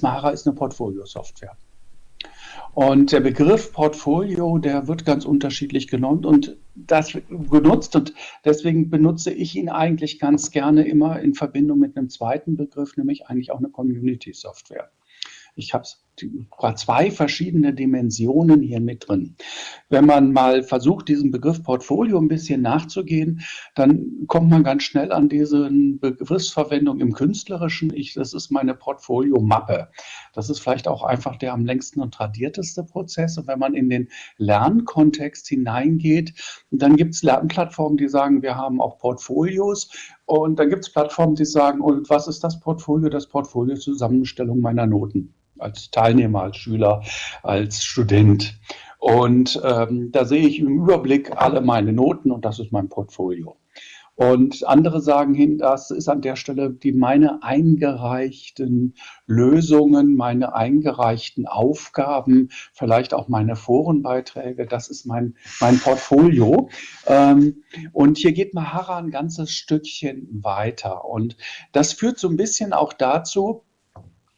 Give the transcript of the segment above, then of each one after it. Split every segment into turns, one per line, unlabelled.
Mahara ist eine Portfolio-Software. Und der Begriff Portfolio, der wird ganz unterschiedlich genommen und das genutzt und deswegen benutze ich ihn eigentlich ganz gerne immer in Verbindung mit einem zweiten Begriff, nämlich eigentlich auch eine Community-Software. Ich habe zwei verschiedene Dimensionen hier mit drin. Wenn man mal versucht, diesem Begriff Portfolio ein bisschen nachzugehen, dann kommt man ganz schnell an diese Begriffsverwendung im Künstlerischen. Ich, das ist meine Portfolio-Mappe. Das ist vielleicht auch einfach der am längsten und tradierteste Prozess. Und wenn man in den Lernkontext hineingeht, dann gibt es Lernplattformen, die sagen, wir haben auch Portfolios. Und dann gibt es Plattformen, die sagen, und was ist das Portfolio? Das Portfolio Zusammenstellung meiner Noten als Teilnehmer, als Schüler, als Student. Und ähm, da sehe ich im Überblick alle meine Noten und das ist mein Portfolio. Und andere sagen hin, das ist an der Stelle die meine eingereichten Lösungen, meine eingereichten Aufgaben, vielleicht auch meine Forenbeiträge, das ist mein, mein Portfolio. Ähm, und hier geht Mahara ein ganzes Stückchen weiter. Und das führt so ein bisschen auch dazu,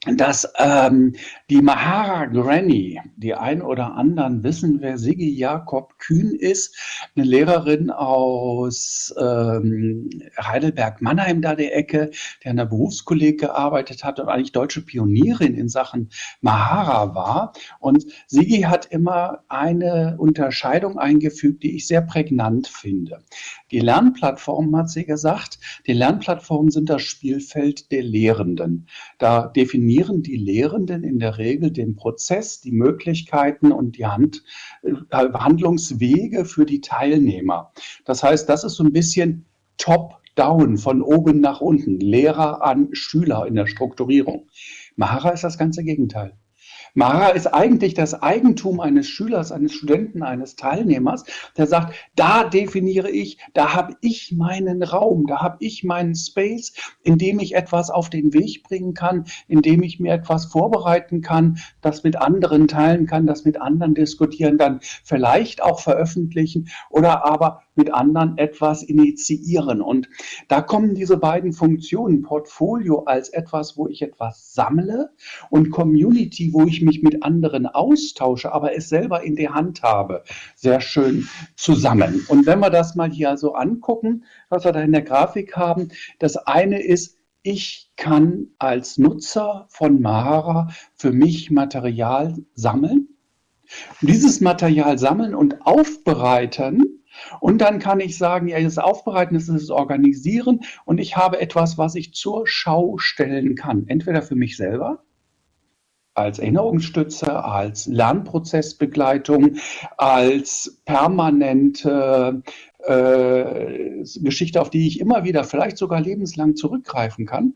dass ähm, die Mahara Granny, die ein oder anderen wissen, wer Sigi Jakob Kühn ist, eine Lehrerin aus ähm, Heidelberg-Mannheim da der Ecke, der an der Berufskolleg gearbeitet hat und eigentlich deutsche Pionierin in Sachen Mahara war. Und Sigi hat immer eine Unterscheidung eingefügt, die ich sehr prägnant finde. Die Lernplattformen, hat sie gesagt, die Lernplattformen sind das Spielfeld der Lehrenden. Da definiert definieren die Lehrenden in der Regel den Prozess, die Möglichkeiten und die Hand, äh, Handlungswege für die Teilnehmer. Das heißt, das ist so ein bisschen top-down, von oben nach unten, Lehrer an Schüler in der Strukturierung. Mahara ist das ganze Gegenteil. Mara ist eigentlich das Eigentum eines Schülers, eines Studenten, eines Teilnehmers, der sagt, da definiere ich, da habe ich meinen Raum, da habe ich meinen Space, in dem ich etwas auf den Weg bringen kann, in dem ich mir etwas vorbereiten kann, das mit anderen teilen kann, das mit anderen diskutieren, dann vielleicht auch veröffentlichen oder aber mit anderen etwas initiieren. Und da kommen diese beiden Funktionen, Portfolio als etwas, wo ich etwas sammle und Community, wo ich mich mit anderen austausche, aber es selber in der Hand habe, sehr schön zusammen. Und wenn wir das mal hier so angucken, was wir da in der Grafik haben, das eine ist, ich kann als Nutzer von Mahara für mich Material sammeln. Dieses Material sammeln und aufbereiten und dann kann ich sagen, ja, das Aufbereiten das ist das Organisieren und ich habe etwas, was ich zur Schau stellen kann. Entweder für mich selber, als Erinnerungsstütze, als Lernprozessbegleitung, als permanente äh, Geschichte, auf die ich immer wieder, vielleicht sogar lebenslang zurückgreifen kann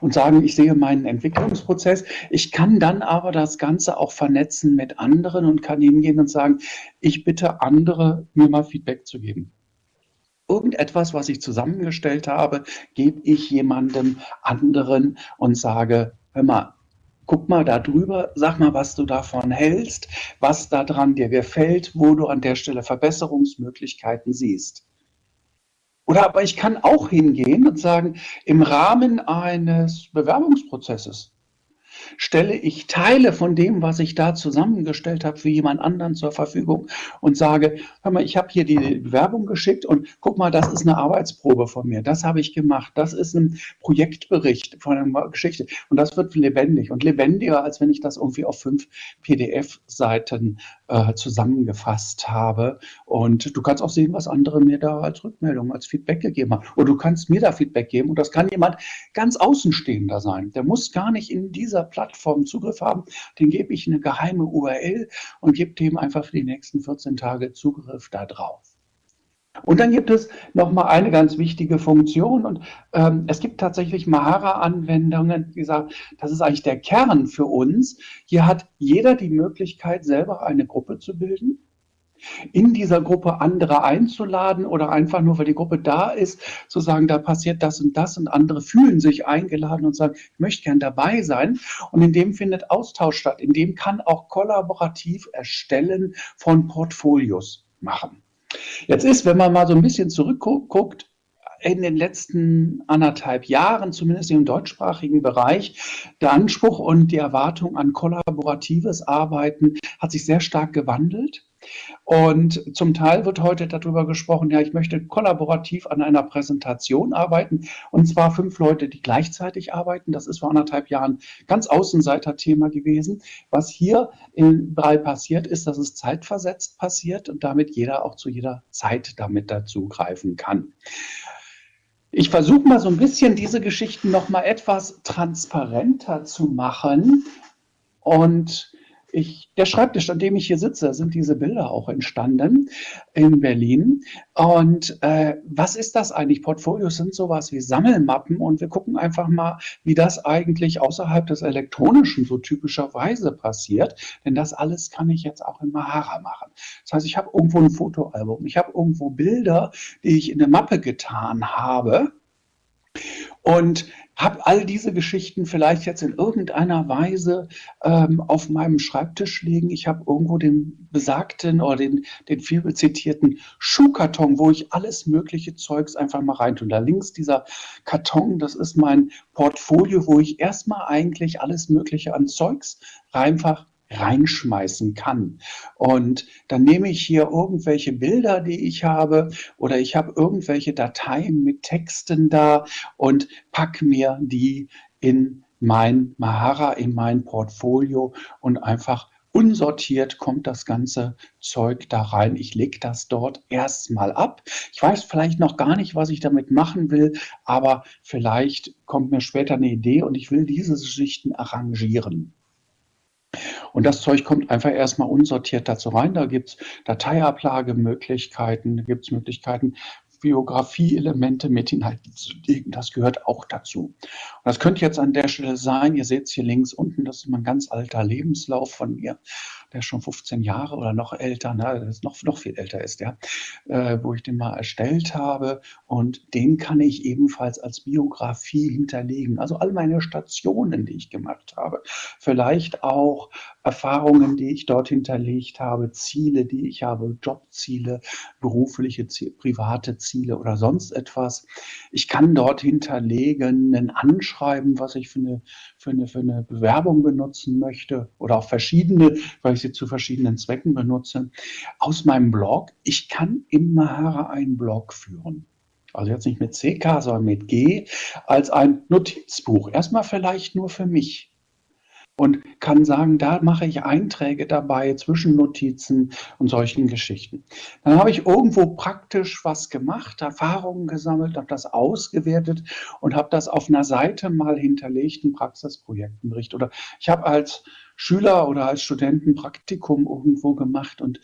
und sagen, ich sehe meinen Entwicklungsprozess. Ich kann dann aber das Ganze auch vernetzen mit anderen und kann hingehen und sagen, ich bitte andere, mir mal Feedback zu geben. Irgendetwas, was ich zusammengestellt habe, gebe ich jemandem anderen und sage, hör mal, guck mal da drüber, sag mal, was du davon hältst, was daran dir gefällt, wo du an der Stelle Verbesserungsmöglichkeiten siehst. Oder aber ich kann auch hingehen und sagen, im Rahmen eines Bewerbungsprozesses stelle ich Teile von dem, was ich da zusammengestellt habe, für jemand anderen zur Verfügung und sage, hör mal, ich habe hier die Bewerbung geschickt und guck mal, das ist eine Arbeitsprobe von mir, das habe ich gemacht, das ist ein Projektbericht von einer Geschichte. Und das wird lebendig. Und lebendiger, als wenn ich das irgendwie auf fünf PDF-Seiten äh, zusammengefasst habe. Und du kannst auch sehen, was andere mir da als Rückmeldung, als Feedback gegeben haben. Oder du kannst mir da Feedback geben. Und das kann jemand ganz Außenstehender sein, der muss gar nicht in dieser Plattform Zugriff haben, den gebe ich eine geheime URL und gebe dem einfach für die nächsten 14 Tage Zugriff da drauf. Und dann gibt es nochmal eine ganz wichtige Funktion und ähm, es gibt tatsächlich Mahara-Anwendungen, wie gesagt, das ist eigentlich der Kern für uns. Hier hat jeder die Möglichkeit, selber eine Gruppe zu bilden in dieser Gruppe andere einzuladen oder einfach nur, weil die Gruppe da ist, zu sagen, da passiert das und das und andere fühlen sich eingeladen und sagen, ich möchte gern dabei sein. Und in dem findet Austausch statt. In dem kann auch kollaborativ Erstellen von Portfolios machen. Jetzt ist, wenn man mal so ein bisschen zurückguckt, in den letzten anderthalb Jahren, zumindest im deutschsprachigen Bereich, der Anspruch und die Erwartung an kollaboratives Arbeiten hat sich sehr stark gewandelt. Und zum Teil wird heute darüber gesprochen, ja, ich möchte kollaborativ an einer Präsentation arbeiten und zwar fünf Leute, die gleichzeitig arbeiten. Das ist vor anderthalb Jahren ganz Außenseiter-Thema gewesen. Was hier in drei passiert, ist, dass es zeitversetzt passiert und damit jeder auch zu jeder Zeit damit dazu greifen kann. Ich versuche mal so ein bisschen diese Geschichten noch mal etwas transparenter zu machen und ich, der Schreibtisch, an dem ich hier sitze, sind diese Bilder auch entstanden in Berlin. Und äh, was ist das eigentlich? Portfolios sind sowas wie Sammelmappen und wir gucken einfach mal, wie das eigentlich außerhalb des Elektronischen so typischerweise passiert. Denn das alles kann ich jetzt auch in Mahara machen. Das heißt, ich habe irgendwo ein Fotoalbum, ich habe irgendwo Bilder, die ich in eine Mappe getan habe. Und habe all diese Geschichten vielleicht jetzt in irgendeiner Weise ähm, auf meinem Schreibtisch liegen. Ich habe irgendwo den besagten oder den, den viel zitierten Schuhkarton, wo ich alles mögliche Zeugs einfach mal reintue. Da links dieser Karton, das ist mein Portfolio, wo ich erstmal eigentlich alles mögliche an Zeugs einfach reinschmeißen kann. Und dann nehme ich hier irgendwelche Bilder, die ich habe, oder ich habe irgendwelche Dateien mit Texten da und pack mir die in mein Mahara, in mein Portfolio und einfach unsortiert kommt das ganze Zeug da rein. Ich lege das dort erstmal ab. Ich weiß vielleicht noch gar nicht, was ich damit machen will, aber vielleicht kommt mir später eine Idee und ich will diese Schichten arrangieren. Und das Zeug kommt einfach erstmal unsortiert dazu rein. Da gibt es Dateiablagemöglichkeiten, da gibt es Möglichkeiten, Biografie-Elemente mit hineinzulegen. Das gehört auch dazu. Und das könnte jetzt an der Stelle sein, ihr seht es hier links unten, das ist mein ganz alter Lebenslauf von mir der schon 15 Jahre oder noch älter, ne, das ist noch, noch viel älter ist, ja, äh, wo ich den mal erstellt habe. Und den kann ich ebenfalls als Biografie hinterlegen. Also all meine Stationen, die ich gemacht habe. Vielleicht auch Erfahrungen, die ich dort hinterlegt habe, Ziele, die ich habe, Jobziele, berufliche Ziele, private Ziele oder sonst etwas. Ich kann dort hinterlegen ein Anschreiben, was ich für eine, für eine, für eine Bewerbung benutzen möchte oder auch verschiedene, weil ich sie zu verschiedenen Zwecken benutze, aus meinem Blog. Ich kann im Mahara einen Blog führen. Also jetzt nicht mit CK, sondern mit G, als ein Notizbuch. Erstmal vielleicht nur für mich und kann sagen, da mache ich Einträge dabei, Zwischennotizen und solchen Geschichten. Dann habe ich irgendwo praktisch was gemacht, Erfahrungen gesammelt, habe das ausgewertet und habe das auf einer Seite mal hinterlegt, einen Praxisprojektenbericht. Oder ich habe als Schüler oder als Studenten Praktikum irgendwo gemacht und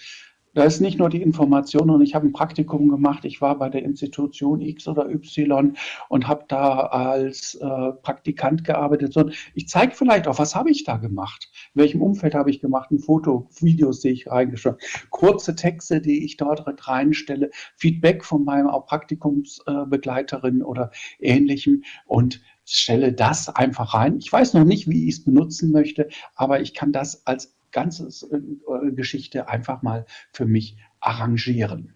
da ist nicht nur die Information und ich habe ein Praktikum gemacht. Ich war bei der Institution X oder Y und habe da als äh, Praktikant gearbeitet. So, ich zeige vielleicht auch, was habe ich da gemacht? In welchem Umfeld habe ich gemacht? Ein Foto, Videos, die ich reingeschrieben Kurze Texte, die ich dort reinstelle, Feedback von meinem Praktikumsbegleiterin äh, oder ähnlichem und stelle das einfach rein. Ich weiß noch nicht, wie ich es benutzen möchte, aber ich kann das als ganze äh, Geschichte einfach mal für mich arrangieren.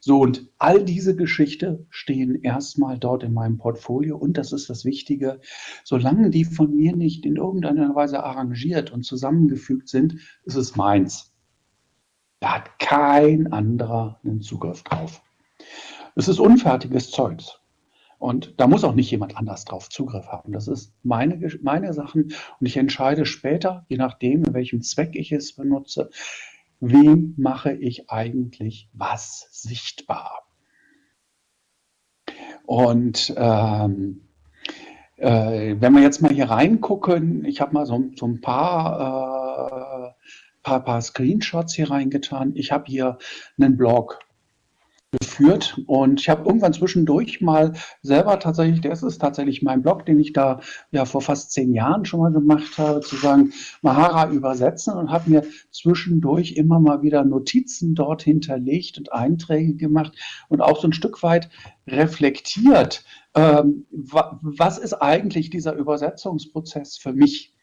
So, und all diese Geschichte stehen erstmal dort in meinem Portfolio und das ist das Wichtige, solange die von mir nicht in irgendeiner Weise arrangiert und zusammengefügt sind, ist es meins. Da hat kein anderer einen Zugriff drauf. Es ist unfertiges Zeugs. Und da muss auch nicht jemand anders drauf Zugriff haben. Das ist meine, meine Sachen. Und ich entscheide später, je nachdem, in welchem Zweck ich es benutze, wem mache ich eigentlich was sichtbar. Und ähm, äh, wenn wir jetzt mal hier reingucken, ich habe mal so, so, ein paar, äh, paar, paar Screenshots hier reingetan. Ich habe hier einen Blog geführt. Und ich habe irgendwann zwischendurch mal selber tatsächlich, das ist tatsächlich mein Blog, den ich da ja vor fast zehn Jahren schon mal gemacht habe, zu sagen, Mahara übersetzen und habe mir zwischendurch immer mal wieder Notizen dort hinterlegt und Einträge gemacht und auch so ein Stück weit reflektiert, ähm, was ist eigentlich dieser Übersetzungsprozess für mich?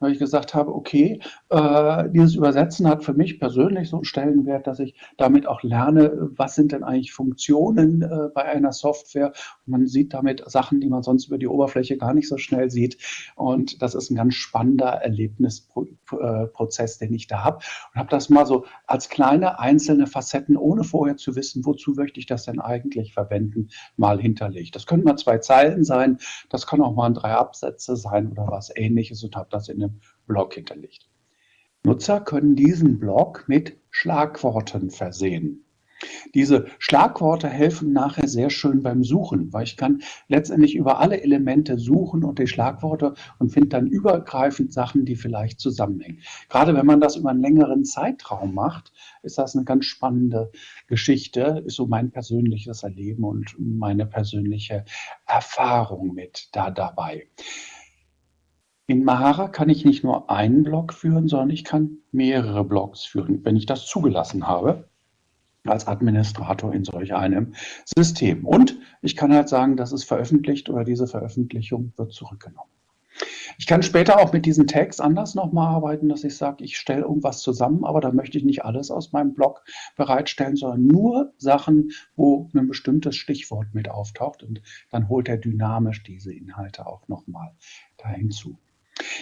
Weil ich gesagt habe, okay, äh, dieses Übersetzen hat für mich persönlich so einen Stellenwert, dass ich damit auch lerne, was sind denn eigentlich Funktionen äh, bei einer Software. Und man sieht damit Sachen, die man sonst über die Oberfläche gar nicht so schnell sieht. Und das ist ein ganz spannender Erlebnisprozess, den ich da habe. Und habe das mal so als kleine einzelne Facetten, ohne vorher zu wissen, wozu möchte ich das denn eigentlich verwenden, mal hinterlegt. Das können mal zwei Zeilen sein, das kann auch mal drei Absätze sein oder was ähnliches und habe das in einem Blog hinterlegt. Nutzer können diesen Blog mit Schlagworten versehen. Diese Schlagworte helfen nachher sehr schön beim Suchen, weil ich kann letztendlich über alle Elemente suchen und die Schlagworte und finde dann übergreifend Sachen, die vielleicht zusammenhängen. Gerade wenn man das über einen längeren Zeitraum macht, ist das eine ganz spannende Geschichte, ist so mein persönliches Erleben und meine persönliche Erfahrung mit da dabei. In Mahara kann ich nicht nur einen Blog führen, sondern ich kann mehrere Blogs führen, wenn ich das zugelassen habe als Administrator in solch einem System. Und ich kann halt sagen, das ist veröffentlicht oder diese Veröffentlichung wird zurückgenommen. Ich kann später auch mit diesen Tags anders nochmal arbeiten, dass ich sage, ich stelle irgendwas zusammen, aber da möchte ich nicht alles aus meinem Blog bereitstellen, sondern nur Sachen, wo ein bestimmtes Stichwort mit auftaucht und dann holt er dynamisch diese Inhalte auch nochmal da hinzu.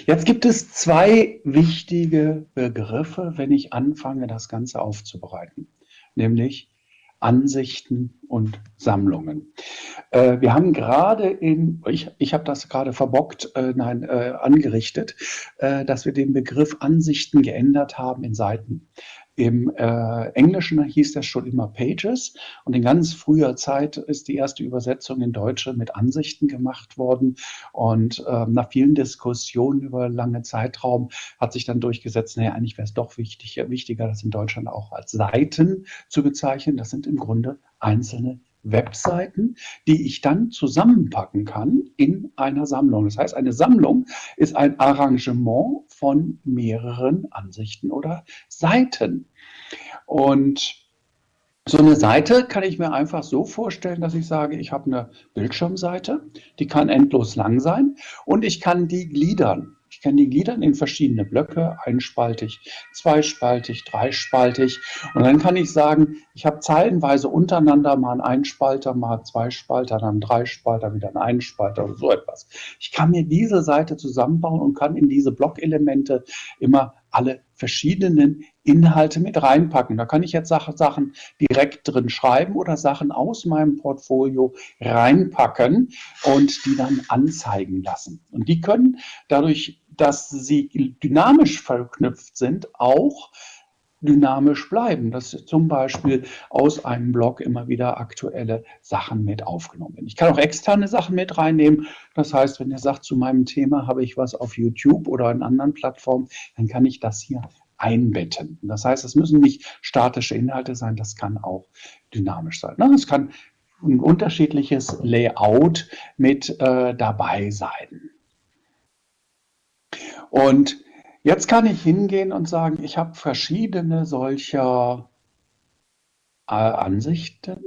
Jetzt gibt es zwei wichtige Begriffe, wenn ich anfange, das Ganze aufzubereiten nämlich Ansichten und Sammlungen. Äh, wir haben gerade in, ich, ich habe das gerade verbockt, äh, nein, äh, angerichtet, äh, dass wir den Begriff Ansichten geändert haben in Seiten. Im äh, Englischen hieß das schon immer Pages und in ganz früher Zeit ist die erste Übersetzung in Deutsche mit Ansichten gemacht worden und äh, nach vielen Diskussionen über lange Zeitraum hat sich dann durchgesetzt, naja, eigentlich wäre es doch wichtig, wichtiger, das in Deutschland auch als Seiten zu bezeichnen. Das sind im Grunde einzelne Webseiten, die ich dann zusammenpacken kann in einer Sammlung. Das heißt, eine Sammlung ist ein Arrangement von mehreren Ansichten oder Seiten. Und so eine Seite kann ich mir einfach so vorstellen, dass ich sage, ich habe eine Bildschirmseite, die kann endlos lang sein und ich kann die gliedern. Kann die gliedern in verschiedene Blöcke, einspaltig, zweispaltig, dreispaltig. Und dann kann ich sagen, ich habe zeilenweise untereinander mal einen Einspalter, mal zwei Spalter, dann einen Dreispalter, wieder einen Einspalter oder so etwas. Ich kann mir diese Seite zusammenbauen und kann in diese Blockelemente immer alle verschiedenen Inhalte mit reinpacken. Da kann ich jetzt Sachen direkt drin schreiben oder Sachen aus meinem Portfolio reinpacken und die dann anzeigen lassen. Und die können dadurch, dass sie dynamisch verknüpft sind, auch dynamisch bleiben, dass zum Beispiel aus einem Blog immer wieder aktuelle Sachen mit aufgenommen werden. Ich kann auch externe Sachen mit reinnehmen. Das heißt, wenn ihr sagt, zu meinem Thema habe ich was auf YouTube oder in anderen Plattformen, dann kann ich das hier einbetten. Das heißt, es müssen nicht statische Inhalte sein, das kann auch dynamisch sein. Es kann ein unterschiedliches Layout mit äh, dabei sein. Und Jetzt kann ich hingehen und sagen, ich habe verschiedene solcher äh, Ansichten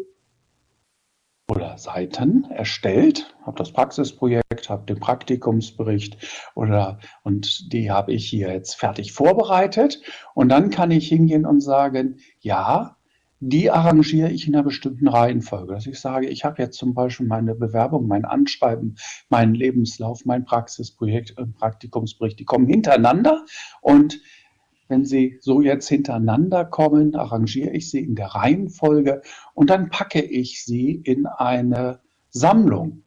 oder Seiten erstellt, habe das Praxisprojekt, habe den Praktikumsbericht oder und die habe ich hier jetzt fertig vorbereitet und dann kann ich hingehen und sagen, ja, die arrangiere ich in einer bestimmten Reihenfolge. Dass ich sage, ich habe jetzt zum Beispiel meine Bewerbung, mein Anschreiben, meinen Lebenslauf, mein Praxisprojekt, Praktikumsbericht, die kommen hintereinander und wenn sie so jetzt hintereinander kommen, arrangiere ich sie in der Reihenfolge und dann packe ich sie in eine Sammlung.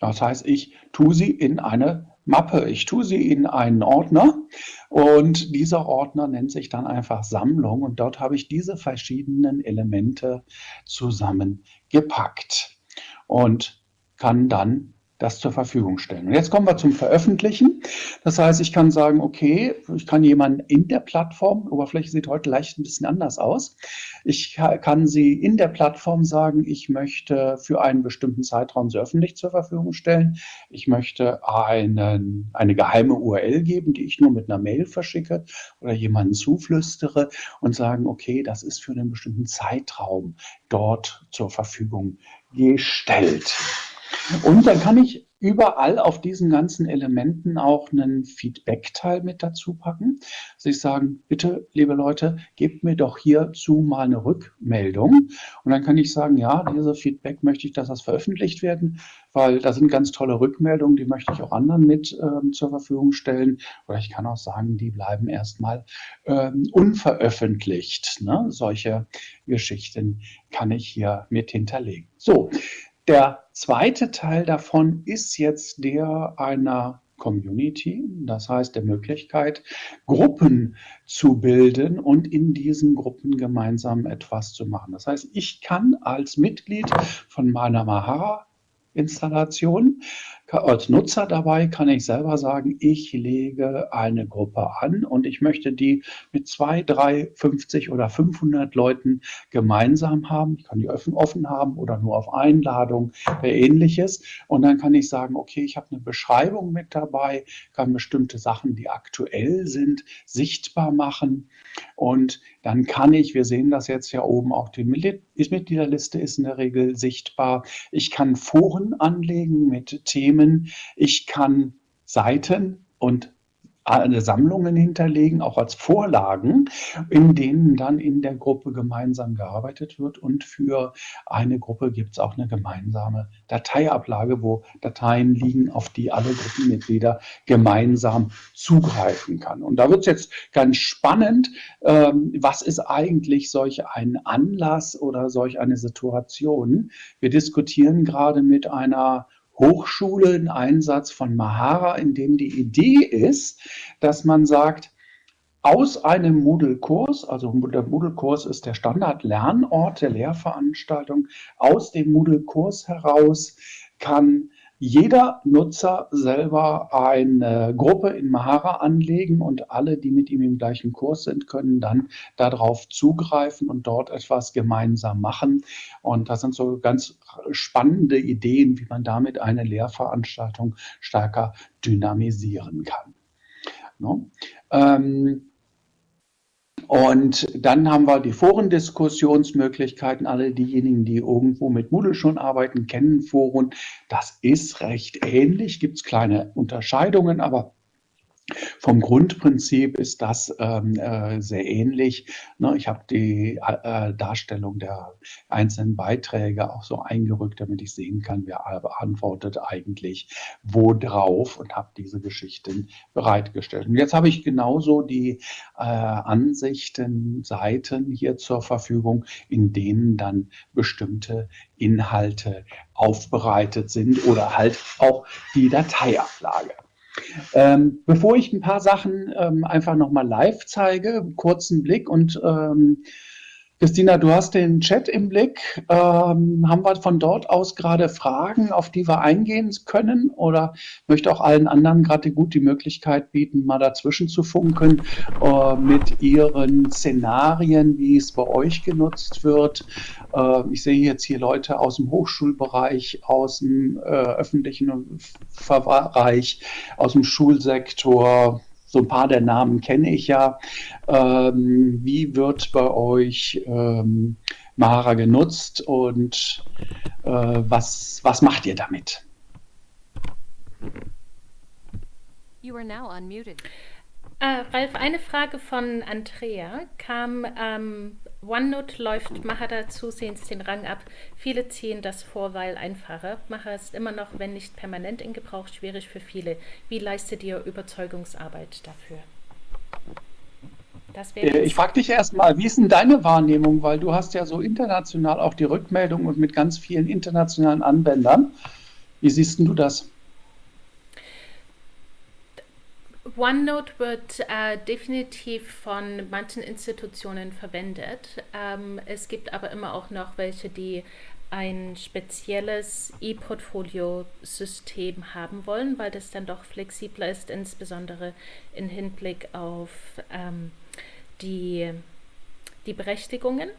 Das heißt, ich tue sie in eine Mappe. Ich tue sie in einen Ordner und dieser Ordner nennt sich dann einfach Sammlung und dort habe ich diese verschiedenen Elemente zusammengepackt und kann dann das zur Verfügung stellen. Und jetzt kommen wir zum Veröffentlichen. Das heißt, ich kann sagen, okay, ich kann jemanden in der Plattform, Oberfläche sieht heute leicht ein bisschen anders aus. Ich kann sie in der Plattform sagen, ich möchte für einen bestimmten Zeitraum sie öffentlich zur Verfügung stellen. Ich möchte einen, eine geheime URL geben, die ich nur mit einer Mail verschicke oder jemanden zuflüstere und sagen, okay, das ist für einen bestimmten Zeitraum dort zur Verfügung gestellt. Und dann kann ich überall auf diesen ganzen Elementen auch einen Feedback-Teil mit dazu packen. Also ich sagen, bitte, liebe Leute, gebt mir doch hierzu mal eine Rückmeldung. Und dann kann ich sagen, ja, diese Feedback möchte ich, dass das veröffentlicht werden, weil da sind ganz tolle Rückmeldungen, die möchte ich auch anderen mit ähm, zur Verfügung stellen. Oder ich kann auch sagen, die bleiben erstmal ähm, unveröffentlicht. Ne? Solche Geschichten kann ich hier mit hinterlegen. So, der zweite Teil davon ist jetzt der einer Community, das heißt der Möglichkeit, Gruppen zu bilden und in diesen Gruppen gemeinsam etwas zu machen. Das heißt, ich kann als Mitglied von meiner Mahara Installation als Nutzer dabei kann ich selber sagen, ich lege eine Gruppe an und ich möchte die mit zwei, drei, 50 oder 500 Leuten gemeinsam haben. Ich kann die offen, offen haben oder nur auf Einladung oder ähnliches. Und dann kann ich sagen, okay, ich habe eine Beschreibung mit dabei, kann bestimmte Sachen, die aktuell sind, sichtbar machen. Und dann kann ich, wir sehen das jetzt ja oben, auch die Mitgliederliste ist in der Regel sichtbar. Ich kann Foren anlegen mit Themen, Themen. Ich kann Seiten und Sammlungen hinterlegen, auch als Vorlagen, in denen dann in der Gruppe gemeinsam gearbeitet wird. Und für eine Gruppe gibt es auch eine gemeinsame Dateiablage, wo Dateien liegen, auf die alle Gruppenmitglieder gemeinsam zugreifen kann. Und da wird es jetzt ganz spannend, ähm, was ist eigentlich solch ein Anlass oder solch eine Situation? Wir diskutieren gerade mit einer Hochschule einen Einsatz von Mahara, in dem die Idee ist, dass man sagt, aus einem Moodle-Kurs, also der Moodle-Kurs ist der Standard-Lernort der Lehrveranstaltung, aus dem Moodle-Kurs heraus kann jeder Nutzer selber eine Gruppe in Mahara anlegen und alle, die mit ihm im gleichen Kurs sind, können dann darauf zugreifen und dort etwas gemeinsam machen. Und das sind so ganz spannende Ideen, wie man damit eine Lehrveranstaltung stärker dynamisieren kann. No? Ähm, und dann haben wir die Forendiskussionsmöglichkeiten. Alle diejenigen, die irgendwo mit Moodle schon arbeiten, kennen Foren. Das ist recht ähnlich, gibt es kleine Unterscheidungen, aber vom Grundprinzip ist das ähm, äh, sehr ähnlich. Ne, ich habe die äh, Darstellung der einzelnen Beiträge auch so eingerückt, damit ich sehen kann, wer beantwortet eigentlich wo drauf und habe diese Geschichten bereitgestellt. Und jetzt habe ich genauso die äh, Ansichten, Seiten hier zur Verfügung, in denen dann bestimmte Inhalte aufbereitet sind oder halt auch die Dateiablage. Ähm, bevor ich ein paar Sachen ähm, einfach nochmal live zeige, kurzen Blick und ähm, Christina, du hast den Chat im Blick. Ähm, haben wir von dort aus gerade Fragen, auf die wir eingehen können? Oder möchte auch allen anderen gerade gut die Möglichkeit bieten, mal dazwischen zu funken äh, mit ihren Szenarien, wie es bei euch genutzt wird? Äh, ich sehe jetzt hier Leute aus dem Hochschulbereich, aus dem äh, öffentlichen Bereich, aus dem Schulsektor, so ein paar der Namen kenne ich ja. Ähm, wie wird bei euch ähm, Mara genutzt und äh, was, was macht ihr damit?
You are now unmuted. Uh, Ralf, eine Frage von Andrea kam ähm, OneNote läuft Mahara zusehends den Rang ab. Viele ziehen das vor, weil einfacher. Mahara ist immer noch, wenn nicht permanent in Gebrauch, schwierig für viele. Wie leistet ihr Überzeugungsarbeit dafür?
Äh, ich frage dich erstmal, wie ist denn deine Wahrnehmung? Weil du hast ja so international auch die Rückmeldung und mit ganz vielen internationalen Anwendern. Wie siehst du das?
OneNote wird äh, definitiv von manchen Institutionen verwendet. Ähm, es gibt aber immer auch noch welche, die ein spezielles E-Portfolio-System haben wollen, weil das dann doch flexibler ist, insbesondere im Hinblick auf ähm, die, die Berechtigungen.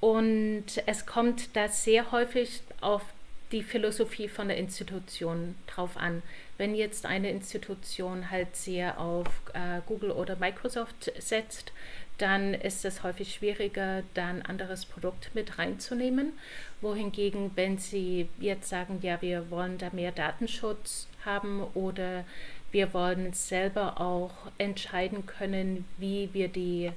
Und es kommt da sehr häufig auf die Philosophie von der Institution drauf an. Wenn jetzt eine Institution halt sehr auf äh, Google oder Microsoft setzt, dann ist es häufig schwieriger, da ein anderes Produkt mit reinzunehmen. Wohingegen, wenn Sie jetzt sagen, ja, wir wollen da mehr Datenschutz haben oder wir wollen selber auch entscheiden können, wie wir die,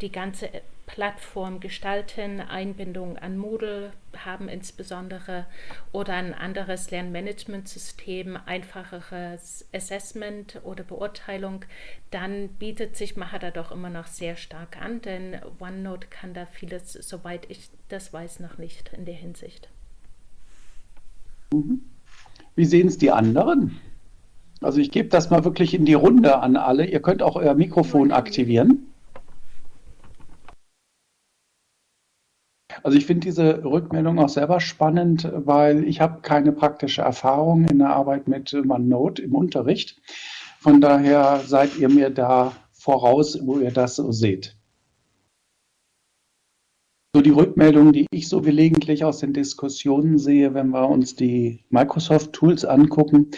die ganze Plattform gestalten, Einbindung an Moodle haben insbesondere oder ein anderes Lernmanagementsystem, einfacheres Assessment oder Beurteilung, dann bietet sich Mahara doch immer noch sehr stark an, denn OneNote kann da vieles, soweit ich das weiß, noch nicht in der Hinsicht.
Mhm. Wie sehen es die anderen? Also ich gebe das mal wirklich in die Runde an alle. Ihr könnt auch euer Mikrofon aktivieren. Also ich finde diese Rückmeldung auch selber spannend, weil ich habe keine praktische Erfahrung in der Arbeit mit OneNote im Unterricht. Von daher seid ihr mir da voraus, wo ihr das so seht so die Rückmeldungen, die ich so gelegentlich aus den Diskussionen sehe, wenn wir uns die Microsoft Tools angucken,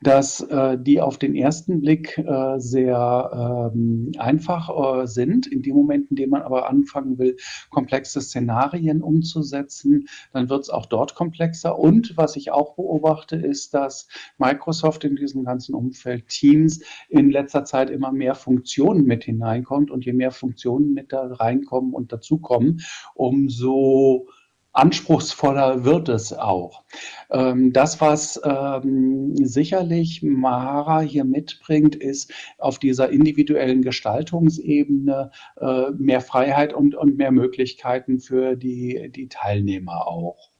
dass äh, die auf den ersten Blick äh, sehr ähm, einfach äh, sind. In dem Moment, in dem man aber anfangen will, komplexe Szenarien umzusetzen, dann wird es auch dort komplexer. Und was ich auch beobachte, ist, dass Microsoft in diesem ganzen Umfeld Teams in letzter Zeit immer mehr Funktionen mit hineinkommt. Und je mehr Funktionen mit da reinkommen und dazukommen, umso anspruchsvoller wird es auch. Ähm, das, was ähm, sicherlich Mara hier mitbringt, ist auf dieser individuellen Gestaltungsebene äh, mehr Freiheit und, und mehr Möglichkeiten für die, die Teilnehmer auch.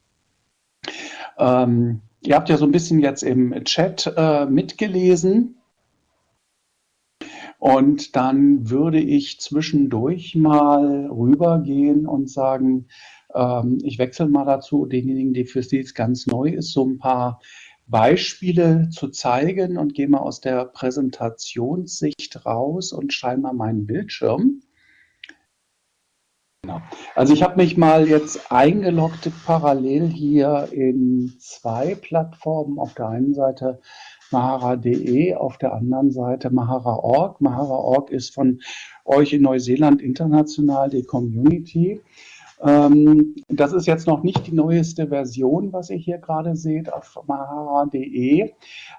Ähm, ihr habt ja so ein bisschen jetzt im Chat äh, mitgelesen. Und dann würde ich zwischendurch mal rübergehen und sagen, ähm, ich wechsle mal dazu, denjenigen, die für sie ganz neu ist, so ein paar Beispiele zu zeigen und gehe mal aus der Präsentationssicht raus und schreibe mal meinen Bildschirm. Genau. Also ich habe mich mal jetzt eingeloggt parallel hier in zwei Plattformen. Auf der einen Seite mahara.de, auf der anderen Seite mahara.org. Mahara.org ist von euch in Neuseeland international die Community. Ähm, das ist jetzt noch nicht die neueste Version, was ihr hier gerade seht auf mahara.de,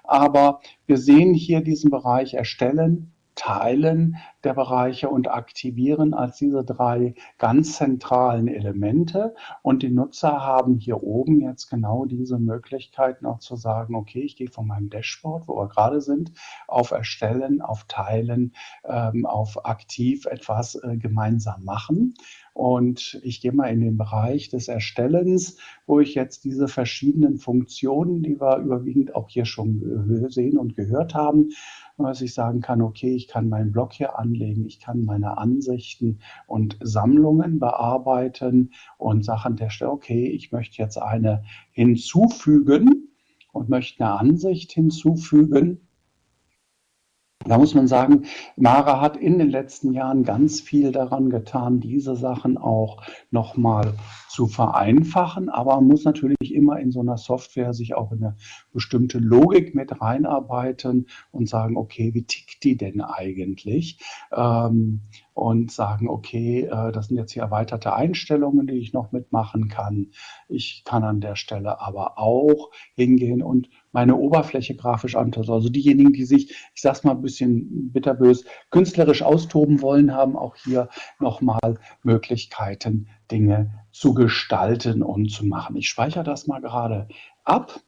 aber wir sehen hier diesen Bereich Erstellen, Teilen der Bereiche und Aktivieren als diese drei ganz zentralen Elemente. Und die Nutzer haben hier oben jetzt genau diese Möglichkeiten auch zu sagen, okay, ich gehe von meinem Dashboard, wo wir gerade sind, auf Erstellen, auf Teilen, ähm, auf aktiv etwas äh, gemeinsam machen. Und ich gehe mal in den Bereich des Erstellens, wo ich jetzt diese verschiedenen Funktionen, die wir überwiegend auch hier schon sehen und gehört haben, dass ich sagen kann, okay, ich kann meinen Blog hier anlegen, ich kann meine Ansichten und Sammlungen bearbeiten und Sachen der Stelle, okay, ich möchte jetzt eine hinzufügen und möchte eine Ansicht hinzufügen da muss man sagen, Mara hat in den letzten Jahren ganz viel daran getan, diese Sachen auch nochmal zu vereinfachen, aber man muss natürlich immer in so einer Software sich auch in eine bestimmte Logik mit reinarbeiten und sagen, okay, wie tickt die denn eigentlich? Ähm, und sagen, okay, äh, das sind jetzt hier erweiterte Einstellungen, die ich noch mitmachen kann. Ich kann an der Stelle aber auch hingehen und meine Oberfläche grafisch anpassen. Also diejenigen, die sich, ich sag's mal ein bisschen bitterbös, künstlerisch austoben wollen, haben auch hier nochmal Möglichkeiten, Dinge zu gestalten und zu machen. Ich speichere das mal gerade ab.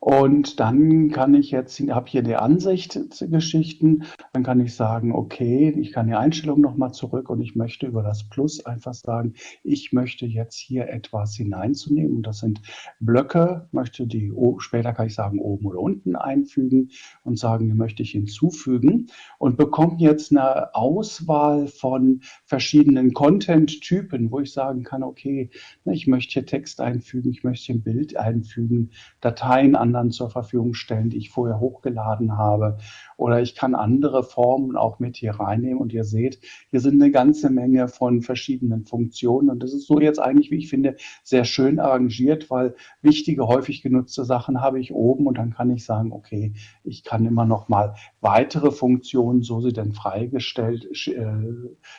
Und dann kann ich jetzt, habe hier die Ansicht-Geschichten, dann kann ich sagen, okay, ich kann die Einstellung nochmal zurück und ich möchte über das Plus einfach sagen, ich möchte jetzt hier etwas hineinzunehmen. Und das sind Blöcke, möchte die, später kann ich sagen, oben oder unten einfügen und sagen, die möchte ich hinzufügen und bekomme jetzt eine Auswahl von verschiedenen Content-Typen, wo ich sagen kann, okay, ich möchte hier Text einfügen, ich möchte hier ein Bild einfügen, Dateien an anderen zur Verfügung stellen, die ich vorher hochgeladen habe. Oder ich kann andere Formen auch mit hier reinnehmen. Und ihr seht, hier sind eine ganze Menge von verschiedenen Funktionen. Und das ist so jetzt eigentlich, wie ich finde, sehr schön arrangiert, weil wichtige, häufig genutzte Sachen habe ich oben und dann kann ich sagen, okay, ich kann immer noch mal weitere Funktionen, so sie denn freigestellt, äh,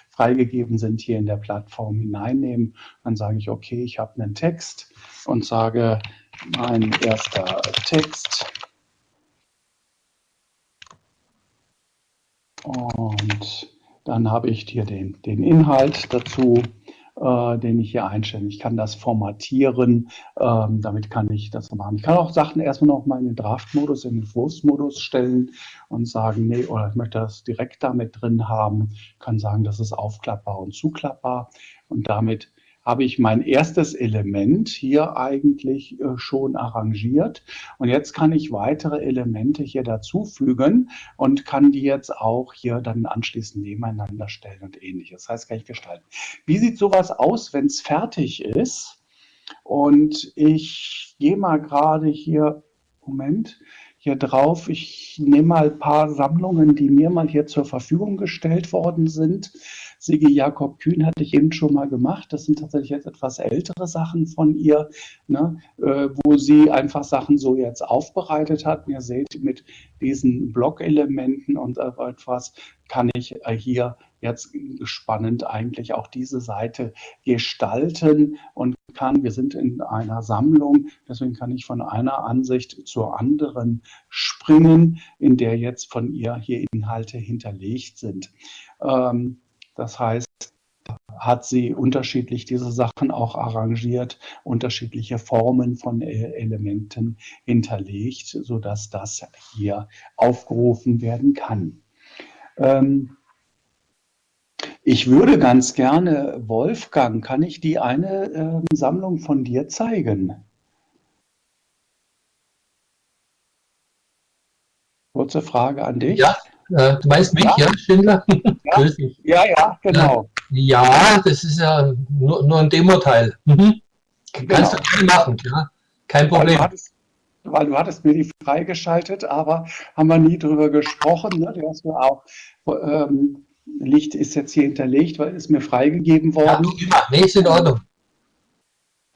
freigegeben sind, hier in der Plattform hineinnehmen. Dann sage ich, okay, ich habe einen Text und sage, mein erster Text. Und dann habe ich hier den, den Inhalt dazu äh, den ich hier einstelle. Ich kann das formatieren, ähm, damit kann ich das machen. Ich kann auch Sachen erstmal noch mal in den Draft-Modus, in den Entwurfsmodus stellen und sagen, nee, oder ich möchte das direkt damit drin haben, kann sagen, das ist aufklappbar und zuklappbar und damit habe ich mein erstes Element hier eigentlich äh, schon arrangiert. Und jetzt kann ich weitere Elemente hier dazufügen und kann die jetzt auch hier dann anschließend nebeneinander stellen und ähnliches. Das heißt, kann ich gestalten. Wie sieht sowas aus, wenn es fertig ist? Und ich gehe mal gerade hier, Moment, hier drauf. Ich nehme mal ein paar Sammlungen, die mir mal hier zur Verfügung gestellt worden sind. Sigi Jakob Kühn hatte ich eben schon mal gemacht. Das sind tatsächlich jetzt etwas ältere Sachen von ihr, ne, äh, wo sie einfach Sachen so jetzt aufbereitet hat. Ihr seht, mit diesen Blockelementen und etwas kann ich äh, hier jetzt spannend eigentlich auch diese Seite gestalten und kann, wir sind in einer Sammlung, deswegen kann ich von einer Ansicht zur anderen springen, in der jetzt von ihr hier Inhalte hinterlegt sind. Ähm, das heißt, hat sie unterschiedlich diese Sachen auch arrangiert, unterschiedliche Formen von äh, Elementen hinterlegt, sodass das hier aufgerufen werden kann. Ähm, ich würde ganz gerne, Wolfgang, kann ich die eine äh, Sammlung von dir zeigen? Kurze Frage an dich.
Ja, äh, du meinst mich, ja, ja Schindler?
Ja, ja, ja, genau.
Ja, das ist ja nur, nur ein Demo-Teil. Mhm. Kannst genau. du gerne machen, ja? Kein Problem. Weil du,
hattest, weil du hattest mir die freigeschaltet, aber haben wir nie drüber gesprochen. Ne? Du hast mir auch, ähm, Licht ist jetzt hier hinterlegt, weil es mir freigegeben worden.
Ja, nee, ist in Ordnung.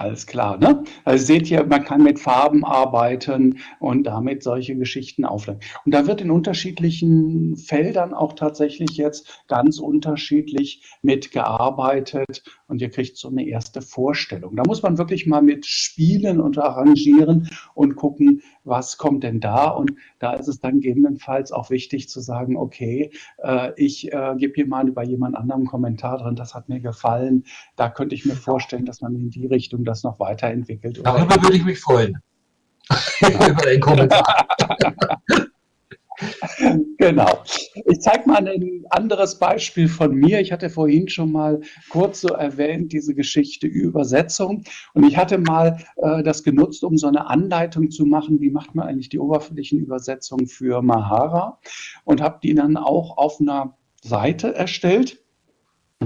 Alles klar, ne? Also seht ihr, man kann mit Farben arbeiten und damit solche Geschichten aufladen. Und da wird in unterschiedlichen Feldern auch tatsächlich jetzt ganz unterschiedlich mitgearbeitet und ihr kriegt so eine erste Vorstellung. Da muss man wirklich mal mit spielen und arrangieren und gucken, was kommt denn da? Und da ist es dann gegebenenfalls auch wichtig zu sagen, okay, äh, ich äh, gebe hier mal bei jemand anderem einen Kommentar drin, das hat mir gefallen. Da könnte ich mir vorstellen, dass man in die Richtung das noch weiterentwickelt.
Darüber würde ich mich freuen. Über den Kommentar.
genau. Ich zeige mal ein anderes Beispiel von mir. Ich hatte vorhin schon mal kurz so erwähnt, diese Geschichte Übersetzung. Und ich hatte mal äh, das genutzt, um so eine Anleitung zu machen, wie macht man eigentlich die oberflächlichen Übersetzungen für Mahara. Und habe die dann auch auf einer Seite erstellt.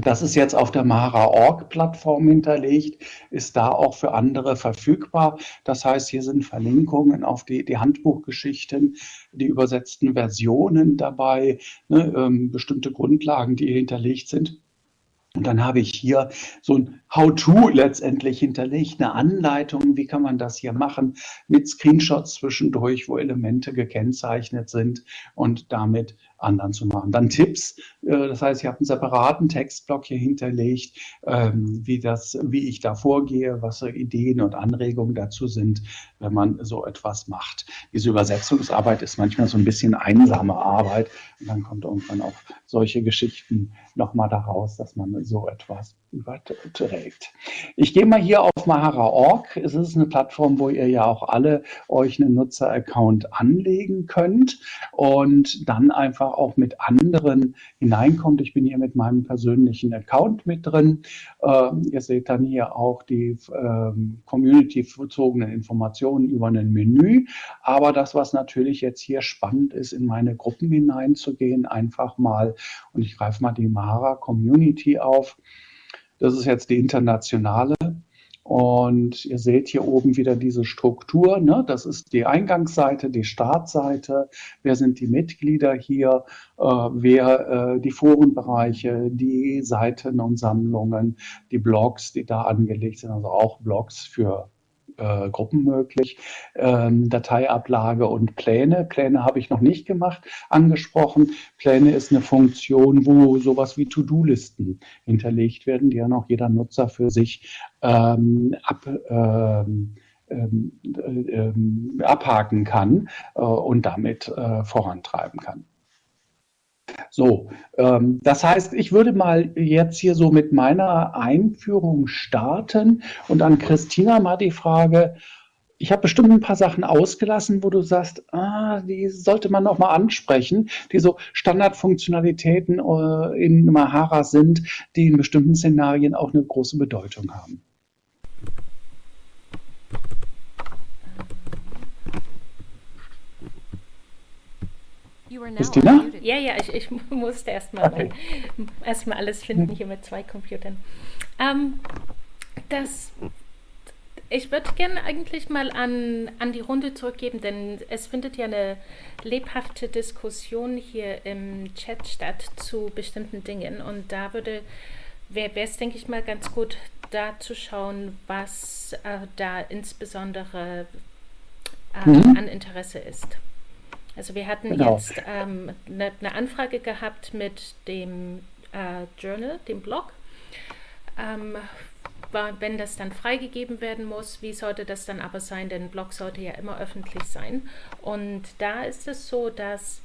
Das ist jetzt auf der Mara.org-Plattform hinterlegt, ist da auch für andere verfügbar. Das heißt, hier sind Verlinkungen auf die, die Handbuchgeschichten, die übersetzten Versionen dabei, ne, ähm, bestimmte Grundlagen, die hinterlegt sind. Und dann habe ich hier so ein How-to letztendlich hinterlegt, eine Anleitung, wie kann man das hier machen, mit Screenshots zwischendurch, wo Elemente gekennzeichnet sind und damit anderen zu machen. Dann Tipps, äh, das heißt, ich habe einen separaten Textblock hier hinterlegt, ähm, wie, das, wie ich da vorgehe, was Ideen und Anregungen dazu sind, wenn man so etwas macht. Diese Übersetzungsarbeit ist manchmal so ein bisschen einsame Arbeit und dann kommt irgendwann auch solche Geschichten nochmal daraus, dass man so etwas überträgt. Ich gehe mal hier auf Mahara.org. Es ist eine Plattform, wo ihr ja auch alle euch einen Nutzer-Account anlegen könnt und dann einfach auch mit anderen hineinkommt. Ich bin hier mit meinem persönlichen Account mit drin. Ähm, ihr seht dann hier auch die ähm, community-bezogenen Informationen über ein Menü. Aber das, was natürlich jetzt hier spannend ist, in meine Gruppen hineinzugehen, einfach mal, und ich greife mal die Mahara Community auf. Das ist jetzt die internationale. Und ihr seht hier oben wieder diese Struktur. Ne? Das ist die Eingangsseite, die Startseite. Wer sind die Mitglieder hier? Äh, wer äh, die Forenbereiche, die Seiten und Sammlungen, die Blogs, die da angelegt sind, also auch Blogs für äh, Gruppen möglich, ähm, Dateiablage und Pläne. Pläne habe ich noch nicht gemacht, angesprochen. Pläne ist eine Funktion, wo sowas wie To-Do-Listen hinterlegt werden, die ja noch jeder Nutzer für sich ähm, ab, ähm, ähm, äh, abhaken kann äh, und damit äh, vorantreiben kann. So, ähm, das heißt, ich würde mal jetzt hier so mit meiner Einführung starten und an Christina mal die Frage, ich habe bestimmt ein paar Sachen ausgelassen, wo du sagst, ah, die sollte man noch mal ansprechen, die so Standardfunktionalitäten äh, in Mahara sind, die in bestimmten Szenarien auch eine große Bedeutung haben.
Christina? Ja, ja, ich, ich musste erstmal okay. erst alles finden hier mit zwei Computern. Ähm, das, ich würde gerne eigentlich mal an, an die Runde zurückgeben, denn es findet ja eine lebhafte Diskussion hier im Chat statt zu bestimmten Dingen. Und da würde wäre es, denke ich mal, ganz gut, da zu schauen, was äh, da insbesondere äh, mhm. an Interesse ist. Also wir hatten genau. jetzt ähm, eine, eine, Anfrage gehabt mit dem äh, Journal, dem Blog. Ähm, wenn das dann freigegeben werden muss, wie sollte das dann aber sein? Denn Blog sollte ja immer öffentlich sein. Und da ist es so, dass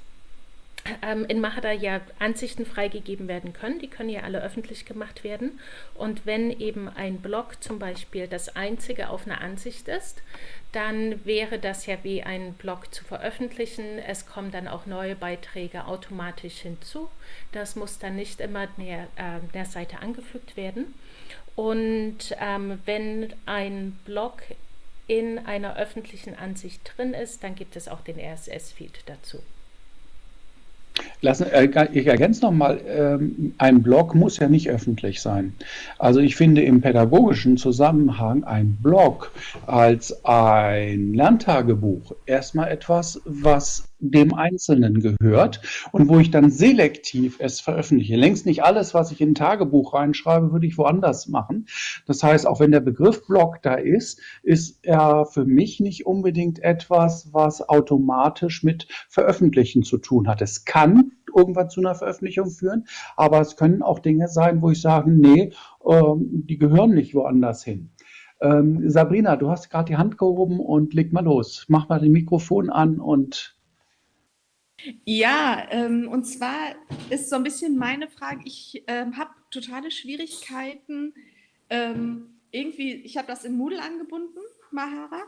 in Mahada ja Ansichten freigegeben werden können. Die können ja alle öffentlich gemacht werden. Und wenn eben ein Blog zum Beispiel das einzige auf einer Ansicht ist, dann wäre das ja wie ein Blog zu veröffentlichen. Es kommen dann auch neue Beiträge automatisch hinzu. Das muss dann nicht immer der, äh, der Seite angefügt werden. Und ähm, wenn ein Blog in einer öffentlichen Ansicht drin ist, dann gibt es auch den RSS-Feed dazu.
Lassen, äh, ich ergänze nochmal, ähm, ein Blog muss ja nicht öffentlich sein. Also ich finde im pädagogischen Zusammenhang ein Blog als ein Lerntagebuch erstmal etwas, was dem Einzelnen gehört und wo ich dann selektiv es veröffentliche. Längst nicht alles, was ich in ein Tagebuch reinschreibe, würde ich woanders machen. Das heißt, auch wenn der Begriff Blog da ist, ist er für mich nicht unbedingt etwas, was automatisch mit Veröffentlichen zu tun hat. Es kann irgendwann zu einer Veröffentlichung führen, aber es können auch Dinge sein, wo ich sage, nee, ähm, die gehören nicht woanders hin. Ähm, Sabrina, du hast gerade die Hand gehoben und leg mal los. Mach mal den Mikrofon an und
ja, ähm, und zwar ist so ein bisschen meine Frage, ich ähm, habe totale Schwierigkeiten, ähm, irgendwie, ich habe das in Moodle angebunden, Mahara,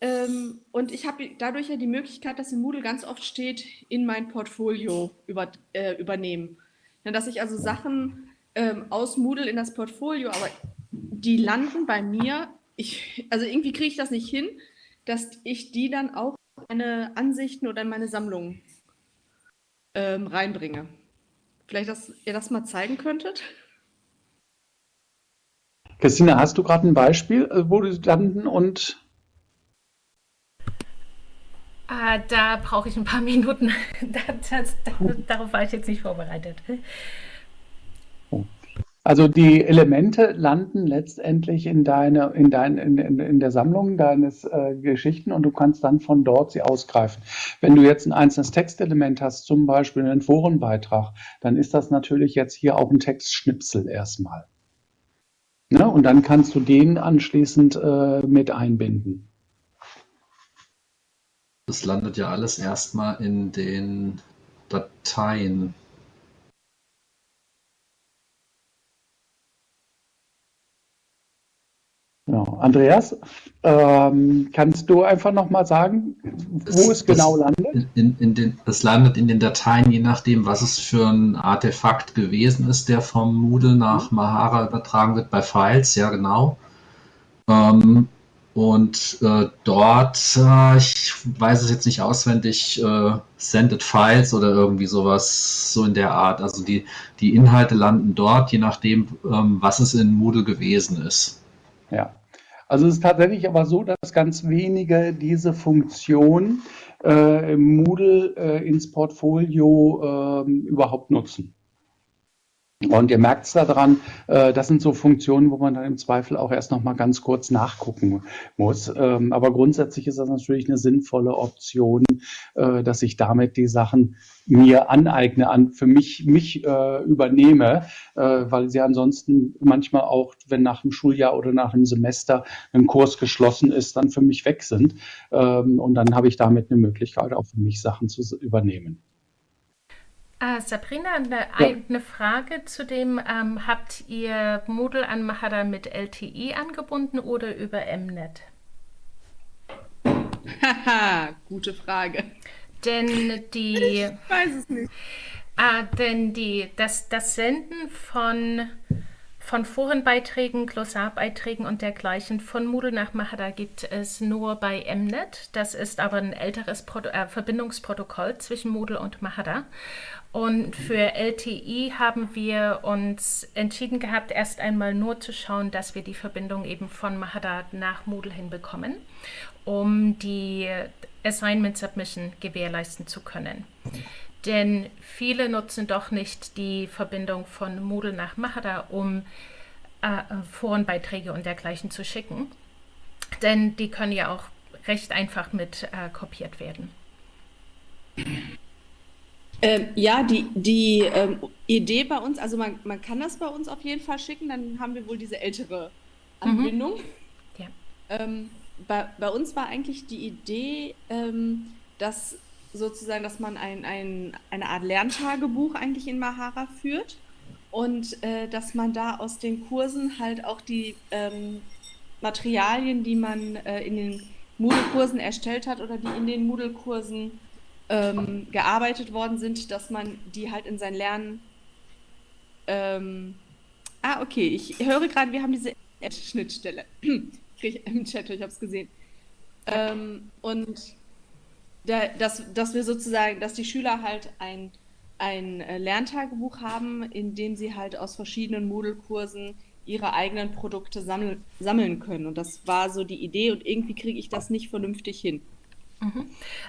ähm, und ich habe dadurch ja die Möglichkeit, dass in Moodle ganz oft steht, in mein Portfolio über, äh, übernehmen. Ja, dass ich also Sachen ähm, aus Moodle in das Portfolio, aber die landen bei mir, ich, also irgendwie kriege ich das nicht hin, dass ich die dann auch in meine Ansichten oder in meine Sammlung ähm, reinbringe. Vielleicht, dass ihr das mal zeigen könntet?
Christina, hast du gerade ein Beispiel, äh, wo du landen und
Ah, da brauche ich ein paar Minuten. Das, das, darauf war ich jetzt nicht vorbereitet.
Also die Elemente landen letztendlich in, deine, in, dein, in, in, in der Sammlung deines äh, Geschichten und du kannst dann von dort sie ausgreifen. Wenn du jetzt ein einzelnes Textelement hast, zum Beispiel einen Forenbeitrag, dann ist das natürlich jetzt hier auch ein Textschnipsel erstmal. Ne? Und dann kannst du den anschließend äh, mit einbinden.
Das landet ja alles erstmal in den Dateien.
Ja, Andreas, ähm, kannst du einfach nochmal sagen, wo es, es genau landet?
In, in den, es landet in den Dateien, je nachdem, was es für ein Artefakt gewesen ist, der vom Moodle nach Mahara übertragen wird, bei Files, ja genau. Ähm, und äh, dort, äh, ich weiß es jetzt nicht auswendig, äh, Sended Files oder irgendwie sowas, so in der Art. Also die, die Inhalte landen dort, je nachdem, ähm, was es in Moodle gewesen ist.
Ja, Also es ist tatsächlich aber so, dass ganz wenige diese Funktion äh, im Moodle äh, ins Portfolio äh, überhaupt nutzen. Und ihr merkt es daran, äh, das sind so Funktionen, wo man dann im Zweifel auch erst noch mal ganz kurz nachgucken muss. Ähm, aber grundsätzlich ist das natürlich eine sinnvolle Option, äh, dass ich damit die Sachen mir aneigne, an für mich mich äh, übernehme, äh, weil sie ansonsten manchmal auch, wenn nach einem Schuljahr oder nach einem Semester ein Kurs geschlossen ist, dann für mich weg sind. Ähm, und dann habe ich damit eine Möglichkeit, auch für mich Sachen zu übernehmen.
Ah, Sabrina, eine, eine, Frage zu dem, ähm, habt ihr Moodle an Mahara mit LTE angebunden oder über Mnet?
Haha, gute Frage.
Denn die.
Ich weiß es nicht.
Ah, denn die, das, das Senden von von Forenbeiträgen, Glossarbeiträgen und dergleichen von Moodle nach Mahara gibt es nur bei Mnet. Das ist aber ein älteres Proto äh, Verbindungsprotokoll zwischen Moodle und Mahara. Und für LTI haben wir uns entschieden gehabt, erst einmal nur zu schauen, dass wir die Verbindung eben von Mahara nach Moodle hinbekommen, um die Assignment Submission gewährleisten zu können. Denn viele nutzen doch nicht die Verbindung von Moodle nach Mahara, um äh, Forenbeiträge und dergleichen zu schicken. Denn die können ja auch recht einfach mit äh, kopiert werden.
Ähm, ja, die, die ähm, Idee bei uns, also man, man kann das bei uns auf jeden Fall schicken, dann haben wir wohl diese ältere. Anbindung. Mhm. Ja. Ähm, bei, bei uns war eigentlich die Idee, ähm, dass sozusagen, dass man ein, ein, eine Art Lerntagebuch eigentlich in Mahara führt und äh, dass man da aus den Kursen halt auch die ähm, Materialien, die man äh, in den Moodle-Kursen erstellt hat oder die in den Moodle-Kursen ähm, gearbeitet worden sind, dass man die halt in sein Lernen. Ähm, ah, okay, ich höre gerade, wir haben diese Schnittstelle. Kriege ich im Chat, ich habe es gesehen. Ähm, und da, dass, dass wir sozusagen, dass die Schüler halt ein, ein äh, Lerntagebuch haben, in dem sie halt aus verschiedenen Moodle-Kursen ihre eigenen Produkte sammel, sammeln können. Und das war so die Idee und irgendwie kriege ich das nicht vernünftig hin.
Mhm.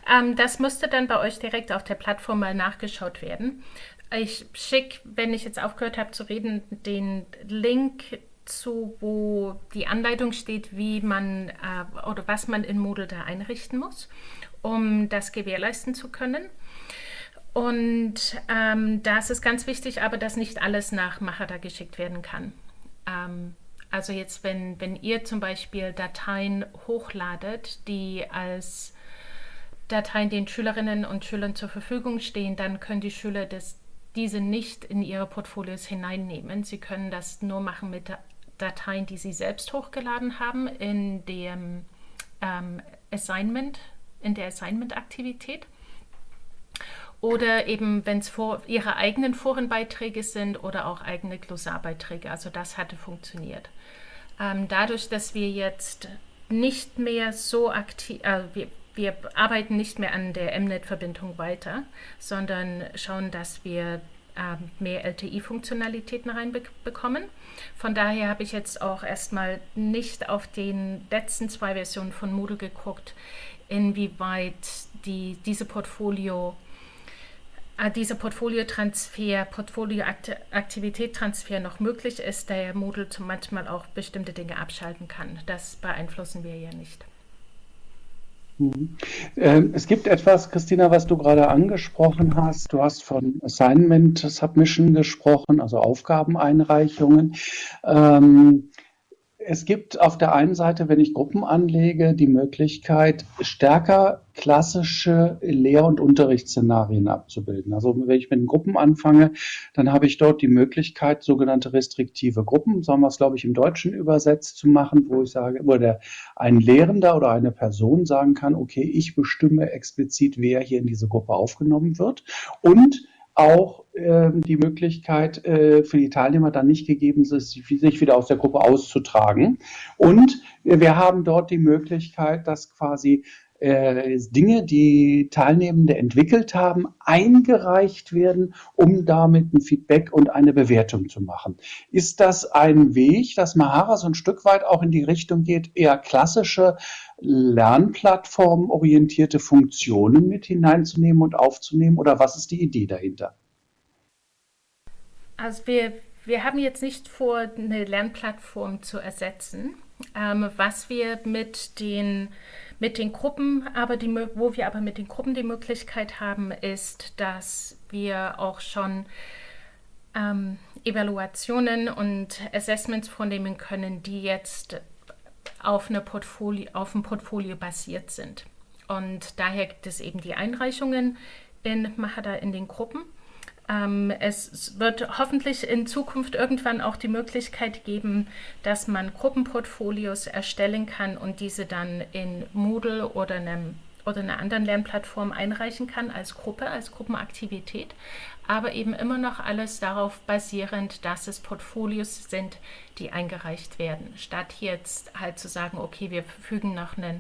Ähm, das müsste dann bei euch direkt auf der Plattform mal nachgeschaut werden. Ich schicke, wenn ich jetzt aufgehört habe zu reden, den Link zu, wo die Anleitung steht, wie man äh, oder was man in Moodle da einrichten muss um das gewährleisten zu können. Und ähm, da ist es ganz wichtig, aber dass nicht alles nach Mahara geschickt werden kann. Ähm, also jetzt, wenn, wenn ihr zum Beispiel Dateien hochladet, die als Dateien den Schülerinnen und Schülern zur Verfügung stehen, dann können die Schüler das, diese nicht in ihre Portfolios hineinnehmen. Sie können das nur machen mit Dateien, die sie selbst hochgeladen haben in dem ähm, Assignment in der Assignment-Aktivität. Oder eben, wenn es ihre eigenen Forenbeiträge sind oder auch eigene Glossarbeiträge. Also das hatte funktioniert. Ähm, dadurch, dass wir jetzt nicht mehr so aktiv, äh, wir, wir arbeiten nicht mehr an der Mnet-Verbindung weiter, sondern schauen, dass wir äh, mehr LTI-Funktionalitäten reinbekommen. Von daher habe ich jetzt auch erstmal nicht auf den letzten zwei Versionen von Moodle geguckt, inwieweit die, diese Portfolio äh, dieser Portfoliotransfer, Portfolioaktivitätstransfer noch möglich ist, da der Moodle manchmal auch bestimmte Dinge abschalten kann. Das beeinflussen wir ja nicht.
Mhm. Ähm, es gibt etwas, Christina, was du gerade angesprochen hast. Du hast von Assignment Submission gesprochen, also Aufgabeneinreichungen. Ähm, es gibt auf der einen Seite, wenn ich Gruppen anlege, die Möglichkeit, stärker klassische Lehr- und Unterrichtsszenarien abzubilden. Also wenn ich mit Gruppen anfange, dann habe ich dort die Möglichkeit, sogenannte restriktive Gruppen, sagen wir es, glaube ich, im Deutschen übersetzt zu machen, wo ich sage, wo der, ein Lehrender oder eine Person sagen kann, okay, ich bestimme explizit, wer hier in diese Gruppe aufgenommen wird und auch äh, die Möglichkeit äh, für die Teilnehmer dann nicht gegeben ist, sich wieder aus der Gruppe auszutragen. Und wir haben dort die Möglichkeit, dass quasi äh, Dinge, die Teilnehmende entwickelt haben, eingereicht werden, um damit ein Feedback und eine Bewertung zu machen. Ist das ein Weg, dass Mahara so ein Stück weit auch in die Richtung geht, eher klassische Lernplattformen-orientierte Funktionen mit hineinzunehmen und aufzunehmen? Oder was ist die Idee dahinter?
Also wir, wir haben jetzt nicht vor, eine Lernplattform zu ersetzen. Ähm, was wir mit den mit den Gruppen, aber die, wo wir aber mit den Gruppen die Möglichkeit haben, ist, dass wir auch schon ähm, Evaluationen und Assessments vornehmen können, die jetzt auf, eine Portfolio, auf ein Portfolio basiert sind. Und daher gibt es eben die Einreichungen in Mahada in den Gruppen. Ähm, es wird hoffentlich in Zukunft irgendwann auch die Möglichkeit geben, dass man Gruppenportfolios erstellen kann und diese dann in Moodle oder einem oder einer anderen Lernplattform einreichen kann als Gruppe, als Gruppenaktivität, aber eben immer noch alles darauf basierend, dass es Portfolios sind, die eingereicht werden, statt jetzt halt zu sagen, okay, wir fügen noch einen,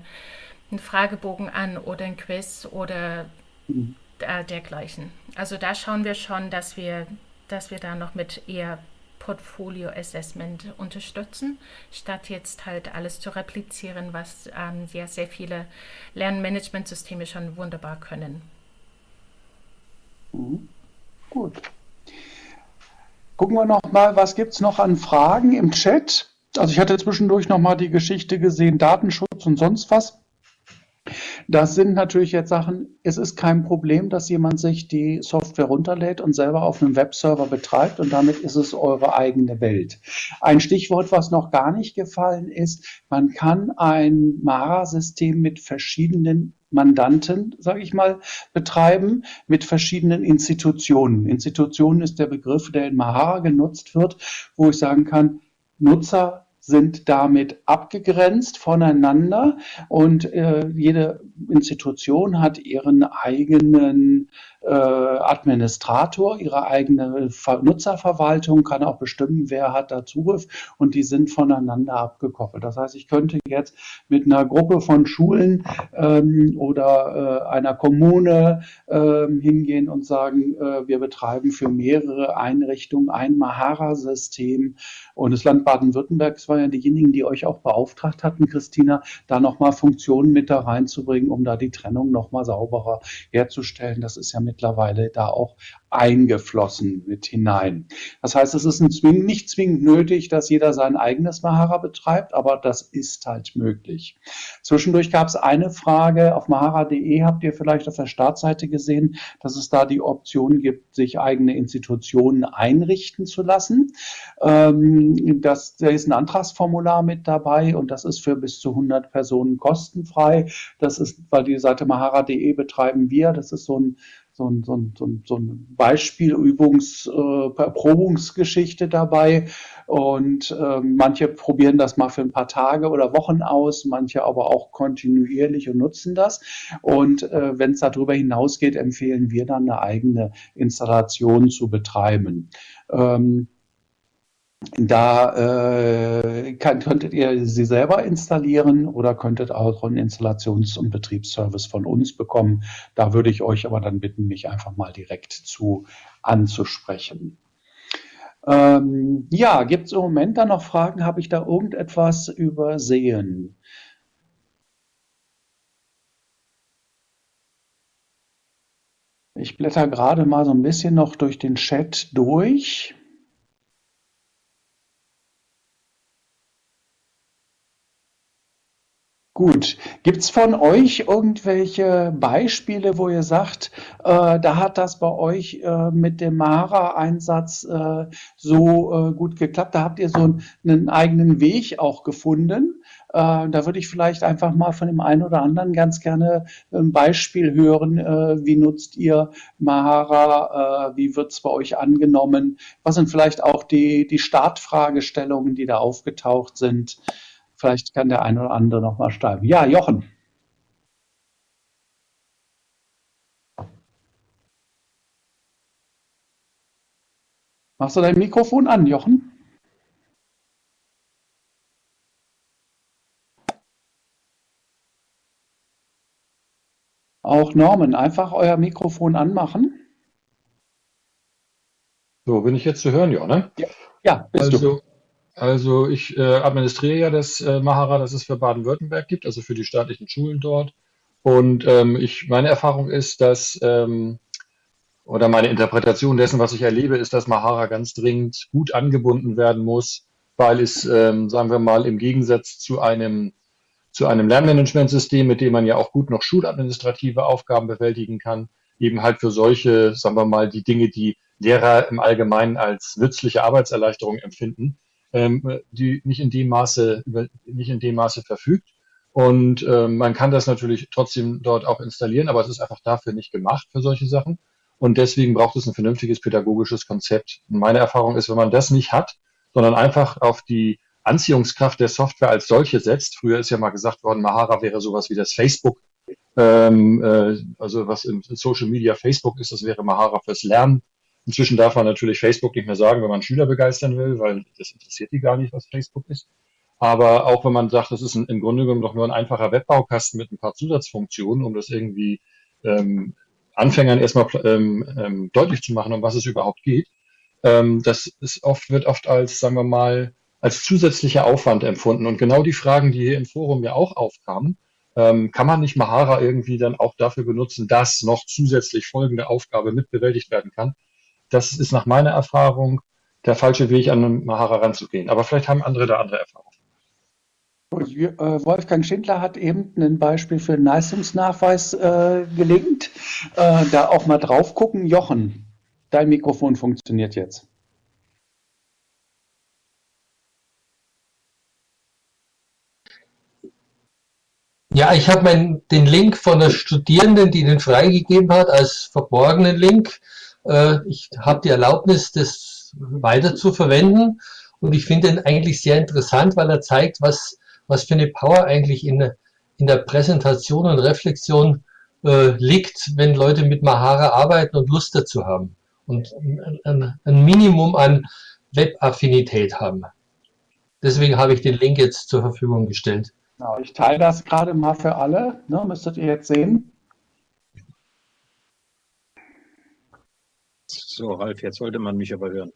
einen Fragebogen an oder ein Quiz oder mhm äh, dergleichen. Also da schauen wir schon, dass wir, dass wir da noch mit eher Portfolio Assessment unterstützen, statt jetzt halt alles zu replizieren, was ähm, sehr, sehr viele Lernmanagementsysteme schon wunderbar können.
Mhm. Gut. Gucken wir noch mal, was gibt es noch an Fragen im Chat? Also ich hatte zwischendurch noch mal die Geschichte gesehen, Datenschutz und sonst was. Das sind natürlich jetzt Sachen, es ist kein Problem, dass jemand sich die Software runterlädt und selber auf einem Webserver betreibt und damit ist es eure eigene Welt. Ein Stichwort, was noch gar nicht gefallen ist, man kann ein Mara-System mit verschiedenen Mandanten, sage ich mal, betreiben mit verschiedenen Institutionen. Institutionen ist der Begriff, der in Mahara genutzt wird, wo ich sagen kann, Nutzer sind damit abgegrenzt voneinander und äh, jede Institution hat ihren eigenen äh, Administrator, ihre eigene Nutzerverwaltung, kann auch bestimmen, wer hat da Zugriff und die sind voneinander abgekoppelt. Das heißt, ich könnte jetzt mit einer Gruppe von Schulen ähm, oder äh, einer Kommune äh, hingehen und sagen, äh, wir betreiben für mehrere Einrichtungen ein Mahara-System und das Land Baden-Württemberg war ja diejenigen, die euch auch beauftragt hatten, Christina, da nochmal Funktionen mit da reinzubringen, um da die Trennung nochmal sauberer herzustellen. Das ist ja mittlerweile da auch eingeflossen mit hinein. Das heißt, es ist nicht zwingend nötig, dass jeder sein eigenes Mahara betreibt, aber das ist halt möglich. Zwischendurch gab es eine Frage auf mahara.de, habt ihr vielleicht auf der Startseite gesehen, dass es da die Option gibt, sich eigene Institutionen einrichten zu lassen. Ähm, das, da ist ein Antragsformular mit dabei und das ist für bis zu 100 Personen kostenfrei. Das ist, weil die Seite mahara.de betreiben wir, das ist so ein so ein, so ein, so ein, so ein Beispiel, Übungs, äh, Erprobungsgeschichte dabei. Und äh, manche probieren das mal für ein paar Tage oder Wochen aus, manche aber auch kontinuierlich und nutzen das. Und äh, wenn es darüber hinausgeht, empfehlen wir dann eine eigene Installation zu betreiben. Ähm, da äh, kann, könntet ihr sie selber installieren oder könntet auch einen Installations- und Betriebsservice von uns bekommen. Da würde ich euch aber dann bitten, mich einfach mal direkt zu anzusprechen. Ähm, ja, gibt es im Moment da noch Fragen? Habe ich da irgendetwas übersehen? Ich blätter gerade mal so ein bisschen noch durch den Chat durch. Gut. Gibt's von euch irgendwelche Beispiele, wo ihr sagt, äh, da hat das bei euch äh, mit dem Mara-Einsatz äh, so äh, gut geklappt? Da habt ihr so einen, einen eigenen Weg auch gefunden. Äh, da würde ich vielleicht einfach mal von dem einen oder anderen ganz gerne ein Beispiel hören. Äh, wie nutzt ihr Mahara? wie wird's bei euch angenommen? Was sind vielleicht auch die, die Startfragestellungen, die da aufgetaucht sind? Vielleicht kann der eine oder andere noch mal schreiben. Ja, Jochen. Machst du dein Mikrofon an, Jochen? Auch Norman, einfach euer Mikrofon anmachen.
So, bin ich jetzt zu hören, ja, ne?
Ja, ja
bist also, du. Also ich äh, administriere ja das äh, Mahara, das es für Baden-Württemberg gibt, also für die staatlichen Schulen dort. Und ähm, ich, meine Erfahrung ist, dass, ähm, oder meine Interpretation dessen, was ich erlebe, ist, dass Mahara ganz dringend gut angebunden werden muss, weil es, ähm, sagen wir mal, im Gegensatz zu einem, zu einem Lernmanagementsystem, mit dem man ja auch gut noch schuladministrative Aufgaben bewältigen kann, eben halt für solche, sagen wir mal, die Dinge, die Lehrer im Allgemeinen als nützliche Arbeitserleichterung empfinden, ähm, die nicht in dem Maße, nicht in dem Maße verfügt. Und ähm, man kann das natürlich trotzdem dort auch installieren, aber es ist einfach dafür nicht gemacht für solche Sachen. Und deswegen braucht es ein vernünftiges pädagogisches Konzept. Und meine Erfahrung ist, wenn man das nicht hat, sondern einfach auf die Anziehungskraft der Software als solche setzt. Früher ist ja mal gesagt worden, Mahara wäre sowas wie das Facebook, ähm, äh, also was im Social Media Facebook ist, das wäre Mahara fürs Lernen. Inzwischen darf man natürlich Facebook nicht mehr sagen, wenn man Schüler begeistern will, weil das interessiert die gar nicht, was Facebook ist. Aber auch wenn man sagt, das ist ein, im Grunde genommen doch nur ein einfacher Webbaukasten mit ein paar Zusatzfunktionen, um das irgendwie ähm, Anfängern erstmal ähm, ähm, deutlich zu machen, um was es überhaupt geht, ähm, das ist oft, wird oft als, sagen wir mal, als zusätzlicher Aufwand empfunden. Und genau die Fragen, die hier im Forum ja auch aufkamen, ähm, kann man nicht Mahara irgendwie dann auch dafür benutzen, dass noch zusätzlich folgende Aufgabe mitbewältigt werden kann? Das ist nach meiner Erfahrung der falsche Weg, an Mahara ranzugehen. Aber vielleicht haben andere da andere Erfahrungen.
Äh, Wolfgang Schindler hat eben ein Beispiel für einen Leistungsnachweis äh, gelingt. Äh, da auch mal drauf gucken. Jochen, dein Mikrofon funktioniert jetzt.
Ja, ich habe den Link von der Studierenden, die den freigegeben hat, als verborgenen Link ich habe die Erlaubnis, das weiter zu verwenden und ich finde ihn eigentlich sehr interessant, weil er zeigt, was, was für eine Power eigentlich in, in der Präsentation und Reflexion äh, liegt, wenn Leute mit Mahara arbeiten und Lust dazu haben und ein, ein Minimum an Web-Affinität haben. Deswegen habe ich den Link jetzt zur Verfügung gestellt.
Genau, ich teile das gerade mal für alle, ne, müsstet ihr jetzt sehen.
So, Ralf, jetzt sollte man mich aber hören.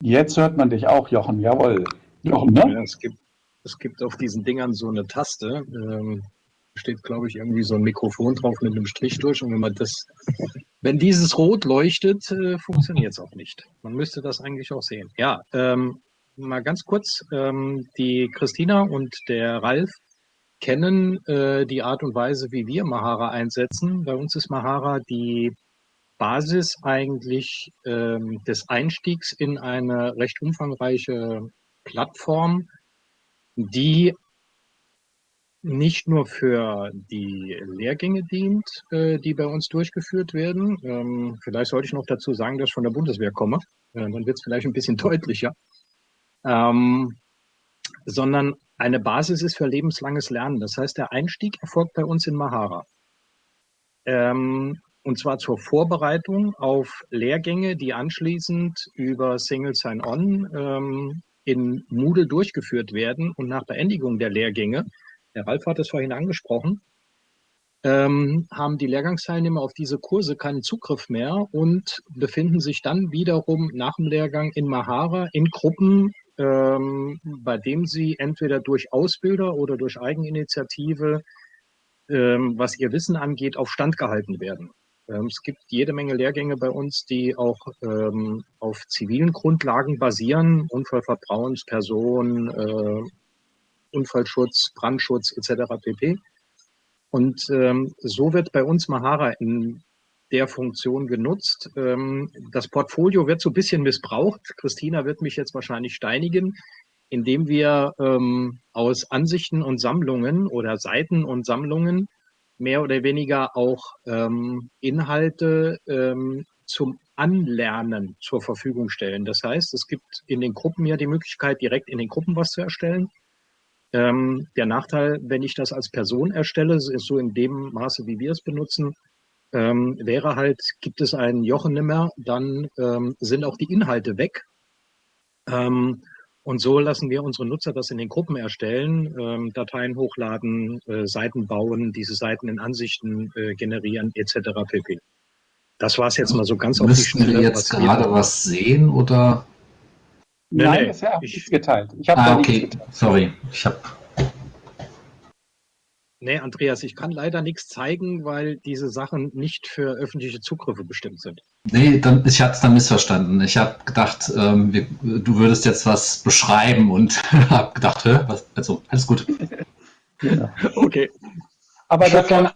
Jetzt hört man dich auch, Jochen, jawohl. Jochen,
ne? Ja, es, gibt, es gibt auf diesen Dingern so eine Taste, ähm, steht, glaube ich, irgendwie so ein Mikrofon drauf mit einem Strich durch. Und wenn man das, wenn dieses rot leuchtet, äh, funktioniert es auch nicht. Man müsste das eigentlich auch sehen. Ja, ähm, mal ganz kurz, ähm, die Christina und der Ralf kennen äh, die Art und Weise, wie wir Mahara einsetzen. Bei uns ist Mahara die Basis eigentlich ähm, des Einstiegs in eine recht umfangreiche Plattform, die nicht nur für die Lehrgänge dient, äh, die bei uns durchgeführt werden. Ähm, vielleicht sollte ich noch dazu sagen, dass ich von der Bundeswehr komme. Äh, dann wird es vielleicht ein bisschen deutlicher. Ähm, sondern eine Basis ist für lebenslanges Lernen. Das heißt, der Einstieg erfolgt bei uns in Mahara. Ähm, und zwar zur Vorbereitung auf Lehrgänge, die anschließend über Single Sign-On ähm, in Moodle durchgeführt werden und nach Beendigung der Lehrgänge, der Ralf hat es vorhin angesprochen, ähm, haben die Lehrgangsteilnehmer auf diese Kurse keinen Zugriff mehr und befinden sich dann wiederum nach dem Lehrgang in Mahara in Gruppen, ähm, bei dem sie entweder durch Ausbilder oder durch Eigeninitiative, ähm, was ihr Wissen angeht, auf Stand gehalten werden. Ähm, es gibt jede Menge Lehrgänge bei uns, die auch ähm, auf zivilen Grundlagen basieren, Unfallvertrauensperson, äh, Unfallschutz, Brandschutz etc. pp. Und ähm, so wird bei uns Mahara in der Funktion genutzt. Ähm, das Portfolio wird so ein bisschen missbraucht. Christina wird mich jetzt wahrscheinlich steinigen, indem wir ähm, aus Ansichten und Sammlungen oder Seiten und Sammlungen mehr oder weniger auch ähm, Inhalte ähm, zum Anlernen zur Verfügung stellen. Das heißt, es gibt in den Gruppen ja die Möglichkeit, direkt in den Gruppen was zu erstellen. Ähm, der Nachteil, wenn ich das als Person erstelle, ist so in dem Maße, wie wir es benutzen, ähm, wäre halt, gibt es einen Jochen nimmer, dann ähm, sind auch die Inhalte weg. Ähm, Und so lassen wir unsere Nutzer das in den Gruppen erstellen, ähm, Dateien hochladen, äh, Seiten bauen, diese Seiten in Ansichten äh, generieren etc. pp. Das war es jetzt mal so ganz
auf die Schnelle. Müssen wir jetzt was gerade was sehen oder?
Nein, nee, das ist ja ich, geteilt.
Ich ah, okay, sorry. Ich habe
Nee, Andreas, ich kann leider nichts zeigen, weil diese Sachen nicht für öffentliche Zugriffe bestimmt sind.
Nee, dann, ich hatte es dann missverstanden. Ich habe gedacht, ähm, wir, du würdest jetzt was beschreiben und habe gedacht, hä, was, also, alles gut.
Genau. Okay. Aber das kann,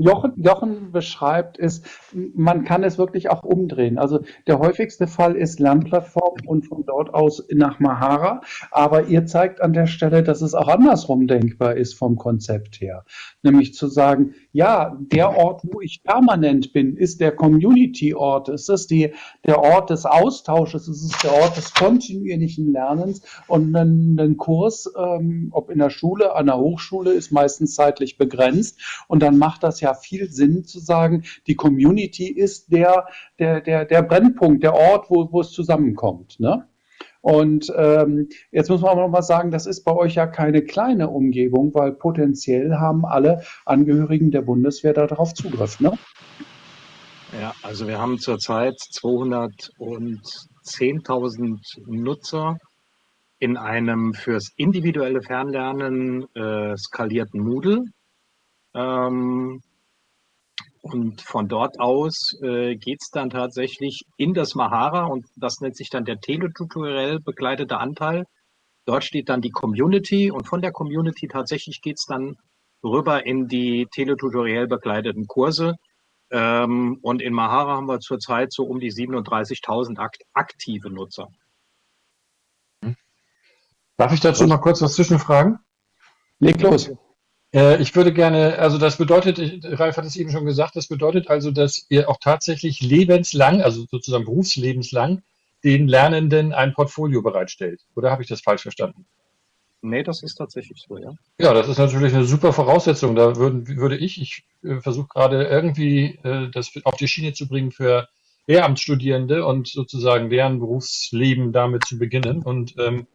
Jochen, Jochen beschreibt, ist, man kann es wirklich auch umdrehen. Also der häufigste Fall ist Lernplattform und von dort aus nach Mahara. Aber ihr zeigt an der Stelle, dass es auch andersrum denkbar ist vom Konzept her. Nämlich zu sagen, ja, der Ort, wo ich permanent bin, ist der Community-Ort. Es ist die, der Ort des Austausches, es ist der Ort des kontinuierlichen Lernens. Und ein, ein Kurs, ähm, ob in der Schule, an der Hochschule, ist meistens zeitlich begrenzt. Und dann macht das ja viel Sinn zu sagen, die Community ist der, der, der, der Brennpunkt, der Ort, wo, wo es zusammenkommt. Ne? Und ähm, jetzt muss man aber noch mal sagen, das ist bei euch ja keine kleine Umgebung, weil potenziell haben alle Angehörigen der Bundeswehr darauf Zugriff. Ne?
Ja, also wir haben zurzeit 210.000 Nutzer in einem fürs individuelle Fernlernen äh, skalierten Moodle. Ähm, und von dort aus äh, geht es dann tatsächlich in das Mahara und das nennt sich dann der teletutoriell begleitete Anteil. Dort steht dann die Community und von der Community tatsächlich geht es dann rüber in die teletutoriell begleiteten Kurse. Ähm, und in Mahara haben wir zurzeit so um die 37.000 akt aktive Nutzer.
Darf ich dazu mal kurz was zwischenfragen?
Leg los.
Äh, ich würde gerne, also das bedeutet, Ralf hat es eben schon gesagt, das bedeutet also, dass ihr auch tatsächlich lebenslang, also sozusagen berufslebenslang, den Lernenden ein Portfolio bereitstellt. Oder habe ich das falsch verstanden?
Nee, das ist tatsächlich so, ja.
Ja, das ist natürlich eine super Voraussetzung. Da würden, würde ich, ich äh, versuche gerade irgendwie äh, das auf die Schiene zu bringen für Lehramtsstudierende und sozusagen deren Berufsleben damit zu beginnen. Und ähm,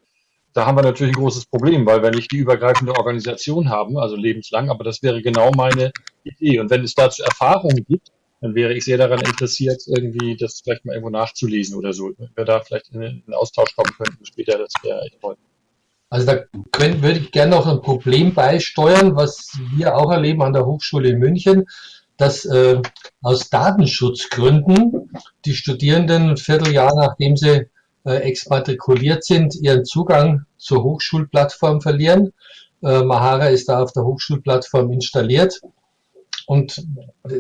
da haben wir natürlich ein großes Problem, weil wir nicht die übergreifende Organisation haben, also lebenslang, aber das wäre genau meine Idee. Und wenn es dazu Erfahrungen gibt, dann wäre ich sehr daran interessiert, irgendwie das vielleicht mal irgendwo nachzulesen oder so. Wenn wir da vielleicht in einen Austausch kommen könnten später, das wäre echt toll.
Also da können, würde ich gerne noch ein Problem beisteuern, was wir auch erleben an der Hochschule in München, dass äh, aus Datenschutzgründen die Studierenden ein Vierteljahr, nachdem sie exmatrikuliert sind, ihren Zugang zur Hochschulplattform verlieren. Äh, Mahara ist da auf der Hochschulplattform installiert. Und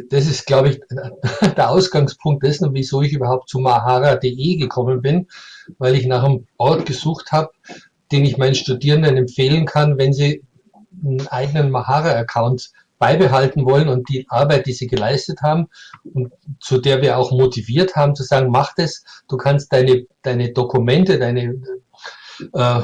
das ist, glaube ich, der Ausgangspunkt dessen, wieso ich überhaupt zu mahara.de gekommen bin, weil ich nach einem Ort gesucht habe, den ich meinen Studierenden empfehlen kann, wenn sie einen eigenen Mahara-Account beibehalten wollen und die Arbeit, die sie geleistet haben und zu der wir auch motiviert haben, zu sagen, mach das, du kannst deine, deine Dokumente, deine äh,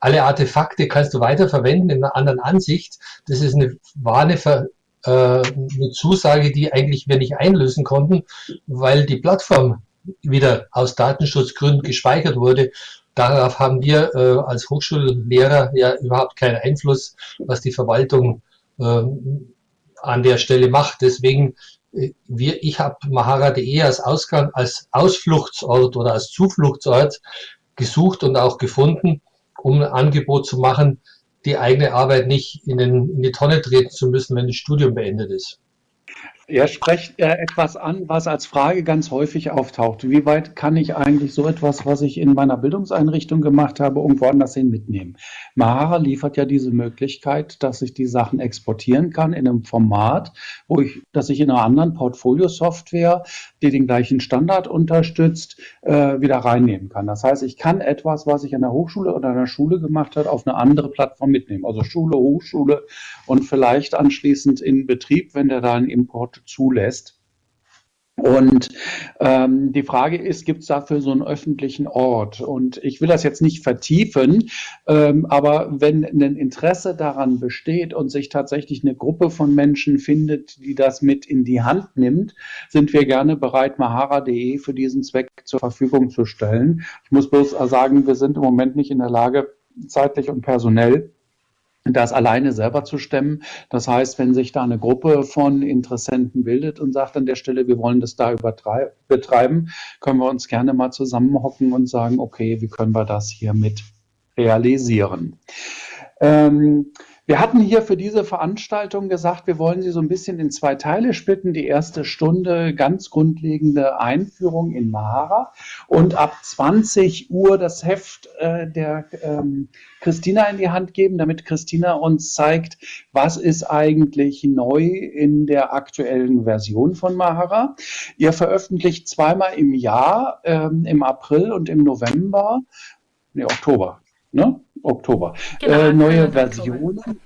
alle Artefakte kannst du weiterverwenden in einer anderen Ansicht. Das ist eine, war eine, Ver, äh, eine Zusage, die eigentlich wir nicht einlösen konnten, weil die Plattform wieder aus Datenschutzgründen gespeichert wurde Darauf haben wir äh, als Hochschullehrer ja überhaupt keinen Einfluss, was die Verwaltung äh, an der Stelle macht. Deswegen, äh, wir, ich habe Mahara.de als Ausgang, als Ausfluchtsort oder als Zufluchtsort gesucht und auch gefunden, um ein Angebot zu machen, die eigene Arbeit nicht in, den, in die Tonne treten zu müssen, wenn das Studium beendet ist.
Er spricht äh, etwas an, was als Frage ganz häufig auftaucht. Wie weit kann ich eigentlich so etwas, was ich in meiner Bildungseinrichtung gemacht habe, irgendwo anders hin mitnehmen? Mahara liefert ja diese Möglichkeit, dass ich die Sachen exportieren kann in einem Format, wo ich, dass ich in einer anderen Portfolio-Software, die den gleichen Standard unterstützt, äh, wieder reinnehmen kann. Das heißt, ich kann etwas, was ich an der Hochschule oder an der Schule gemacht habe, auf eine andere Plattform mitnehmen. Also Schule, Hochschule und vielleicht anschließend in Betrieb, wenn der da einen Import zulässt. Und ähm, die Frage ist, gibt es dafür so einen öffentlichen Ort? Und ich will das jetzt nicht vertiefen, ähm, aber wenn ein Interesse daran besteht und sich tatsächlich eine Gruppe von Menschen findet, die das mit in die Hand nimmt, sind wir gerne bereit, mahara.de für diesen Zweck zur Verfügung zu stellen. Ich muss bloß sagen, wir sind im Moment nicht in der Lage, zeitlich und personell das alleine selber zu stemmen. Das heißt, wenn sich da eine Gruppe von Interessenten bildet und sagt an der Stelle, wir wollen das da betreiben, können wir uns gerne mal zusammenhocken und sagen, okay, wie können wir das hier mit realisieren? Ähm, wir hatten hier für diese Veranstaltung gesagt, wir wollen sie so ein bisschen in zwei Teile splitten. Die erste Stunde ganz grundlegende Einführung in Mahara und ab 20 Uhr das Heft äh, der ähm, Christina in die Hand geben, damit Christina uns zeigt, was ist eigentlich neu in der aktuellen Version von Mahara. Ihr veröffentlicht zweimal im Jahr, ähm, im April und im November, nee, Oktober, ne? Oktober. Genau, äh, neue Versionen. Oktober.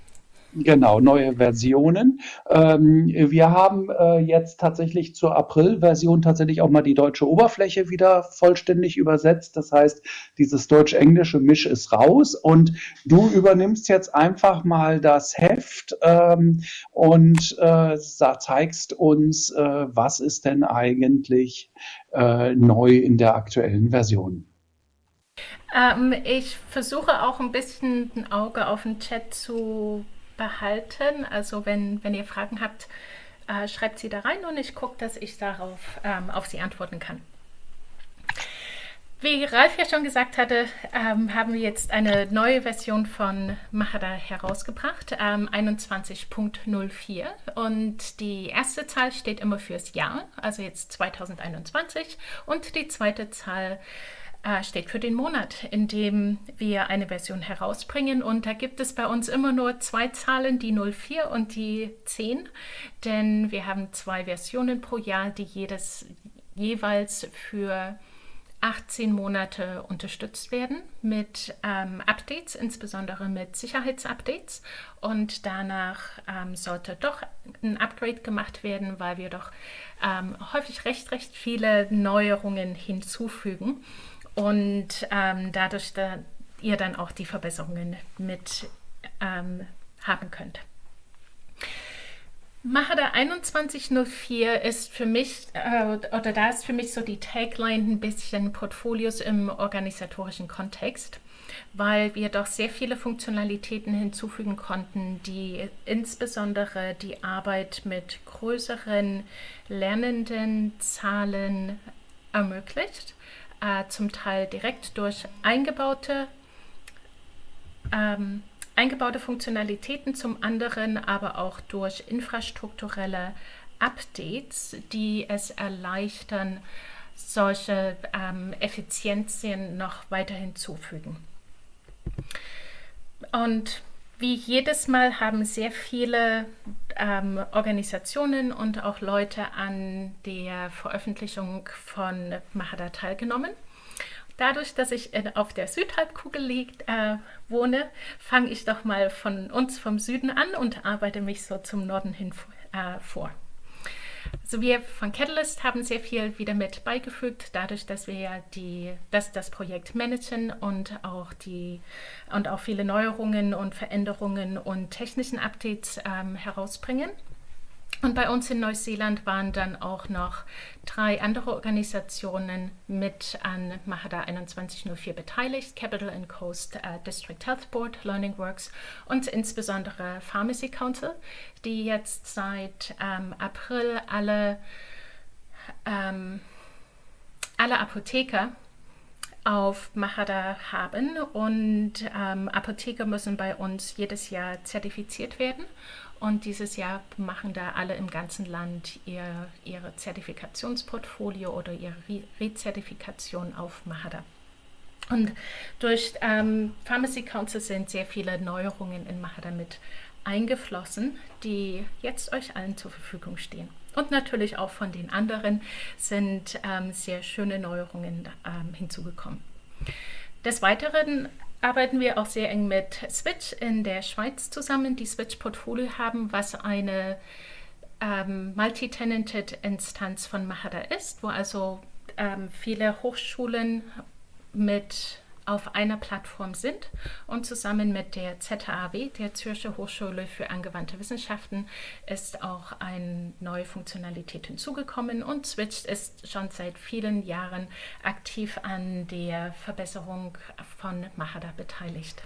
Genau, neue Versionen. Ähm, wir haben äh, jetzt tatsächlich zur April-Version tatsächlich auch mal die deutsche Oberfläche wieder vollständig übersetzt. Das heißt, dieses deutsch-englische Misch ist raus und du übernimmst jetzt einfach mal das Heft ähm, und äh, zeigst uns, äh, was ist denn eigentlich äh, neu in der aktuellen Version.
Ähm, ich versuche auch ein bisschen ein Auge auf den Chat zu behalten. Also wenn, wenn ihr Fragen habt, äh, schreibt sie da rein und ich gucke, dass ich darauf ähm, auf sie antworten kann. Wie Ralf ja schon gesagt hatte, ähm, haben wir jetzt eine neue Version von Mahara herausgebracht, ähm, 21.04. Und die erste Zahl steht immer fürs Jahr, also jetzt 2021. Und die zweite Zahl steht für den Monat, in dem wir eine Version herausbringen. Und da gibt es bei uns immer nur zwei Zahlen, die 04 und die 10, denn wir haben zwei Versionen pro Jahr, die jedes jeweils für 18 Monate unterstützt werden mit ähm, Updates, insbesondere mit Sicherheitsupdates. Und danach ähm, sollte doch ein Upgrade gemacht werden, weil wir doch ähm, häufig recht, recht viele Neuerungen hinzufügen und ähm, dadurch da ihr dann auch die Verbesserungen mit ähm, haben könnt. Mahada 2104 ist für mich, äh, oder da ist für mich so die Tagline ein bisschen Portfolios im organisatorischen Kontext, weil wir doch sehr viele Funktionalitäten hinzufügen konnten, die insbesondere die Arbeit mit größeren lernenden Zahlen ermöglicht äh, zum Teil direkt durch eingebaute, ähm, eingebaute Funktionalitäten, zum anderen aber auch durch infrastrukturelle Updates, die es erleichtern, solche ähm, Effizienzien noch weiter hinzufügen. Und wie jedes Mal haben sehr viele ähm, Organisationen und auch Leute an der Veröffentlichung von Mahada teilgenommen. Dadurch, dass ich in, auf der Südhalbkugel liegt, äh, wohne, fange ich doch mal von uns vom Süden an und arbeite mich so zum Norden hin äh, vor. Also wir von Catalyst haben sehr viel wieder mit beigefügt, dadurch, dass wir ja die, das Projekt managen und auch die und auch viele Neuerungen und Veränderungen und technischen Updates ähm, herausbringen. Und bei uns in Neuseeland waren dann auch noch drei andere Organisationen mit an Mahada 2104 beteiligt, Capital and Coast uh, District Health Board, Learning Works und insbesondere Pharmacy Council, die jetzt seit ähm, April alle, ähm, alle Apotheker auf Mahada haben. Und ähm, Apotheker müssen bei uns jedes Jahr zertifiziert werden und dieses Jahr machen da alle im ganzen Land ihr ihre Zertifikationsportfolio oder ihre Rezertifikation auf Mahada. Und durch ähm, Pharmacy Council sind sehr viele Neuerungen in Mahada mit eingeflossen, die jetzt euch allen zur Verfügung stehen. Und natürlich auch von den anderen sind ähm, sehr schöne Neuerungen ähm, hinzugekommen. Des Weiteren arbeiten wir auch sehr eng mit Switch in der Schweiz zusammen, die Switch Portfolio haben, was eine ähm, Multi-Tenanted Instanz von Mahara ist, wo also ähm, viele Hochschulen mit auf einer Plattform sind und zusammen mit der ZHAW, der Zürcher Hochschule für angewandte Wissenschaften, ist auch eine neue Funktionalität hinzugekommen und Switch ist schon seit vielen Jahren aktiv an der Verbesserung von Mahara beteiligt.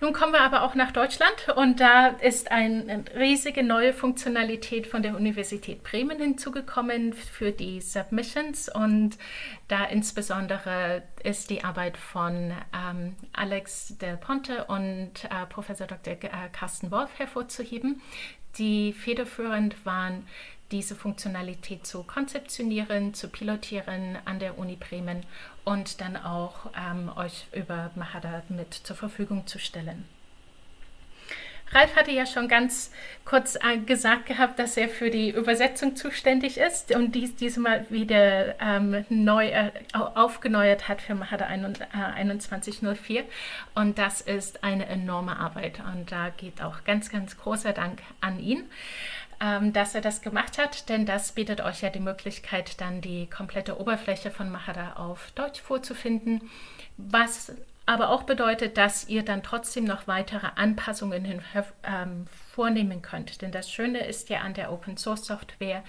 Nun kommen wir aber auch nach Deutschland und da ist eine riesige neue Funktionalität von der Universität Bremen hinzugekommen für die Submissions und da insbesondere ist die Arbeit von ähm, Alex Del Ponte und äh, Professor Dr. Äh, Carsten Wolf hervorzuheben, die federführend waren diese Funktionalität zu konzeptionieren, zu pilotieren an der Uni Bremen und dann auch ähm, euch über Mahara mit zur Verfügung zu stellen. Ralf hatte ja schon ganz kurz äh, gesagt gehabt, dass er für die Übersetzung zuständig ist und dies diesmal wieder ähm, neu äh, aufgeneuert hat für Mahara 2104. Und das ist eine enorme Arbeit und da geht auch ganz, ganz großer Dank an ihn ähm, dass er das gemacht hat, denn das bietet euch ja die Möglichkeit, dann die komplette Oberfläche von Mahara auf Deutsch vorzufinden, was aber auch bedeutet, dass ihr dann trotzdem noch weitere Anpassungen hin, ähm, vornehmen könnt. Denn das Schöne ist ja an der Open Source Software,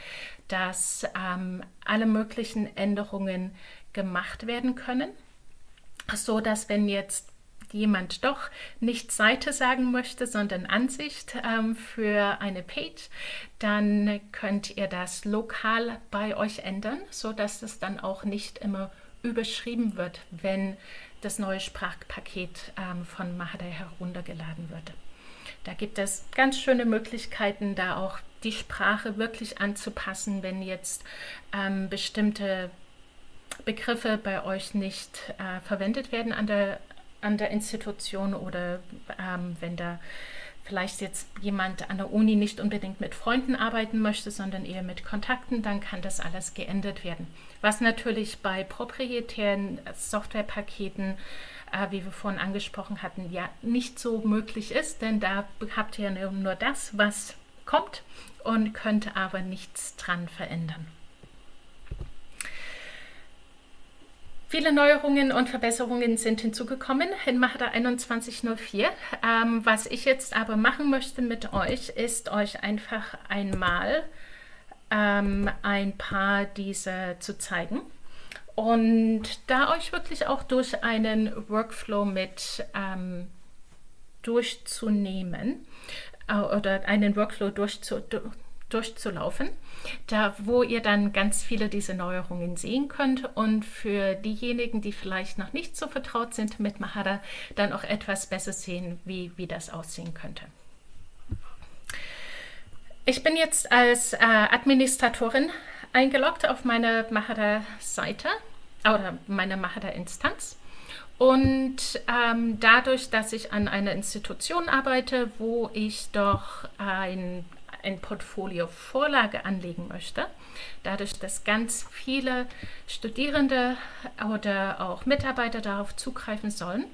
dass ähm, alle möglichen Änderungen gemacht werden können, so dass wenn jetzt jemand doch nicht Seite sagen möchte, sondern Ansicht ähm, für eine Page, dann könnt ihr das lokal bei euch ändern, sodass es dann auch nicht immer überschrieben wird, wenn das neue Sprachpaket ähm, von Mahada heruntergeladen wird. Da gibt es ganz schöne Möglichkeiten, da auch die Sprache wirklich anzupassen, wenn jetzt ähm, bestimmte Begriffe bei euch nicht äh, verwendet werden an der an der Institution oder ähm, wenn da vielleicht jetzt jemand an der Uni nicht unbedingt mit Freunden arbeiten möchte, sondern eher mit Kontakten, dann kann das alles geändert werden. Was natürlich bei proprietären Softwarepaketen, äh, wie wir vorhin angesprochen hatten, ja nicht so möglich ist, denn da habt ihr nur das, was kommt und könnt aber nichts dran verändern. Viele Neuerungen und Verbesserungen sind hinzugekommen in Mahara 2104. Ähm, was ich jetzt aber machen möchte mit euch, ist euch einfach einmal ähm, ein paar dieser zu zeigen und da euch wirklich auch durch einen Workflow mit ähm, durchzunehmen äh, oder einen Workflow durchzu, durchzulaufen, da wo ihr dann ganz viele dieser Neuerungen sehen könnt und für diejenigen, die vielleicht noch nicht so vertraut sind mit Mahara, dann auch etwas besser sehen, wie, wie das aussehen könnte. Ich bin jetzt als äh, Administratorin eingeloggt auf meine Mahara-Seite oder meine Mahara-Instanz. Und ähm, dadurch, dass ich an einer Institution arbeite, wo ich doch ein ein Portfolio Vorlage anlegen möchte, dadurch, dass ganz viele Studierende oder auch Mitarbeiter darauf zugreifen sollen,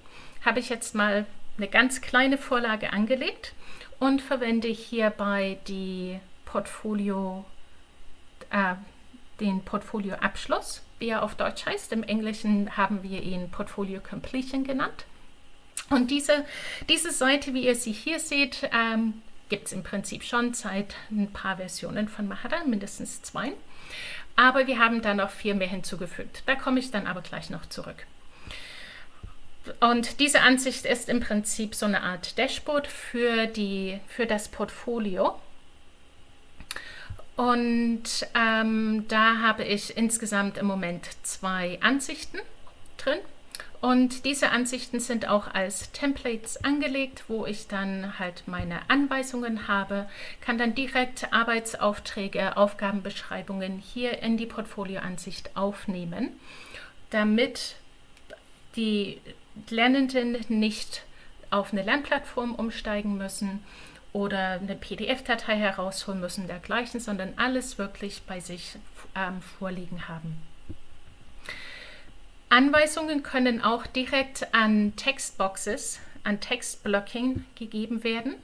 habe ich jetzt mal eine ganz kleine Vorlage angelegt und verwende hierbei die Portfolio, äh, den Portfolio-Abschluss, wie er auf Deutsch heißt. Im Englischen haben wir ihn Portfolio Completion genannt. Und diese, diese Seite, wie ihr sie hier seht, ähm, gibt es im Prinzip schon seit ein paar Versionen von Mahara, mindestens zwei. Aber wir haben da noch vier mehr hinzugefügt. Da komme ich dann aber gleich noch zurück. Und diese Ansicht ist im Prinzip so eine Art Dashboard für, die, für das Portfolio. Und ähm, da habe ich insgesamt im Moment zwei Ansichten drin. Und diese Ansichten sind auch als Templates angelegt, wo ich dann halt meine Anweisungen habe, kann dann direkt Arbeitsaufträge, Aufgabenbeschreibungen hier in die Portfolioansicht aufnehmen, damit die Lernenden nicht auf eine Lernplattform umsteigen müssen oder eine PDF-Datei herausholen müssen dergleichen, sondern alles wirklich bei sich ähm, vorliegen haben. Anweisungen können auch direkt an Textboxes, an Textblocking gegeben werden.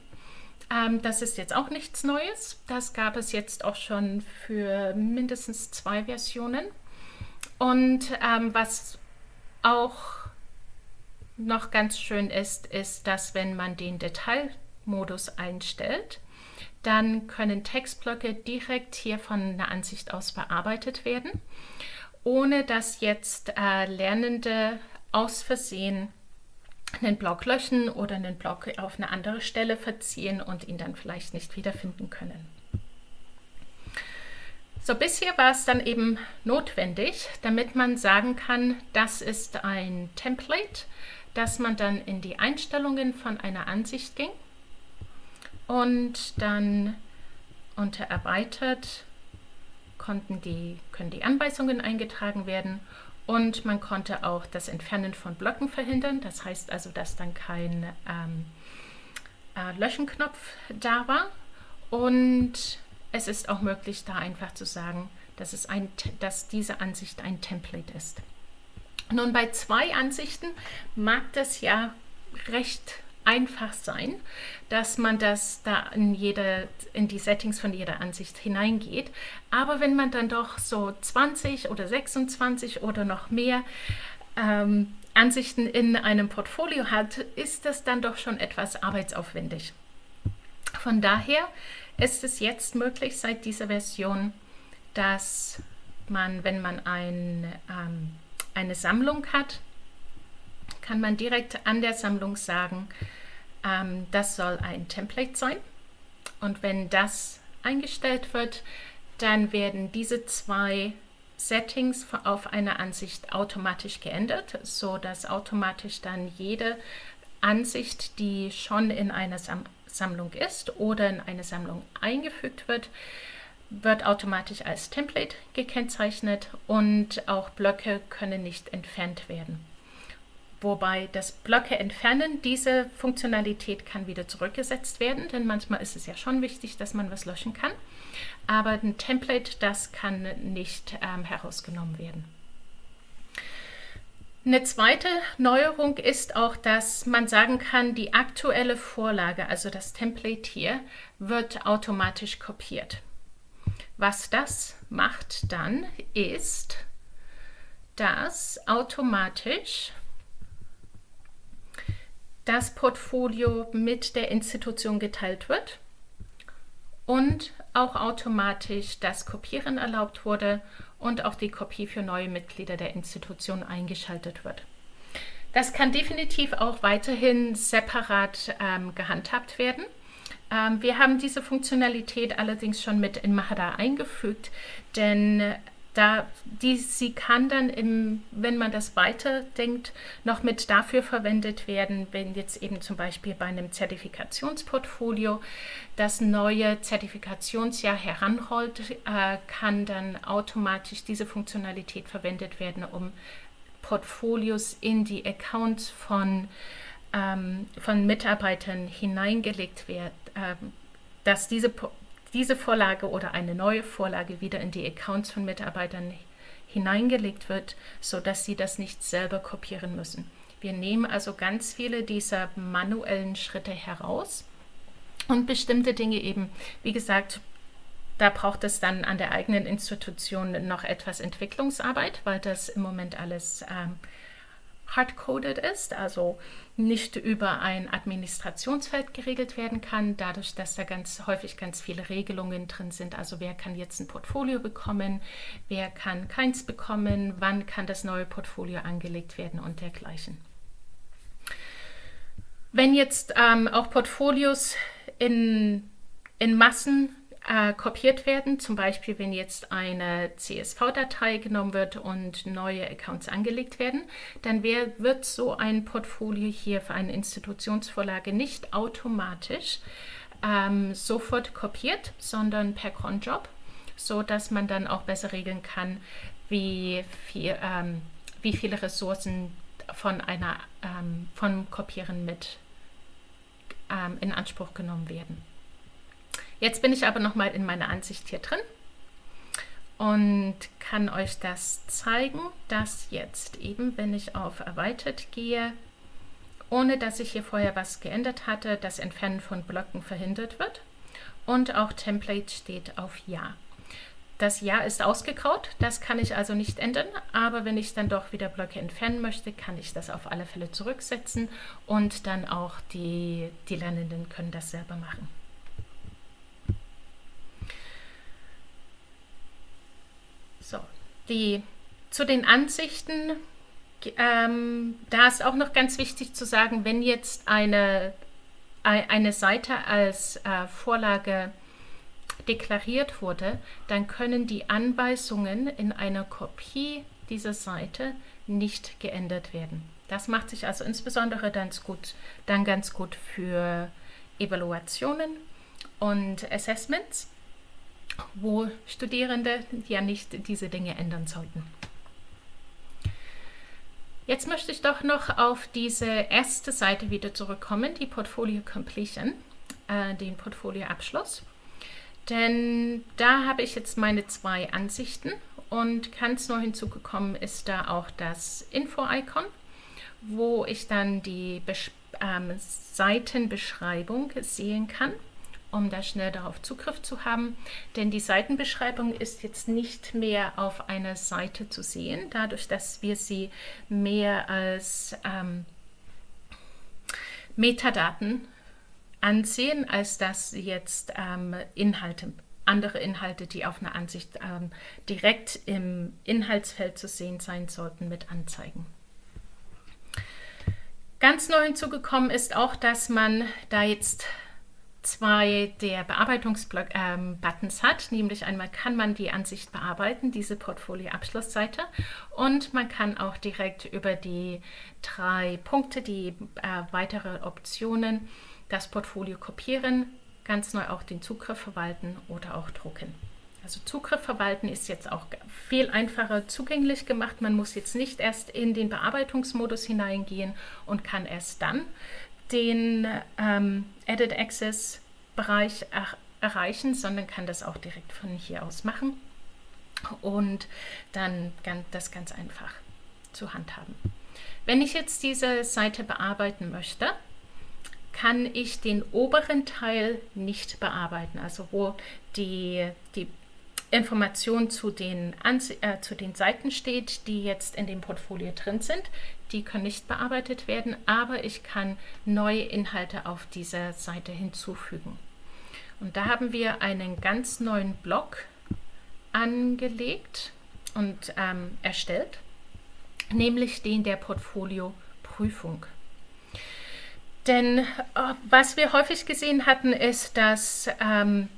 ähm, das ist jetzt auch nichts Neues. Das gab es jetzt auch schon für mindestens zwei Versionen. Und ähm, was auch noch ganz schön ist, ist, dass wenn man den Detailmodus einstellt, dann können Textblöcke direkt hier von der Ansicht aus bearbeitet werden, ohne dass jetzt äh, Lernende aus Versehen einen Block löschen oder einen Block auf eine andere Stelle verziehen und ihn dann vielleicht nicht wiederfinden können. So, bisher war es dann eben notwendig, damit man sagen kann, das ist ein Template, dass man dann in die Einstellungen von einer Ansicht ging und dann unter Erweitert konnten die, können die Anweisungen eingetragen werden und man konnte auch das Entfernen von Blöcken verhindern. Das heißt also, dass dann kein ähm, äh, Löschenknopf da war. Und es ist auch möglich, da einfach zu sagen, dass, es ein, dass diese Ansicht ein Template ist. Nun, bei zwei Ansichten mag das ja recht einfach sein, dass man das da in, jede, in die Settings von jeder Ansicht hineingeht. Aber wenn man dann doch so 20 oder 26 oder noch mehr ähm, Ansichten in einem Portfolio hat, ist das dann doch schon etwas arbeitsaufwendig. Von daher ist es jetzt möglich seit dieser Version, dass man, wenn man ein, ähm, eine Sammlung hat, kann man direkt an der Sammlung sagen, ähm, das soll ein Template sein. Und wenn das eingestellt wird, dann werden diese zwei Settings auf einer Ansicht automatisch geändert, so dass automatisch dann jede Ansicht, die schon in einer Sam Sammlung ist oder in eine Sammlung eingefügt wird, wird automatisch als Template gekennzeichnet und auch Blöcke können nicht entfernt werden. Wobei das Blöcke entfernen, diese Funktionalität kann wieder zurückgesetzt werden, denn manchmal ist es ja schon wichtig, dass man was löschen kann. Aber ein Template, das kann nicht ähm, herausgenommen werden. Eine zweite Neuerung ist auch, dass man sagen kann, die aktuelle Vorlage, also das Template hier, wird automatisch kopiert. Was das macht dann, ist, dass automatisch das Portfolio mit der Institution geteilt wird und auch automatisch das Kopieren erlaubt wurde und auch die Kopie für neue Mitglieder der Institution eingeschaltet wird. Das kann definitiv auch weiterhin separat ähm, gehandhabt werden. Ähm, wir haben diese Funktionalität allerdings schon mit in Mahara eingefügt, denn da, die, sie kann dann, im, wenn man das weiterdenkt, noch mit dafür verwendet werden, wenn jetzt eben zum Beispiel bei einem Zertifikationsportfolio das neue Zertifikationsjahr heranholt, äh, kann dann automatisch diese Funktionalität verwendet werden, um Portfolios in die Accounts von, ähm, von Mitarbeitern hineingelegt werden, äh, dass diese diese Vorlage oder eine neue Vorlage wieder in die Accounts von Mitarbeitern hineingelegt wird, sodass sie das nicht selber kopieren müssen. Wir nehmen also ganz viele dieser manuellen Schritte heraus und bestimmte Dinge eben, wie gesagt, da braucht es dann an der eigenen Institution noch etwas Entwicklungsarbeit, weil das im Moment alles ähm, hardcoded ist, also nicht über ein Administrationsfeld geregelt werden kann, dadurch, dass da ganz häufig ganz viele Regelungen drin sind. Also wer kann jetzt ein Portfolio bekommen, wer kann keins bekommen, wann kann das neue Portfolio angelegt werden und dergleichen. Wenn jetzt ähm, auch Portfolios in, in Massen äh, kopiert werden. Zum Beispiel, wenn jetzt eine CSV-Datei genommen wird und neue Accounts angelegt werden, dann wär, wird so ein Portfolio hier für eine Institutionsvorlage nicht automatisch ähm, sofort kopiert, sondern per Cronjob, so dass man dann auch besser regeln kann, wie, viel, ähm, wie viele Ressourcen von einer ähm, vom Kopieren mit ähm, in Anspruch genommen werden. Jetzt bin ich aber nochmal in meiner Ansicht hier drin und kann euch das zeigen, dass jetzt eben, wenn ich auf Erweitert gehe ohne dass ich hier vorher was geändert hatte, das Entfernen von Blöcken verhindert wird. Und auch Template steht auf Ja. Das Ja ist ausgegraut, das kann ich also nicht ändern, aber wenn ich dann doch wieder Blöcke entfernen möchte, kann ich das auf alle Fälle zurücksetzen und dann auch die, die Lernenden können das selber machen. So, die, zu den Ansichten, ähm, da ist auch noch ganz wichtig zu sagen, wenn jetzt eine, eine Seite als äh, Vorlage deklariert wurde, dann können die Anweisungen in einer Kopie dieser Seite nicht geändert werden. Das macht sich also insbesondere dann gut, dann ganz gut für Evaluationen und Assessments, wo Studierende ja nicht diese Dinge ändern sollten. Jetzt möchte ich doch noch auf diese erste Seite wieder zurückkommen, die Portfolio Completion, äh, den Portfolio Abschluss. Denn da habe ich jetzt meine zwei Ansichten und ganz neu hinzugekommen ist da auch das Info-Icon, wo ich dann die Bes ähm, Seitenbeschreibung sehen kann, um da schnell darauf Zugriff zu haben. Denn die Seitenbeschreibung ist jetzt nicht mehr auf einer Seite zu sehen, dadurch, dass wir sie mehr als ähm, Metadaten ansehen, als dass jetzt ähm, Inhalte, andere Inhalte, die auf einer Ansicht ähm, direkt im Inhaltsfeld zu sehen sein sollten, mit anzeigen. Ganz neu hinzugekommen ist auch, dass man da jetzt zwei der Bearbeitungsbuttons ähm, hat, nämlich einmal kann man die Ansicht bearbeiten, diese Portfolio-Abschlussseite und man kann auch direkt über die drei Punkte, die äh, weitere Optionen das Portfolio kopieren, ganz neu auch den Zugriff verwalten oder auch drucken. Also Zugriff verwalten ist jetzt auch viel einfacher zugänglich gemacht. Man muss jetzt nicht erst in den Bearbeitungsmodus hineingehen und kann erst dann den ähm, Edit Access Bereich er erreichen, sondern kann das auch direkt von hier aus machen und dann das ganz einfach zu handhaben. Wenn ich jetzt diese Seite bearbeiten möchte, kann ich den oberen Teil nicht bearbeiten, also wo die, die Information zu den, äh, zu den Seiten steht, die jetzt in dem Portfolio drin sind. Die können nicht bearbeitet werden, aber ich kann neue Inhalte auf dieser Seite hinzufügen. Und da haben wir einen ganz neuen Block angelegt und ähm, erstellt, nämlich den der Portfolio Prüfung. Denn äh, was wir häufig gesehen hatten, ist, dass ähm,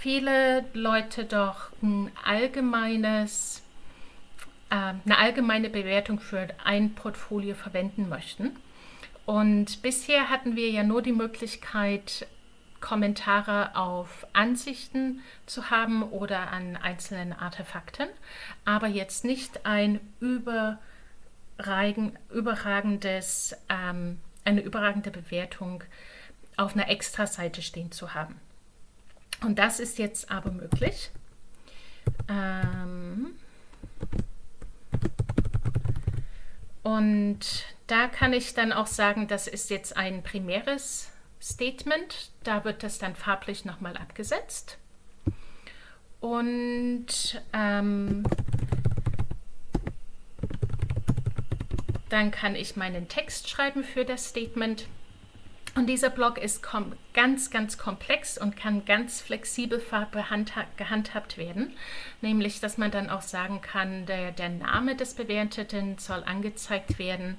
viele Leute doch ein allgemeines, äh, eine allgemeine Bewertung für ein Portfolio verwenden möchten. Und bisher hatten wir ja nur die Möglichkeit, Kommentare auf Ansichten zu haben oder an einzelnen Artefakten, aber jetzt nicht ein überragendes ähm, eine überragende Bewertung auf einer Extra-Seite stehen zu haben. Und das ist jetzt aber möglich. Ähm und da kann ich dann auch sagen, das ist jetzt ein primäres Statement. Da wird das dann farblich nochmal abgesetzt. Und ähm, Dann kann ich meinen Text schreiben für das Statement. Und dieser Block ist ganz, ganz komplex und kann ganz flexibel gehandhabt werden. Nämlich, dass man dann auch sagen kann, der, der Name des Bewerteten soll angezeigt werden.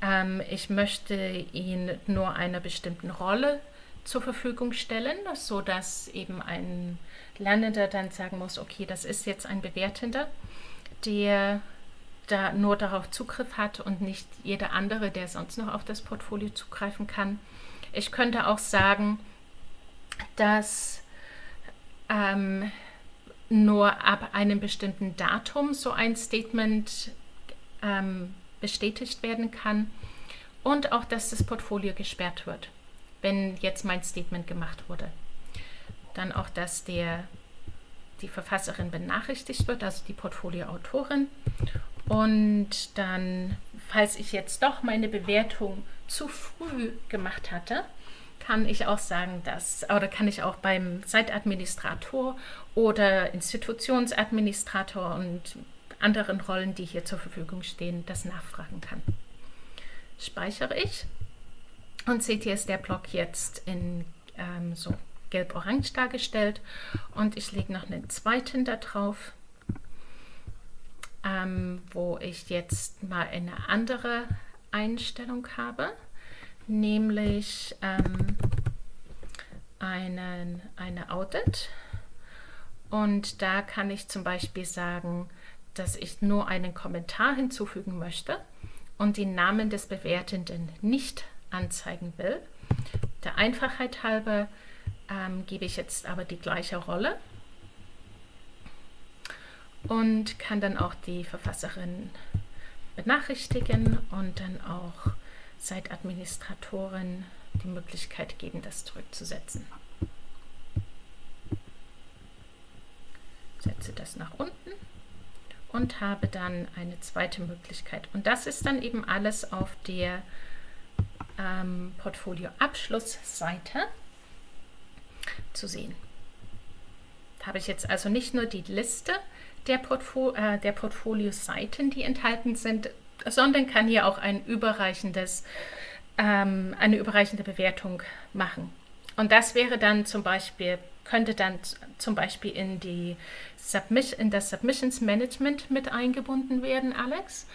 Ähm, ich möchte ihn nur einer bestimmten Rolle zur Verfügung stellen, sodass eben ein Lernender dann sagen muss, okay, das ist jetzt ein Bewertender, der da nur darauf Zugriff hat und nicht jeder andere, der sonst noch auf das Portfolio zugreifen kann. Ich könnte auch sagen, dass ähm, nur ab einem bestimmten Datum so ein Statement ähm, bestätigt werden kann und auch, dass das Portfolio gesperrt wird, wenn jetzt mein Statement gemacht wurde. Dann auch, dass der, die Verfasserin benachrichtigt wird, also die Portfolioautorin und dann falls ich jetzt doch meine Bewertung zu früh gemacht hatte, kann ich auch sagen, dass, oder kann ich auch beim Site-Administrator oder Institutionsadministrator und anderen Rollen, die hier zur Verfügung stehen, das nachfragen kann. Speichere ich. Und seht ihr, ist der Block jetzt in ähm, so gelb-orange dargestellt. Und ich lege noch einen zweiten da drauf, ähm, wo ich jetzt mal eine andere Einstellung habe, nämlich ähm, einen, eine Audit und da kann ich zum Beispiel sagen, dass ich nur einen Kommentar hinzufügen möchte und den Namen des Bewertenden nicht anzeigen will. Der Einfachheit halber ähm, gebe ich jetzt aber die gleiche Rolle und kann dann auch die Verfasserin benachrichtigen und dann auch Site-Administratoren die Möglichkeit geben, das zurückzusetzen. Setze das nach unten und habe dann eine zweite Möglichkeit. Und das ist dann eben alles auf der ähm, Portfolio-Abschlussseite zu sehen. Da habe ich jetzt also nicht nur die Liste der, Portfo äh, der Portfolio-Seiten, die enthalten sind, sondern kann hier auch ein überreichendes, ähm, eine überreichende Bewertung machen. Und das wäre dann zum Beispiel, könnte dann zum Beispiel in, die Submission, in das Submissions Management mit eingebunden werden, Alex.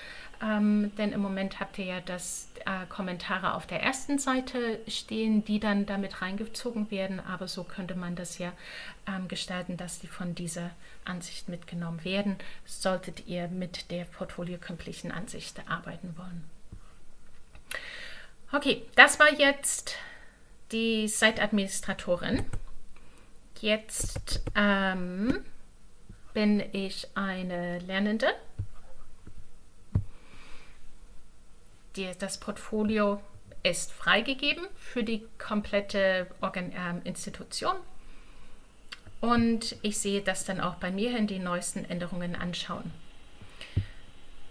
Ähm, denn im Moment habt ihr ja das äh, Kommentare auf der ersten Seite stehen, die dann damit reingezogen werden. Aber so könnte man das ja ähm, gestalten, dass die von dieser Ansicht mitgenommen werden, solltet ihr mit der Portfolio Completion Ansicht arbeiten wollen. Okay, das war jetzt die Site-Administratorin. Jetzt ähm, bin ich eine Lernende die, das Portfolio ist freigegeben für die komplette Organ äh, Institution. Und ich sehe das dann auch bei mir in die neuesten Änderungen anschauen.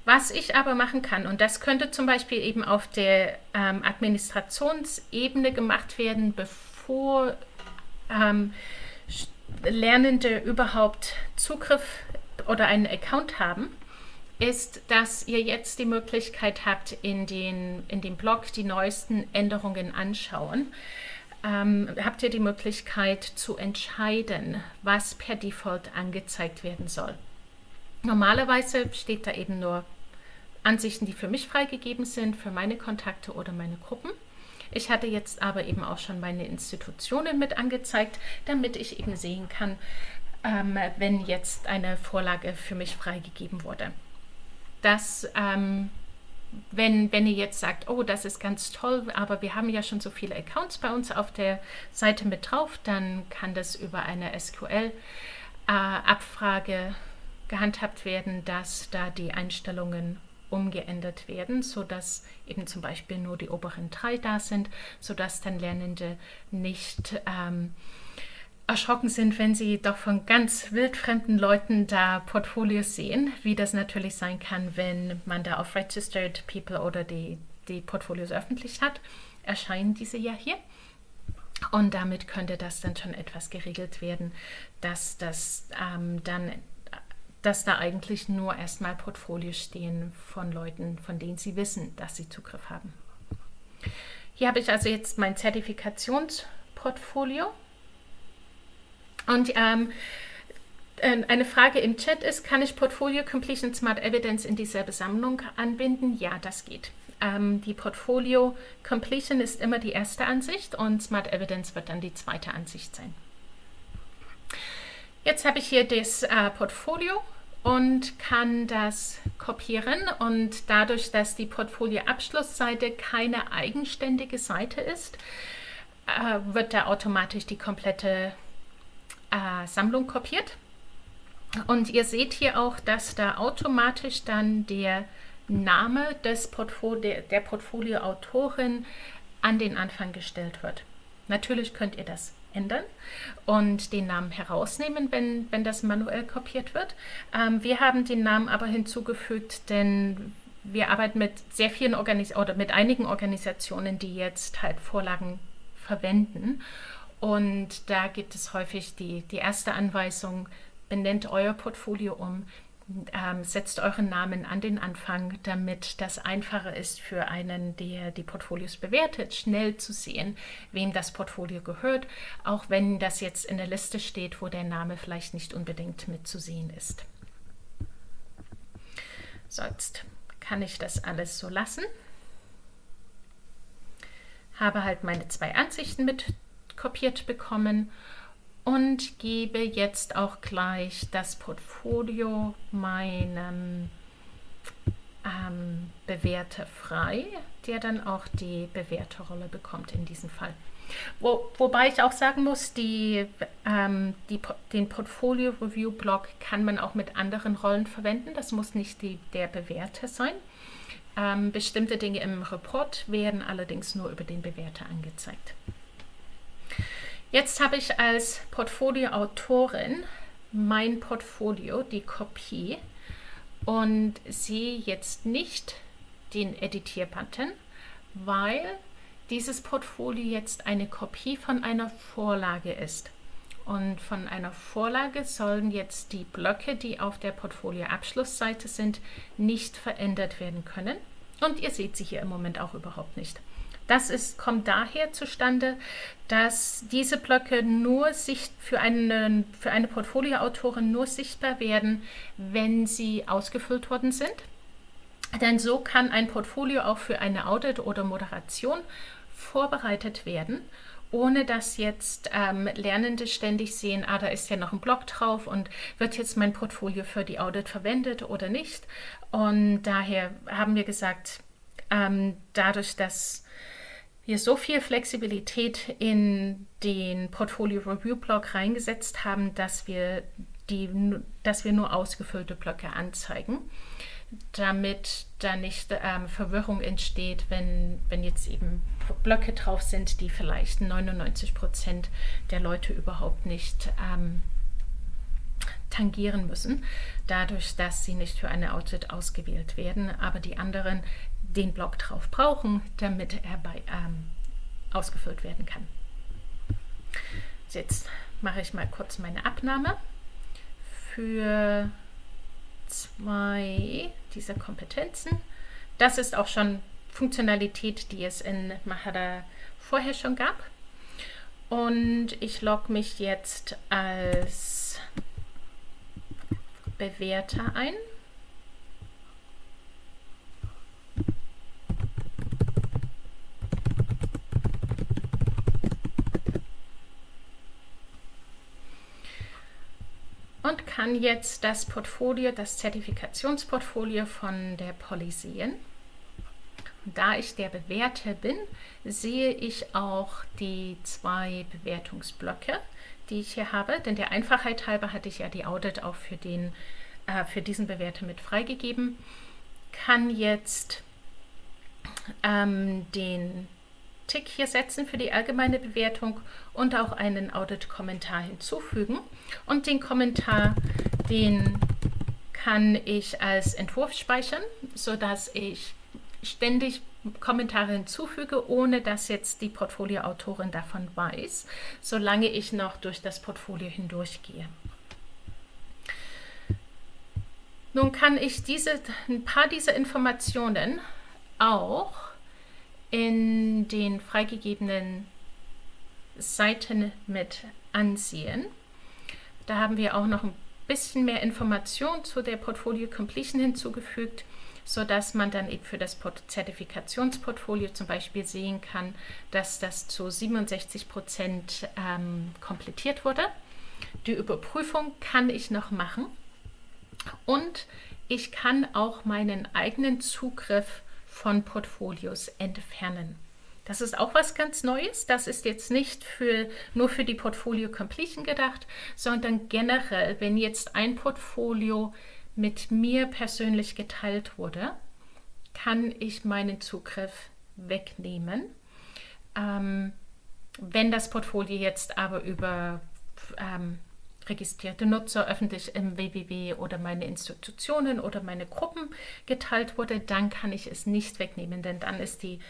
Was ich aber machen kann, und das könnte zum Beispiel eben auf der ähm, Administrationsebene gemacht werden, bevor ähm, Lernende überhaupt Zugriff oder einen Account haben, ist, dass ihr jetzt die Möglichkeit habt, in, den, in dem Blog die neuesten Änderungen anschauen. Ähm, habt ihr die Möglichkeit zu entscheiden, was per Default angezeigt werden soll. Normalerweise steht da eben nur Ansichten, die für mich freigegeben sind, für meine Kontakte oder meine Gruppen. Ich hatte jetzt aber eben auch schon meine Institutionen mit angezeigt, damit ich eben sehen kann, ähm, wenn jetzt eine Vorlage für mich freigegeben wurde dass ähm, wenn, wenn ihr jetzt sagt, oh, das ist ganz toll, aber wir haben ja schon so viele Accounts bei uns auf der Seite mit drauf, dann kann das über eine SQL-Abfrage äh, gehandhabt werden, dass da die Einstellungen umgeändert werden, sodass eben zum Beispiel nur die oberen drei da sind, sodass dann Lernende nicht ähm, erschrocken sind, wenn sie doch von ganz wildfremden Leuten da Portfolios sehen, wie das natürlich sein kann, wenn man da auf Registered People oder die, die Portfolios öffentlich hat, erscheinen diese ja hier. Und damit könnte das dann schon etwas geregelt werden, dass das ähm, dann dass da eigentlich nur erstmal Portfolios stehen von Leuten, von denen sie wissen, dass sie Zugriff haben. Hier habe ich also jetzt mein Zertifikationsportfolio und ähm, äh, eine Frage im Chat ist, kann ich Portfolio Completion Smart Evidence in dieselbe Sammlung anbinden? Ja, das geht. Ähm, die Portfolio Completion ist immer die erste Ansicht und Smart Evidence wird dann die zweite Ansicht sein. Jetzt habe ich hier das äh, Portfolio und kann das kopieren und dadurch, dass die Portfolio-Abschlussseite keine eigenständige Seite ist, äh, wird da automatisch die komplette äh, Sammlung kopiert. Und ihr seht hier auch, dass da automatisch dann der Name des Portfolio, der Portfolioautorin an den Anfang gestellt wird. Natürlich könnt ihr das ändern und den Namen herausnehmen, wenn, wenn das manuell kopiert wird. Ähm, wir haben den Namen aber hinzugefügt, denn wir arbeiten mit sehr vielen Organis oder mit einigen Organisationen, die jetzt halt Vorlagen verwenden. Und da gibt es häufig die, die erste Anweisung, benennt euer Portfolio um, ähm, setzt euren Namen an den Anfang, damit das einfacher ist für einen, der die Portfolios bewertet, schnell zu sehen, wem das Portfolio gehört, auch wenn das jetzt in der Liste steht, wo der Name vielleicht nicht unbedingt mitzusehen ist. Sonst kann ich das alles so lassen. Habe halt meine zwei Ansichten mit kopiert bekommen und gebe jetzt auch gleich das Portfolio meinem ähm, Bewerter frei, der dann auch die Bewerterrolle bekommt in diesem Fall. Wo, wobei ich auch sagen muss, die, ähm, die, den Portfolio Review Blog kann man auch mit anderen Rollen verwenden. Das muss nicht die, der Bewerter sein. Ähm, bestimmte Dinge im Report werden allerdings nur über den Bewerter angezeigt. Jetzt habe ich als Portfolioautorin mein Portfolio, die Kopie, und sehe jetzt nicht den Editier-Button, weil dieses Portfolio jetzt eine Kopie von einer Vorlage ist. Und von einer Vorlage sollen jetzt die Blöcke, die auf der Portfolio-Abschlussseite sind, nicht verändert werden können. Und ihr seht sie hier im Moment auch überhaupt nicht. Das ist, kommt daher zustande, dass diese Blöcke nur sicht für, einen, für eine Portfolioautorin nur sichtbar werden, wenn sie ausgefüllt worden sind. Denn so kann ein Portfolio auch für eine Audit oder Moderation vorbereitet werden, ohne dass jetzt ähm, Lernende ständig sehen, ah, da ist ja noch ein Blog drauf und wird jetzt mein Portfolio für die Audit verwendet oder nicht. Und daher haben wir gesagt, ähm, dadurch, dass wir so viel Flexibilität in den Portfolio Review Block reingesetzt haben, dass wir, die, dass wir nur ausgefüllte Blöcke anzeigen, damit da nicht ähm, Verwirrung entsteht, wenn, wenn jetzt eben Blöcke drauf sind, die vielleicht 99 Prozent der Leute überhaupt nicht ähm, tangieren müssen, dadurch, dass sie nicht für eine Audit ausgewählt werden, aber die anderen den Block drauf brauchen, damit er bei, ähm, ausgefüllt werden kann. Jetzt mache ich mal kurz meine Abnahme für zwei dieser Kompetenzen. Das ist auch schon Funktionalität, die es in Mahara vorher schon gab. Und ich logge mich jetzt als Bewerter ein. Und kann jetzt das Portfolio, das Zertifikationsportfolio von der Poly sehen. Da ich der Bewerter bin, sehe ich auch die zwei Bewertungsblöcke, die ich hier habe. Denn der Einfachheit halber hatte ich ja die Audit auch für, den, äh, für diesen Bewerter mit freigegeben. Kann jetzt ähm, den Tick hier setzen für die allgemeine Bewertung und auch einen Audit-Kommentar hinzufügen. Und den Kommentar, den kann ich als Entwurf speichern, sodass ich ständig Kommentare hinzufüge, ohne dass jetzt die Portfolioautorin davon weiß, solange ich noch durch das Portfolio hindurchgehe. Nun kann ich diese, ein paar dieser Informationen auch in den freigegebenen Seiten mit ansehen. Da haben wir auch noch ein bisschen mehr Information zu der Portfolio Completion hinzugefügt, sodass man dann eben für das Zertifikationsportfolio zum Beispiel sehen kann, dass das zu 67 Prozent ähm, komplettiert wurde. Die Überprüfung kann ich noch machen und ich kann auch meinen eigenen Zugriff von Portfolios entfernen. Das ist auch was ganz Neues. Das ist jetzt nicht für, nur für die Portfolio Completion gedacht, sondern generell, wenn jetzt ein Portfolio mit mir persönlich geteilt wurde, kann ich meinen Zugriff wegnehmen. Ähm, wenn das Portfolio jetzt aber über ähm, registrierte Nutzer öffentlich im www oder meine Institutionen oder meine Gruppen geteilt wurde, dann kann ich es nicht wegnehmen, denn dann ist die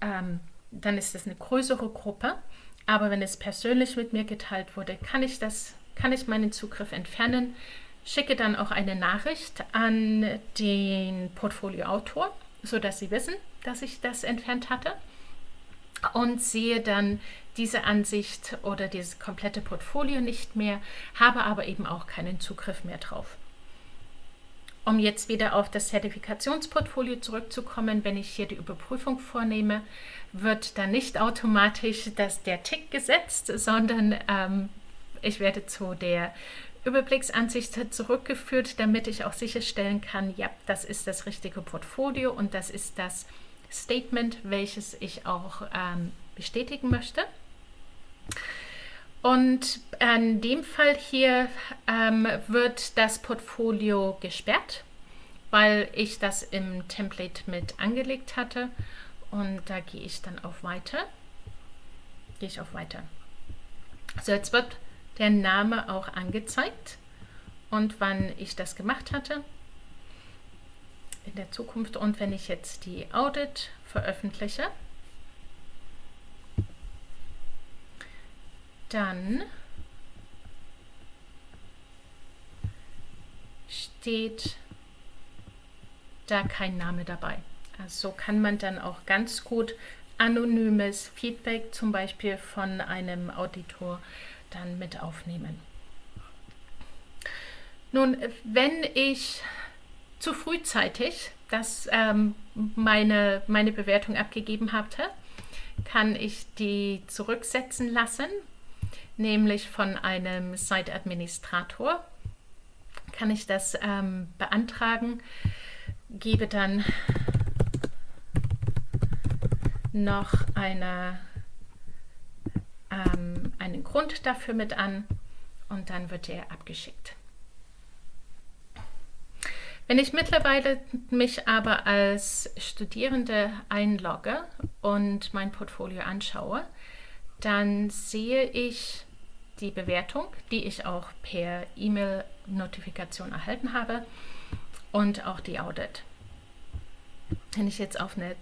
ähm, dann ist es eine größere Gruppe. Aber wenn es persönlich mit mir geteilt wurde, kann ich das, kann ich meinen Zugriff entfernen, schicke dann auch eine Nachricht an den Portfolioautor, sodass sie wissen, dass ich das entfernt hatte und sehe dann diese Ansicht oder dieses komplette Portfolio nicht mehr, habe aber eben auch keinen Zugriff mehr drauf. Um jetzt wieder auf das Zertifikationsportfolio zurückzukommen, wenn ich hier die Überprüfung vornehme, wird dann nicht automatisch das, der Tick gesetzt, sondern ähm, ich werde zu der Überblicksansicht zurückgeführt, damit ich auch sicherstellen kann, ja, das ist das richtige Portfolio und das ist das Statement, welches ich auch ähm, bestätigen möchte. Und in dem Fall hier ähm, wird das Portfolio gesperrt, weil ich das im Template mit angelegt hatte. Und da gehe ich dann auf Weiter. Gehe ich auf Weiter. So, jetzt wird der Name auch angezeigt und wann ich das gemacht hatte in der Zukunft. Und wenn ich jetzt die Audit veröffentliche, dann steht da kein Name dabei. Also so kann man dann auch ganz gut anonymes Feedback zum Beispiel von einem Auditor dann mit aufnehmen. Nun, wenn ich zu frühzeitig das, ähm, meine, meine Bewertung abgegeben hatte, kann ich die zurücksetzen lassen nämlich von einem Site-Administrator. Kann ich das ähm, beantragen, gebe dann noch eine, ähm, einen Grund dafür mit an und dann wird er abgeschickt. Wenn ich mittlerweile mich aber als Studierende einlogge und mein Portfolio anschaue, dann sehe ich die Bewertung, die ich auch per E-Mail-Notifikation erhalten habe und auch die Audit. Wenn ich jetzt auf eine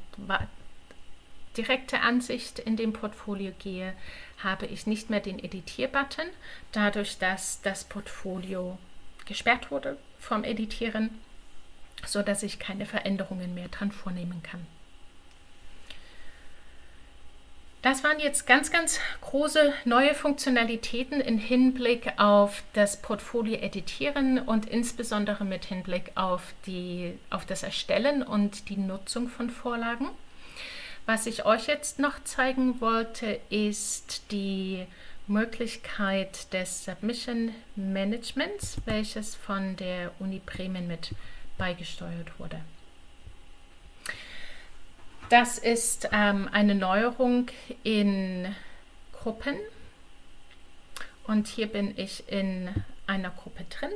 direkte Ansicht in dem Portfolio gehe, habe ich nicht mehr den Editier-Button, dadurch, dass das Portfolio gesperrt wurde vom Editieren, sodass ich keine Veränderungen mehr dran vornehmen kann. Das waren jetzt ganz, ganz große neue Funktionalitäten im Hinblick auf das Portfolio editieren und insbesondere mit Hinblick auf, die, auf das Erstellen und die Nutzung von Vorlagen. Was ich euch jetzt noch zeigen wollte, ist die Möglichkeit des Submission Managements, welches von der Uni Bremen mit beigesteuert wurde. Das ist ähm, eine Neuerung in Gruppen. Und hier bin ich in einer Gruppe drin,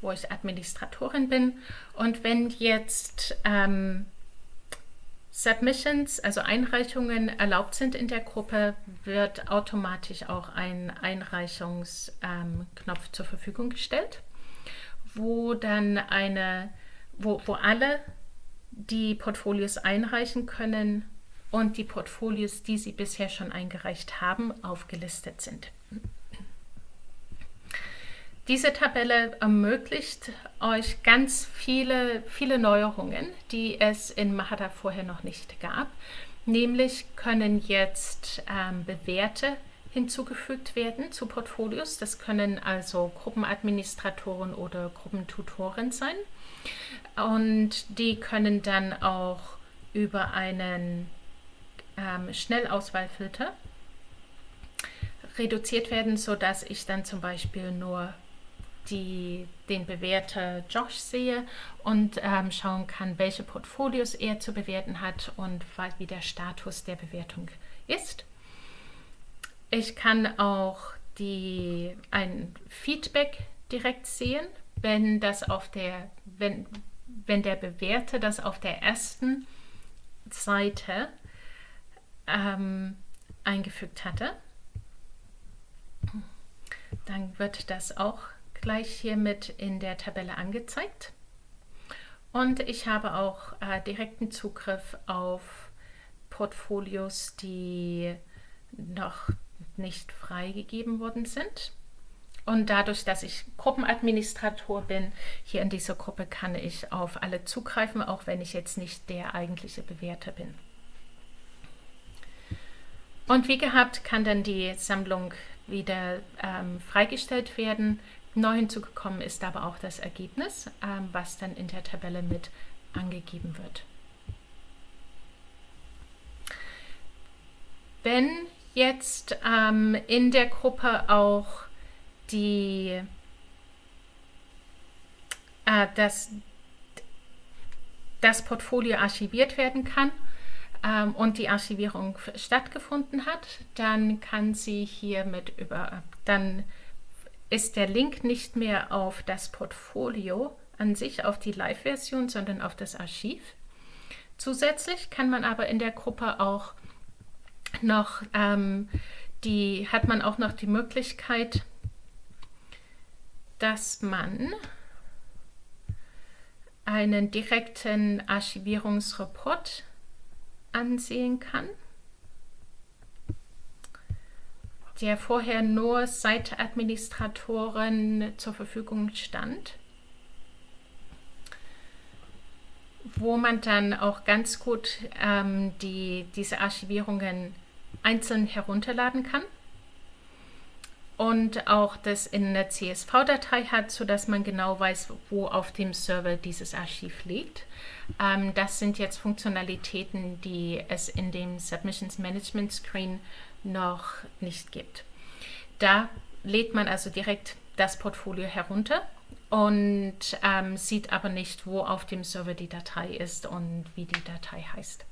wo ich Administratorin bin. Und wenn jetzt ähm, Submissions, also Einreichungen erlaubt sind in der Gruppe, wird automatisch auch ein Einreichungsknopf ähm, zur Verfügung gestellt, wo dann eine wo, wo alle die Portfolios einreichen können und die Portfolios, die sie bisher schon eingereicht haben, aufgelistet sind. Diese Tabelle ermöglicht euch ganz viele, viele Neuerungen, die es in Mahara vorher noch nicht gab. Nämlich können jetzt ähm, Bewährte hinzugefügt werden zu Portfolios. Das können also Gruppenadministratoren oder Gruppentutoren sein. Und die können dann auch über einen ähm, Schnellauswahlfilter reduziert werden, sodass ich dann zum Beispiel nur die, den Bewerter Josh sehe und ähm, schauen kann, welche Portfolios er zu bewerten hat und wie der Status der Bewertung ist. Ich kann auch die, ein Feedback direkt sehen, wenn das auf der, wenn, wenn der Bewerter das auf der ersten Seite ähm, eingefügt hatte. Dann wird das auch gleich hiermit in der Tabelle angezeigt. Und ich habe auch äh, direkten Zugriff auf Portfolios, die noch nicht freigegeben worden sind. Und dadurch, dass ich Gruppenadministrator bin, hier in dieser Gruppe kann ich auf alle zugreifen, auch wenn ich jetzt nicht der eigentliche Bewerter bin. Und wie gehabt kann dann die Sammlung wieder ähm, freigestellt werden. Neu hinzugekommen ist aber auch das Ergebnis, ähm, was dann in der Tabelle mit angegeben wird. Wenn jetzt ähm, in der Gruppe auch die, äh, das, das Portfolio archiviert werden kann ähm, und die Archivierung stattgefunden hat, dann kann sie hier mit über, dann ist der Link nicht mehr auf das Portfolio an sich, auf die Live-Version, sondern auf das Archiv. Zusätzlich kann man aber in der Gruppe auch noch ähm, die, hat man auch noch die Möglichkeit, dass man einen direkten Archivierungsreport ansehen kann, der vorher nur Seite-Administratoren zur Verfügung stand, wo man dann auch ganz gut ähm, die, diese Archivierungen einzeln herunterladen kann und auch das in einer CSV-Datei hat, sodass man genau weiß, wo auf dem Server dieses Archiv liegt. Ähm, das sind jetzt Funktionalitäten, die es in dem Submissions Management Screen noch nicht gibt. Da lädt man also direkt das Portfolio herunter und ähm, sieht aber nicht, wo auf dem Server die Datei ist und wie die Datei heißt.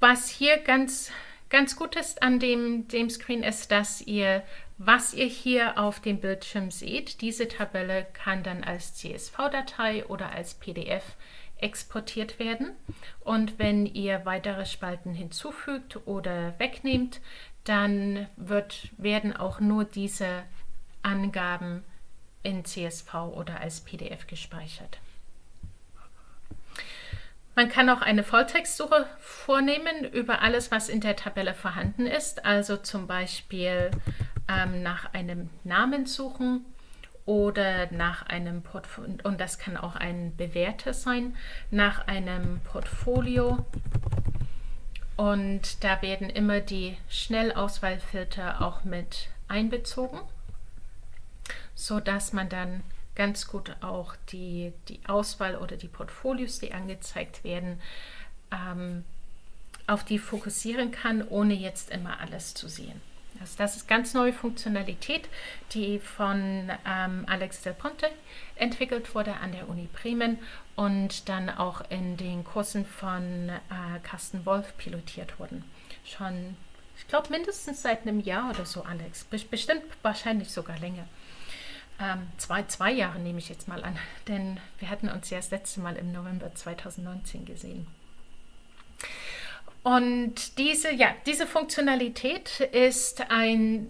Was hier ganz Ganz gut ist an dem, dem Screen ist, dass ihr, was ihr hier auf dem Bildschirm seht, diese Tabelle kann dann als CSV-Datei oder als PDF exportiert werden. Und wenn ihr weitere Spalten hinzufügt oder wegnehmt, dann wird, werden auch nur diese Angaben in CSV oder als PDF gespeichert. Man kann auch eine Volltextsuche vornehmen über alles, was in der Tabelle vorhanden ist. Also zum Beispiel ähm, nach einem Namen suchen oder nach einem Portfolio, und das kann auch ein Bewerter sein, nach einem Portfolio. Und da werden immer die Schnellauswahlfilter auch mit einbezogen, sodass man dann ganz gut auch die, die Auswahl oder die Portfolios, die angezeigt werden, ähm, auf die fokussieren kann, ohne jetzt immer alles zu sehen. Also das ist ganz neue Funktionalität, die von ähm, Alex Del Ponte entwickelt wurde an der Uni Bremen und dann auch in den Kursen von äh, Carsten Wolf pilotiert wurden. Schon, ich glaube, mindestens seit einem Jahr oder so, Alex. Bestimmt wahrscheinlich sogar länger. Ähm, zwei, zwei Jahre nehme ich jetzt mal an, denn wir hatten uns ja das letzte Mal im November 2019 gesehen. Und diese, ja, diese Funktionalität ist ein,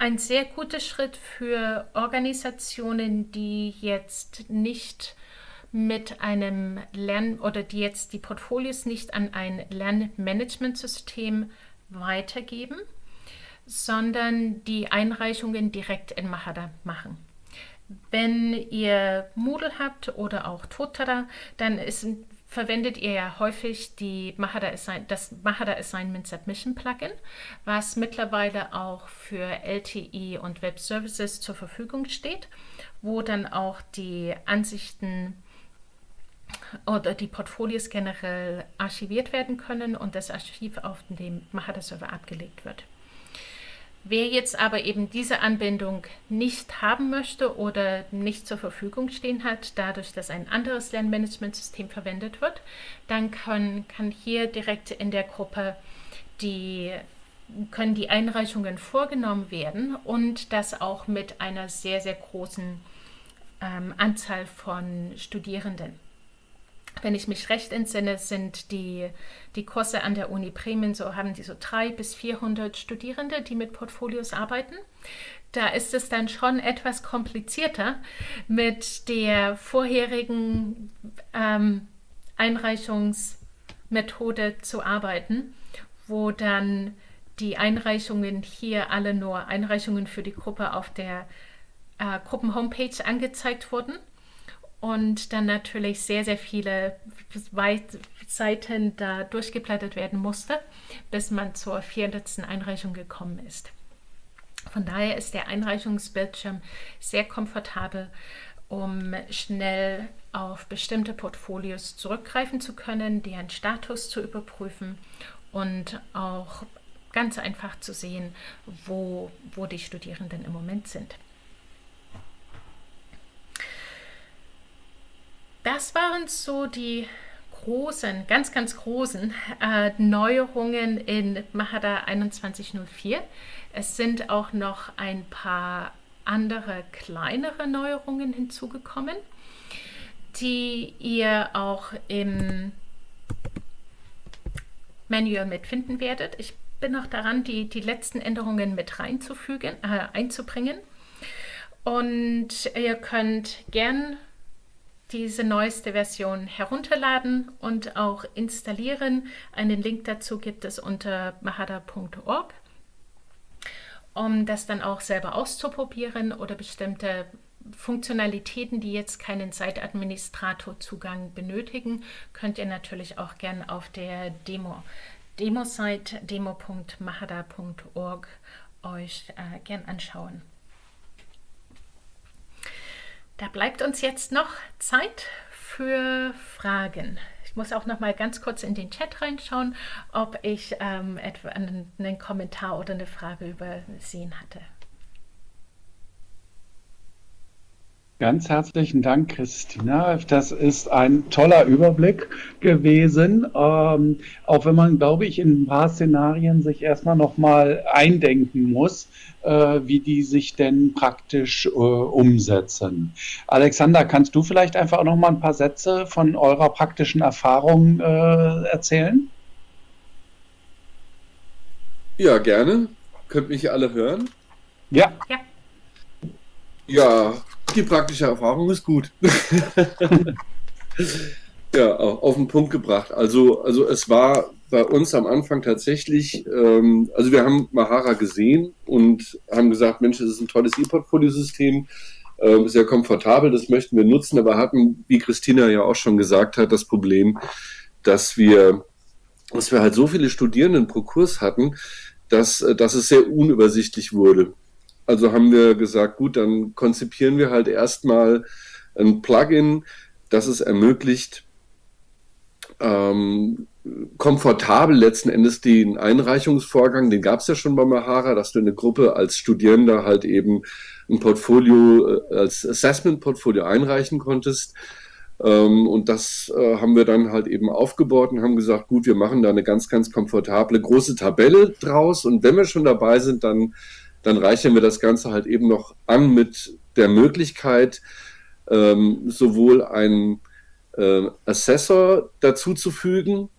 ein sehr guter Schritt für Organisationen, die jetzt nicht mit einem Lern- oder die jetzt die Portfolios nicht an ein Lernmanagementsystem weitergeben, sondern die Einreichungen direkt in Mahara machen. Wenn ihr Moodle habt oder auch Totara, dann ist, verwendet ihr ja häufig die Mahara Assign das Mahara Assignment Submission Plugin, was mittlerweile auch für LTI und Web Services zur Verfügung steht, wo dann auch die Ansichten oder die Portfolios generell archiviert werden können und das Archiv auf dem Mahara Server abgelegt wird. Wer jetzt aber eben diese Anbindung nicht haben möchte oder nicht zur Verfügung stehen hat, dadurch, dass ein anderes Lernmanagementsystem verwendet wird, dann kann, kann hier direkt in der Gruppe die können die Einreichungen vorgenommen werden und das auch mit einer sehr, sehr großen ähm, Anzahl von Studierenden. Wenn ich mich recht entsinne, sind die, die Kurse an der Uni Bremen, so haben die so drei bis 400 Studierende, die mit Portfolios arbeiten. Da ist es dann schon etwas komplizierter mit der vorherigen ähm, Einreichungsmethode zu arbeiten, wo dann die Einreichungen hier alle nur Einreichungen für die Gruppe auf der äh, Gruppen-Homepage angezeigt wurden und dann natürlich sehr, sehr viele Seiten da durchgeblättert werden musste, bis man zur vierletzten Einreichung gekommen ist. Von daher ist der Einreichungsbildschirm sehr komfortabel, um schnell auf bestimmte Portfolios zurückgreifen zu können, deren Status zu überprüfen und auch ganz einfach zu sehen, wo, wo die Studierenden im Moment sind. Das waren so die großen, ganz, ganz großen äh, Neuerungen in Mahara 2104. Es sind auch noch ein paar andere kleinere Neuerungen hinzugekommen, die ihr auch im Manual mitfinden werdet. Ich bin noch daran, die, die letzten Änderungen mit reinzufügen, äh, einzubringen. Und ihr könnt gern diese neueste Version herunterladen und auch installieren. Einen Link dazu gibt es unter mahada.org, um das dann auch selber auszuprobieren oder bestimmte Funktionalitäten, die jetzt keinen Site-Administrator-Zugang benötigen, könnt ihr natürlich auch gern auf der Demo Demo-Site demo.mahada.org euch äh, gern anschauen. Da bleibt uns jetzt noch Zeit für Fragen. Ich muss auch noch mal ganz kurz in den Chat reinschauen, ob ich ähm, einen Kommentar oder eine Frage übersehen hatte.
Ganz herzlichen Dank, Christina. Das ist ein toller Überblick gewesen. Ähm, auch wenn man, glaube ich, in ein paar Szenarien sich erstmal nochmal eindenken muss, äh, wie die sich denn praktisch äh, umsetzen. Alexander, kannst du vielleicht einfach auch nochmal ein paar Sätze von eurer praktischen Erfahrung äh, erzählen?
Ja, gerne. Könnt mich alle hören?
Ja. Ja.
Ja, die praktische Erfahrung ist gut. ja, auf den Punkt gebracht. Also, also es war bei uns am Anfang tatsächlich, ähm, also wir haben Mahara gesehen und haben gesagt, Mensch, das ist ein tolles E-Portfolio-System, äh, sehr komfortabel, das möchten wir nutzen, aber hatten, wie Christina ja auch schon gesagt hat, das Problem, dass wir, dass wir halt so viele Studierenden pro Kurs hatten, dass, dass es sehr unübersichtlich wurde. Also haben wir gesagt, gut, dann konzipieren wir halt erstmal ein Plugin, das es ermöglicht, ähm, komfortabel letzten Endes den Einreichungsvorgang, den gab es ja schon bei Mahara, dass du eine Gruppe als Studierender halt eben ein Portfolio äh, als Assessment-Portfolio einreichen konntest. Ähm, und das äh, haben wir dann halt eben aufgebaut und haben gesagt, gut, wir machen da eine ganz, ganz komfortable große Tabelle draus. Und wenn wir schon dabei sind, dann dann reichern wir das Ganze halt eben noch an mit der Möglichkeit, ähm, sowohl einen äh, Assessor dazuzufügen,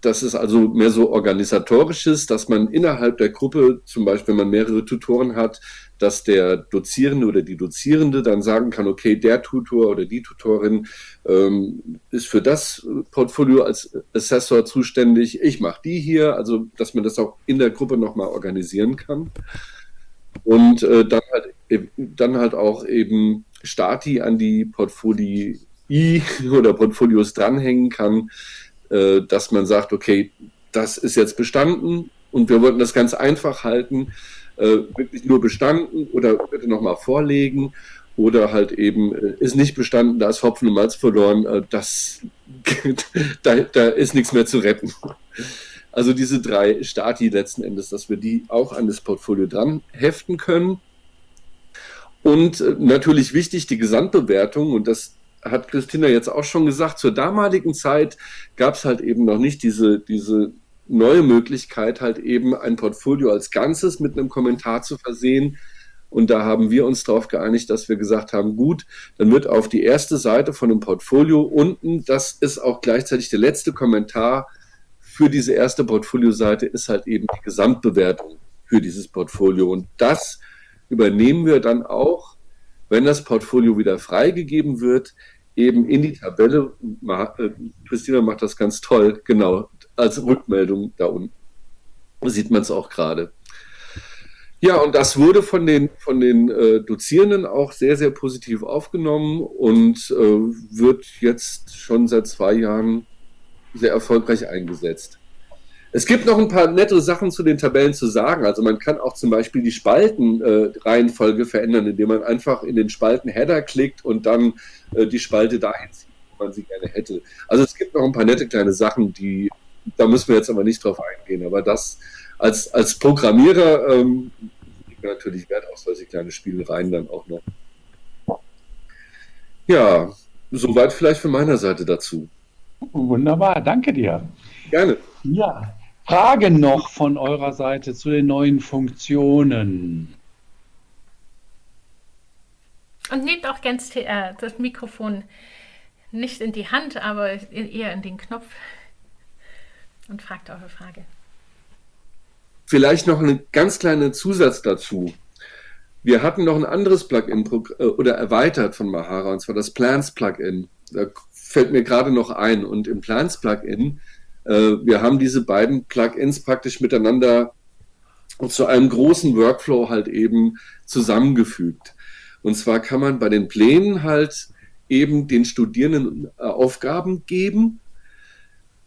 das ist also mehr so organisatorisches, dass man innerhalb der Gruppe, zum Beispiel wenn man mehrere Tutoren hat, dass der Dozierende oder die Dozierende dann sagen kann, okay, der Tutor oder die Tutorin ähm, ist für das Portfolio als Assessor zuständig, ich mache die hier, also dass man das auch in der Gruppe nochmal organisieren kann. Und äh, dann, halt, dann halt auch eben Stati an die Portfolii oder Portfolios dranhängen kann, äh, dass man sagt, okay, das ist jetzt bestanden und wir wollten das ganz einfach halten, äh, wirklich nur bestanden oder bitte nochmal vorlegen oder halt eben äh, ist nicht bestanden, da ist Hopfen und Malz verloren, äh, das, da, da ist nichts mehr zu retten. Also diese drei Stati letzten Endes, dass wir die auch an das Portfolio dran heften können. Und äh, natürlich wichtig die Gesamtbewertung und das hat Christina jetzt auch schon gesagt, zur damaligen Zeit gab es halt eben noch nicht diese, diese neue Möglichkeit, halt eben ein Portfolio als Ganzes mit einem Kommentar zu versehen. Und da haben wir uns darauf geeinigt, dass wir gesagt haben, gut, dann wird auf die erste Seite von dem Portfolio unten, das ist auch gleichzeitig der letzte Kommentar für diese erste Portfolioseite, ist halt eben die Gesamtbewertung für dieses Portfolio. Und das übernehmen wir dann auch, wenn das Portfolio wieder freigegeben wird, eben in die Tabelle. Äh, Christina macht das ganz toll, genau, als Rückmeldung da unten. Sieht man es auch gerade. Ja, und das wurde von den, von den äh, Dozierenden auch sehr, sehr positiv aufgenommen und äh, wird jetzt schon seit zwei Jahren sehr erfolgreich eingesetzt. Es gibt noch ein paar nette Sachen zu den Tabellen zu sagen. Also man kann auch zum Beispiel die Spaltenreihenfolge äh, verändern, indem man einfach in den Spalten Header klickt und dann äh, die Spalte dahin zieht, wo man sie gerne hätte. Also es gibt noch ein paar nette kleine Sachen, die da müssen wir jetzt aber nicht drauf eingehen. Aber das als, als Programmierer ähm, liegt natürlich Wert auf solche kleine Spielereien dann auch noch. Ja, soweit vielleicht von meiner Seite dazu.
Wunderbar, danke dir.
Gerne.
Ja, Fragen noch von eurer Seite zu den neuen Funktionen?
Und nehmt auch ganz äh, das Mikrofon nicht in die Hand, aber eher in den Knopf und fragt eure Frage.
Vielleicht noch ein ganz kleiner Zusatz dazu. Wir hatten noch ein anderes Plugin äh, oder erweitert von Mahara, und zwar das Plans Plugin. Da fällt mir gerade noch ein. Und im Plans Plugin, äh, wir haben diese beiden Plugins praktisch miteinander zu einem großen Workflow halt eben zusammengefügt. Und zwar kann man bei den Plänen halt eben den Studierenden äh, Aufgaben geben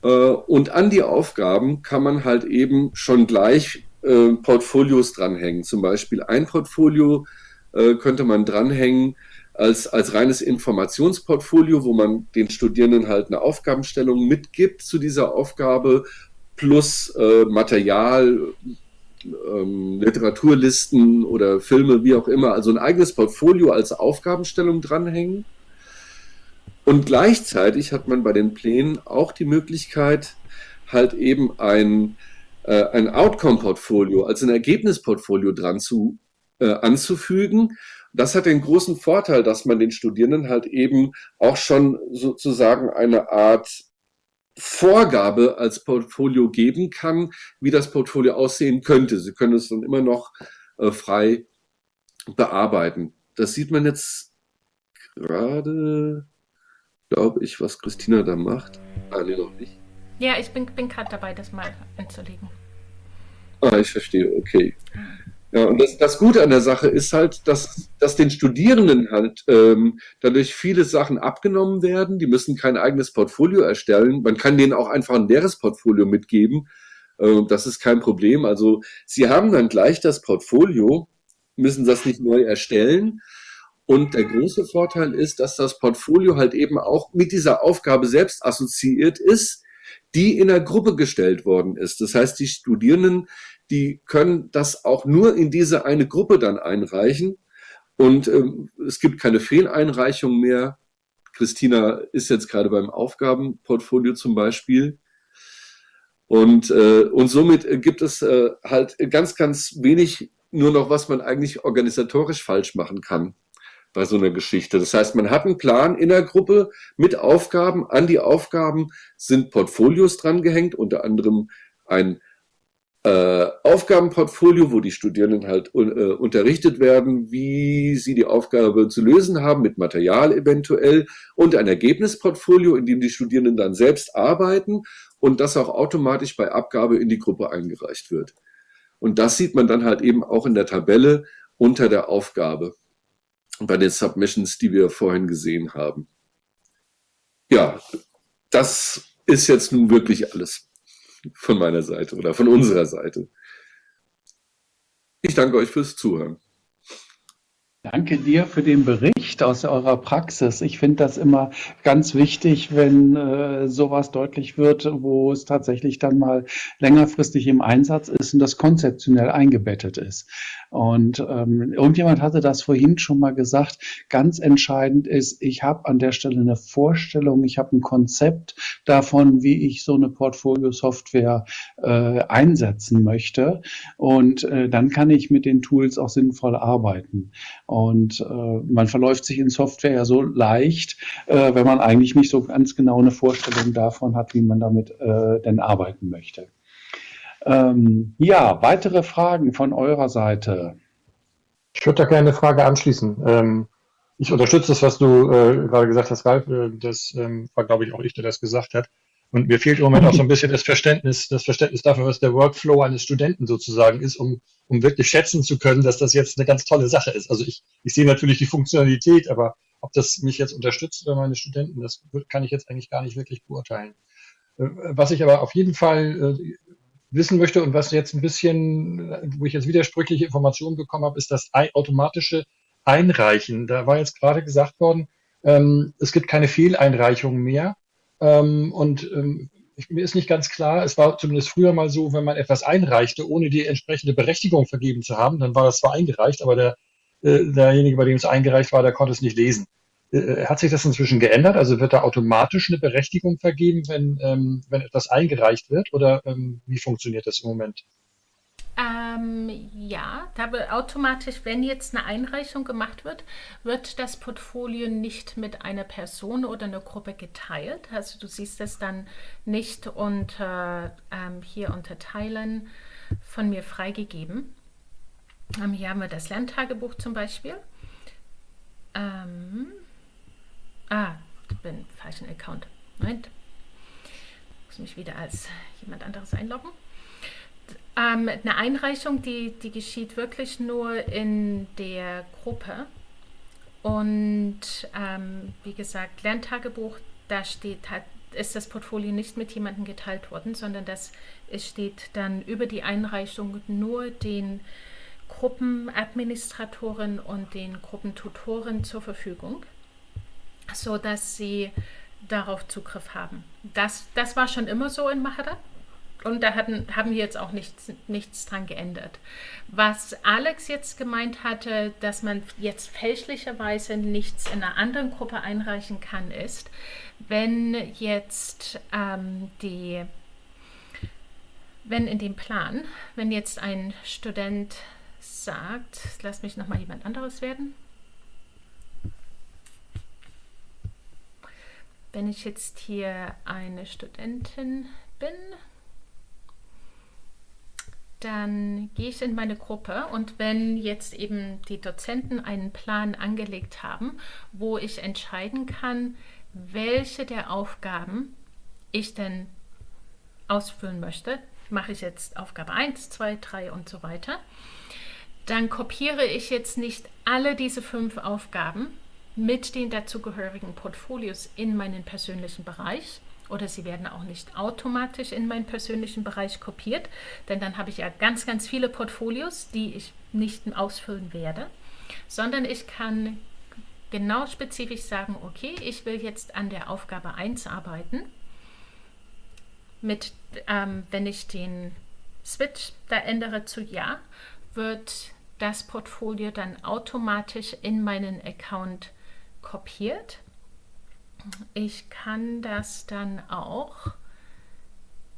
äh, und an die Aufgaben kann man halt eben schon gleich äh, Portfolios dranhängen. Zum Beispiel ein Portfolio äh, könnte man dranhängen als, als reines Informationsportfolio, wo man den Studierenden halt eine Aufgabenstellung mitgibt zu dieser Aufgabe, plus äh, Material, ähm, Literaturlisten oder Filme, wie auch immer. Also ein eigenes Portfolio als Aufgabenstellung dranhängen. Und gleichzeitig hat man bei den Plänen auch die Möglichkeit, halt eben ein, äh, ein Outcome-Portfolio, also ein Ergebnisportfolio dran zu, äh, anzufügen. Das hat den großen Vorteil, dass man den Studierenden halt eben auch schon sozusagen eine Art Vorgabe als Portfolio geben kann, wie das Portfolio aussehen könnte. Sie können es dann immer noch äh, frei bearbeiten. Das sieht man jetzt gerade glaube ich, was Christina da macht. Ah, nee, noch nicht.
Ja, ich bin, bin gerade dabei, das mal einzulegen.
Ah, ich verstehe, okay. Ja, und das, das Gute an der Sache ist halt, dass, dass den Studierenden halt ähm, dadurch viele Sachen abgenommen werden. Die müssen kein eigenes Portfolio erstellen. Man kann denen auch einfach ein leeres Portfolio mitgeben. Äh, das ist kein Problem. Also sie haben dann gleich das Portfolio, müssen das nicht neu erstellen, und der große Vorteil ist, dass das Portfolio halt eben auch mit dieser Aufgabe selbst assoziiert ist, die in der Gruppe gestellt worden ist. Das heißt, die Studierenden, die können das auch nur in diese eine Gruppe dann einreichen. Und ähm, es gibt keine Fehleinreichung mehr. Christina ist jetzt gerade beim Aufgabenportfolio zum Beispiel. Und, äh, und somit gibt es äh, halt ganz, ganz wenig nur noch, was man eigentlich organisatorisch falsch machen kann bei so einer Geschichte. Das heißt, man hat einen Plan in der Gruppe mit Aufgaben. An die Aufgaben sind Portfolios drangehängt, unter anderem ein äh, Aufgabenportfolio, wo die Studierenden halt äh, unterrichtet werden, wie sie die Aufgabe zu lösen haben, mit Material eventuell, und ein Ergebnisportfolio, in dem die Studierenden dann selbst arbeiten und das auch automatisch bei Abgabe in die Gruppe eingereicht wird. Und das sieht man dann halt eben auch in der Tabelle unter der Aufgabe bei den Submissions, die wir vorhin gesehen haben. Ja, das ist jetzt nun wirklich alles von meiner Seite oder von unserer Seite. Ich danke euch fürs Zuhören.
Danke dir für den Bericht aus eurer Praxis. Ich finde das immer ganz wichtig, wenn äh, sowas deutlich wird, wo es tatsächlich dann mal längerfristig im Einsatz ist und das konzeptionell eingebettet ist. Und ähm, irgendjemand hatte das vorhin schon mal gesagt. Ganz entscheidend ist, ich habe an der Stelle eine Vorstellung, ich habe ein Konzept davon, wie ich so eine Portfolio-Software äh, einsetzen möchte. Und äh, dann kann ich mit den Tools auch sinnvoll arbeiten. Und äh, man verläuft sich in Software ja so leicht, äh, wenn man eigentlich nicht so ganz genau eine Vorstellung davon hat, wie man damit äh, denn arbeiten möchte. Ähm, ja, weitere Fragen von eurer Seite?
Ich würde da gerne eine Frage anschließen. Ähm, ich unterstütze das, was du äh, gerade gesagt hast, Ralf. Äh, das ähm, war, glaube ich, auch ich, der das gesagt hat. Und mir fehlt im Moment auch so ein bisschen das Verständnis, das Verständnis dafür, was der Workflow eines Studenten sozusagen ist, um, um wirklich schätzen zu können, dass das jetzt eine ganz tolle Sache ist. Also ich, ich sehe natürlich die Funktionalität, aber ob das mich jetzt unterstützt oder meine Studenten, das kann ich jetzt eigentlich gar nicht wirklich beurteilen. Äh, was ich aber auf jeden Fall äh, wissen möchte und was jetzt ein bisschen, wo ich jetzt widersprüchliche Informationen bekommen habe, ist das automatische Einreichen. Da war jetzt gerade gesagt worden, ähm, es gibt keine Fehleinreichungen mehr. Ähm, und ähm, ich, mir ist nicht ganz klar, es war zumindest früher mal so, wenn man etwas einreichte, ohne die entsprechende Berechtigung vergeben zu haben, dann war das zwar eingereicht, aber der, äh, derjenige, bei dem es eingereicht war, der konnte es nicht lesen. Äh, hat sich das inzwischen geändert? Also wird da automatisch eine Berechtigung vergeben, wenn, ähm, wenn etwas eingereicht wird? Oder ähm, wie funktioniert das im Moment?
Ähm, ja, da automatisch, wenn jetzt eine Einreichung gemacht wird, wird das Portfolio nicht mit einer Person oder einer Gruppe geteilt. Also du siehst es dann nicht unter ähm, hier unter Teilen von mir freigegeben. Ähm, hier haben wir das Lerntagebuch zum Beispiel. Ähm, ah, ich bin falschen Account. Moment. Ich muss mich wieder als jemand anderes einloggen. Ähm, eine Einreichung, die, die geschieht wirklich nur in der Gruppe. Und ähm, wie gesagt, Lerntagebuch, da steht, hat, ist das Portfolio nicht mit jemandem geteilt worden, sondern das es steht dann über die Einreichung nur den Gruppenadministratoren und den Gruppentutoren zur Verfügung, sodass sie darauf Zugriff haben. Das, das war schon immer so in Mahara. Und da hatten, haben wir jetzt auch nichts, nichts dran geändert. Was Alex jetzt gemeint hatte, dass man jetzt fälschlicherweise nichts in einer anderen Gruppe einreichen kann, ist, wenn jetzt ähm, die, wenn in dem Plan, wenn jetzt ein Student sagt, lass mich nochmal jemand anderes werden. Wenn ich jetzt hier eine Studentin bin, dann gehe ich in meine Gruppe und wenn jetzt eben die Dozenten einen Plan angelegt haben, wo ich entscheiden kann, welche der Aufgaben ich denn ausfüllen möchte, mache ich jetzt Aufgabe 1, 2, 3 und so weiter, dann kopiere ich jetzt nicht alle diese fünf Aufgaben mit den dazugehörigen Portfolios in meinen persönlichen Bereich, oder sie werden auch nicht automatisch in meinen persönlichen Bereich kopiert, denn dann habe ich ja ganz, ganz viele Portfolios, die ich nicht ausfüllen werde, sondern ich kann genau spezifisch sagen, okay, ich will jetzt an der Aufgabe 1 arbeiten. Mit, ähm, wenn ich den Switch da ändere zu Ja, wird das Portfolio dann automatisch in meinen Account kopiert ich kann das dann auch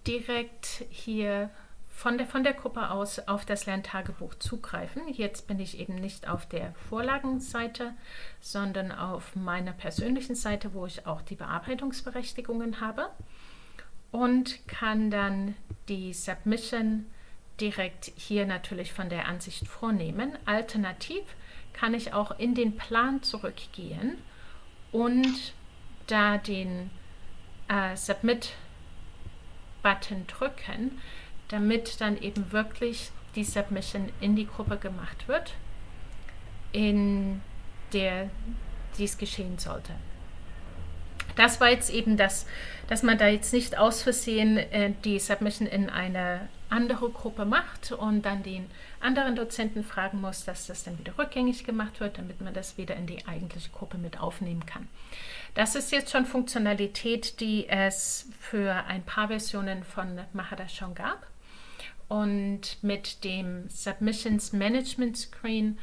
direkt hier von der, von der Gruppe aus auf das Lerntagebuch zugreifen. Jetzt bin ich eben nicht auf der Vorlagenseite, sondern auf meiner persönlichen Seite, wo ich auch die Bearbeitungsberechtigungen habe und kann dann die Submission direkt hier natürlich von der Ansicht vornehmen. Alternativ kann ich auch in den Plan zurückgehen und da den äh, Submit-Button drücken, damit dann eben wirklich die Submission in die Gruppe gemacht wird, in der dies geschehen sollte. Das war jetzt eben das, dass man da jetzt nicht aus Versehen äh, die Submission in eine andere Gruppe macht und dann den anderen Dozenten fragen muss, dass das dann wieder rückgängig gemacht wird, damit man das wieder in die eigentliche Gruppe mit aufnehmen kann. Das ist jetzt schon Funktionalität, die es für ein paar Versionen von Mahara schon gab. Und mit dem Submissions Management Screen,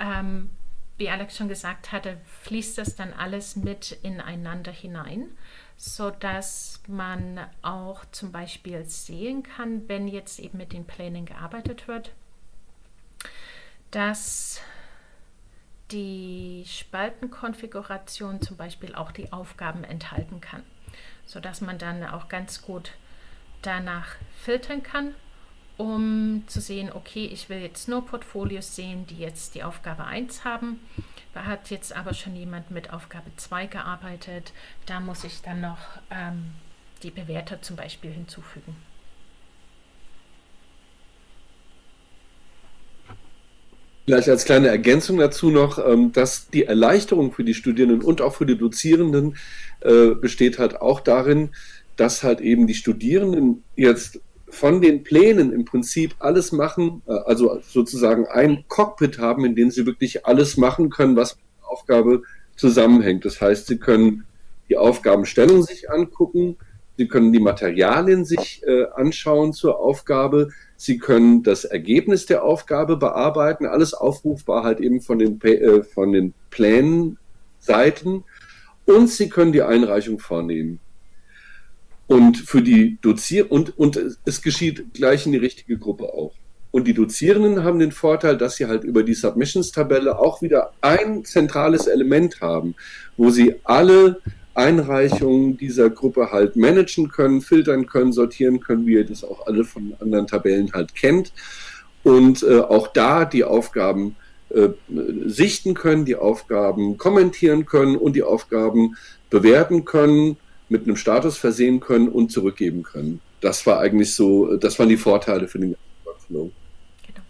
ähm, wie Alex schon gesagt hatte, fließt das dann alles mit ineinander hinein, sodass man auch zum Beispiel sehen kann, wenn jetzt eben mit den Plänen gearbeitet wird, dass die Spaltenkonfiguration zum Beispiel auch die Aufgaben enthalten kann, sodass man dann auch ganz gut danach filtern kann, um zu sehen, okay, ich will jetzt nur Portfolios sehen, die jetzt die Aufgabe 1 haben. Da hat jetzt aber schon jemand mit Aufgabe 2 gearbeitet. Da muss ich dann noch ähm, die Bewerter zum Beispiel hinzufügen.
Vielleicht als kleine Ergänzung dazu noch, ähm, dass die Erleichterung für die Studierenden und auch für die Dozierenden äh, besteht halt auch darin, dass halt eben die Studierenden jetzt von den Plänen im Prinzip alles machen, äh, also sozusagen ein Cockpit haben, in dem sie wirklich alles machen können, was mit der Aufgabe zusammenhängt. Das heißt, sie können die Aufgabenstellung sich angucken, sie können die Materialien sich äh, anschauen zur Aufgabe, Sie können das Ergebnis der Aufgabe bearbeiten, alles aufrufbar halt eben von den, äh, von den Plänenseiten und Sie können die Einreichung vornehmen. Und für die Dozier und, und es geschieht gleich in die richtige Gruppe auch. Und die Dozierenden haben den Vorteil, dass sie halt über die Submissions-Tabelle auch wieder ein zentrales Element haben, wo sie alle Einreichungen dieser Gruppe halt managen können, filtern können, sortieren können, wie ihr das auch alle von anderen Tabellen halt kennt. Und äh, auch da die Aufgaben äh, sichten können, die Aufgaben kommentieren können und die Aufgaben bewerten können, mit einem Status versehen können und zurückgeben können. Das war eigentlich so, das waren die Vorteile für den Workflow.
Genau.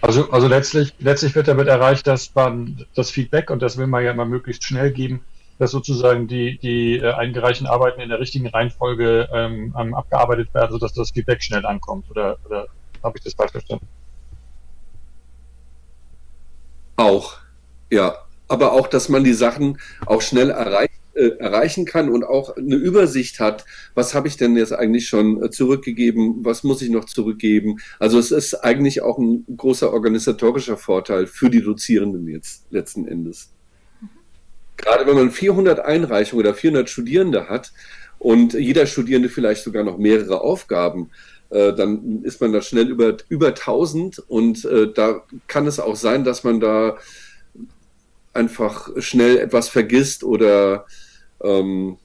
Also, also letztlich, letztlich wird damit erreicht, dass man das Feedback, und das will man ja immer möglichst schnell geben, dass sozusagen die, die äh, eingereichten Arbeiten in der richtigen Reihenfolge ähm, abgearbeitet werden, sodass das Feedback schnell ankommt. Oder, oder habe ich das falsch verstanden?
Auch, ja. Aber auch, dass man die Sachen auch schnell erreicht, äh, erreichen kann und auch eine Übersicht hat, was habe ich denn jetzt eigentlich schon äh, zurückgegeben, was muss ich noch zurückgeben. Also es ist eigentlich auch ein großer organisatorischer Vorteil für die Dozierenden jetzt letzten Endes gerade wenn man 400 Einreichungen oder 400 Studierende hat und jeder Studierende vielleicht sogar noch mehrere Aufgaben, äh, dann ist man da schnell über, über 1000 und äh, da kann es auch sein, dass man da einfach schnell etwas vergisst oder ähm,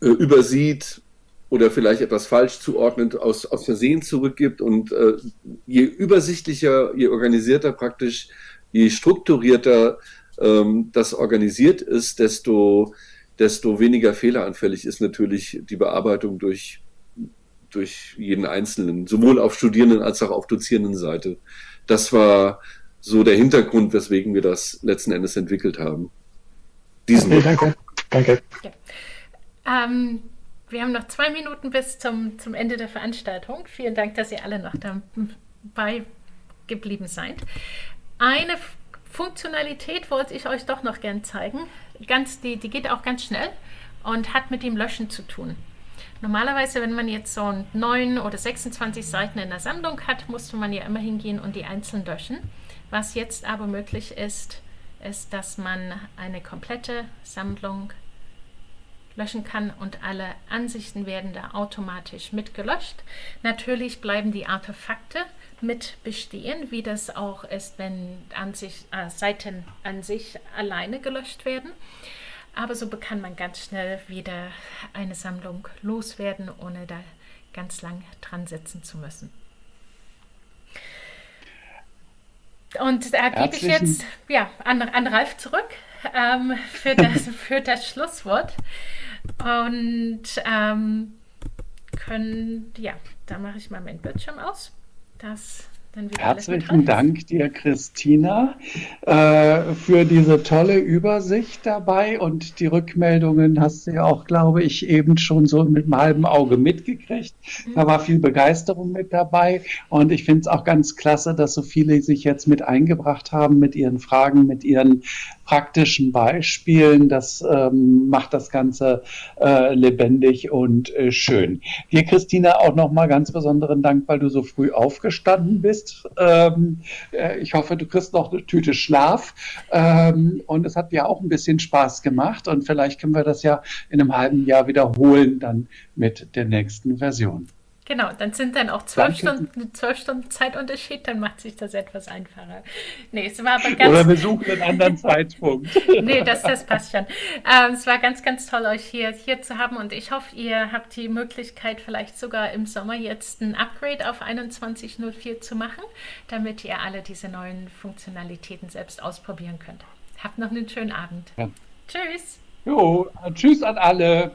äh, übersieht oder vielleicht etwas falsch zuordnet, aus, aus Versehen zurückgibt. Und äh, je übersichtlicher, je organisierter praktisch, je strukturierter ähm, das organisiert ist, desto, desto weniger fehleranfällig ist natürlich die Bearbeitung durch, durch jeden Einzelnen, sowohl auf Studierenden als auch auf Dozierendenseite. Das war so der Hintergrund, weswegen wir das letzten Endes entwickelt haben.
Diesen okay, danke. danke. Ja. Ähm, wir haben noch zwei Minuten bis zum, zum Ende der Veranstaltung. Vielen Dank, dass ihr alle noch dabei geblieben seid. Eine Funktionalität wollte ich euch doch noch gern zeigen. Ganz, die, die geht auch ganz schnell und hat mit dem Löschen zu tun. Normalerweise, wenn man jetzt so 9 oder 26 Seiten in der Sammlung hat, musste man ja immer hingehen und die einzeln löschen. Was jetzt aber möglich ist, ist, dass man eine komplette Sammlung löschen kann und alle Ansichten werden da automatisch mitgelöscht. Natürlich bleiben die Artefakte mit bestehen, wie das auch ist, wenn an sich, äh, Seiten an sich alleine gelöscht werden. Aber so kann man ganz schnell wieder eine Sammlung loswerden, ohne da ganz lang dran sitzen zu müssen. Und da gebe ich jetzt ja, an, an Ralf zurück ähm, für, das, für das Schlusswort. Und ähm, können, ja, da mache ich mal meinen Bildschirm aus. Das
Herzlichen Dank dir, Christina, äh, für diese tolle Übersicht dabei. Und die Rückmeldungen hast du ja auch, glaube ich, eben schon so mit einem halben Auge mitgekriegt. Da war viel Begeisterung mit dabei. Und ich finde es auch ganz klasse, dass so viele sich jetzt mit eingebracht haben mit ihren Fragen, mit ihren praktischen Beispielen. Das ähm, macht das Ganze äh, lebendig und äh, schön. Dir, Christina, auch nochmal ganz besonderen Dank, weil du so früh aufgestanden bist. Ähm, äh, ich hoffe, du kriegst noch eine Tüte Schlaf. Ähm, und es hat mir auch ein bisschen Spaß gemacht. Und vielleicht können wir das ja in einem halben Jahr wiederholen, dann mit der nächsten Version.
Genau, dann sind dann auch zwölf Stunden, zwölf Stunden Zeitunterschied, dann macht sich das etwas einfacher.
Nee, es war aber ganz. Oder wir suchen einen anderen Zeitpunkt.
nee, das, das passt schon. Ähm, es war ganz, ganz toll, euch hier, hier zu haben und ich hoffe, ihr habt die Möglichkeit, vielleicht sogar im Sommer jetzt ein Upgrade auf 21.04 zu machen, damit ihr alle diese neuen Funktionalitäten selbst ausprobieren könnt. Habt noch einen schönen Abend. Ja. Tschüss.
Jo, tschüss an alle.